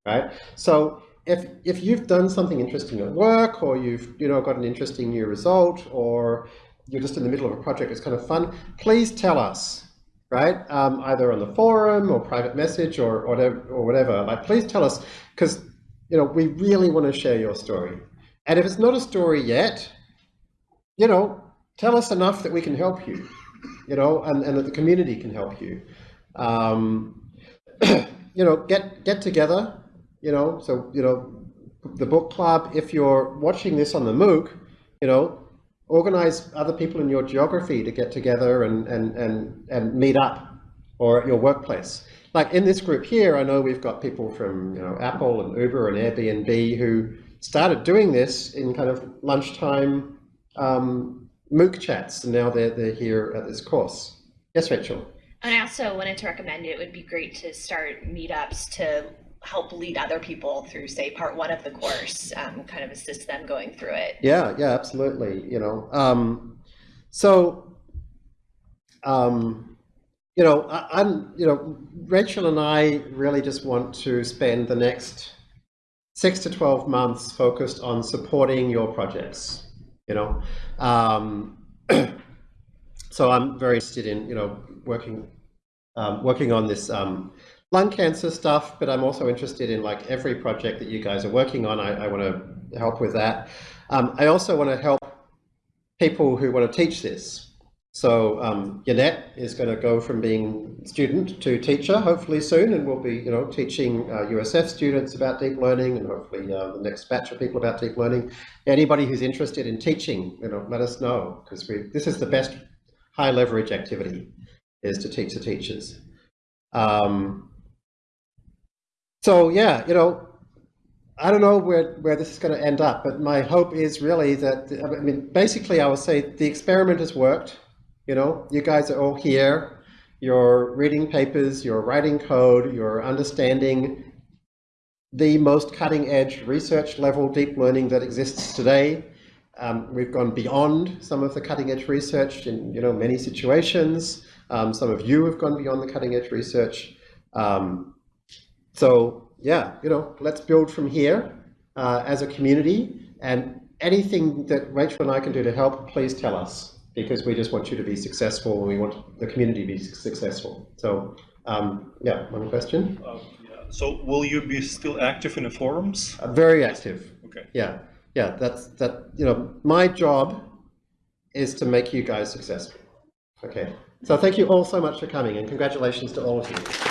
right? So if, if you've done something interesting at work or you've you know got an interesting new result or you're just in the middle of a project, it's kind of fun, please tell us, right? Um, either on the forum or private message or, or whatever, or whatever. Like, please tell us, because you know we really want to share your story. And if it's not a story yet, you know, tell us enough that we can help you, you know, and, and that the community can help you. Um, you know, get get together, you know, so you know, the book club. If you're watching this on the MOOC, you know, organize other people in your geography to get together and, and, and, and meet up or at your workplace. Like in this group here, I know we've got people from you know, Apple and Uber and Airbnb who started doing this in kind of lunchtime um, MOOC chats, and now they're, they're here at this course. Yes, Rachel? And I also wanted to recommend it would be great to start meetups to help lead other people through, say, part one of the course, um, kind of assist them going through it. Yeah, yeah, absolutely. You know, um, so, um, you know, I, am you know, Rachel and I really just want to spend the next six to 12 months focused on supporting your projects, you know. Um, so I'm very interested in, you know, working, um, working on this um, lung cancer stuff, but I'm also interested in like every project that you guys are working on. I, I want to help with that. Um, I also want to help people who want to teach this. So um, Yannet is going to go from being student to teacher, hopefully soon, and we'll be, you know, teaching uh, USF students about deep learning, and hopefully uh, the next batch of people about deep learning. Anybody who's interested in teaching, you know, let us know because we this is the best high leverage activity is to teach the teachers. Um, so yeah, you know, I don't know where, where this is going to end up, but my hope is really that, I mean, basically I would say the experiment has worked. You know, you guys are all here. you're reading papers, you're writing code, you're understanding the most cutting edge research level deep learning that exists today. Um, we've gone beyond some of the cutting edge research in you know many situations. Um, some of you have gone beyond the cutting edge research. Um, so yeah, you know, let's build from here uh, as a community and anything that Rachel and I can do to help, please tell us because we just want you to be successful and we want the community to be successful. So um, yeah, one question. Uh, yeah. So will you be still active in the forums? Uh, very active. Okay. Yeah, yeah. That's that. You know, my job is to make you guys successful. Okay. So thank you all so much for coming and congratulations to all of you.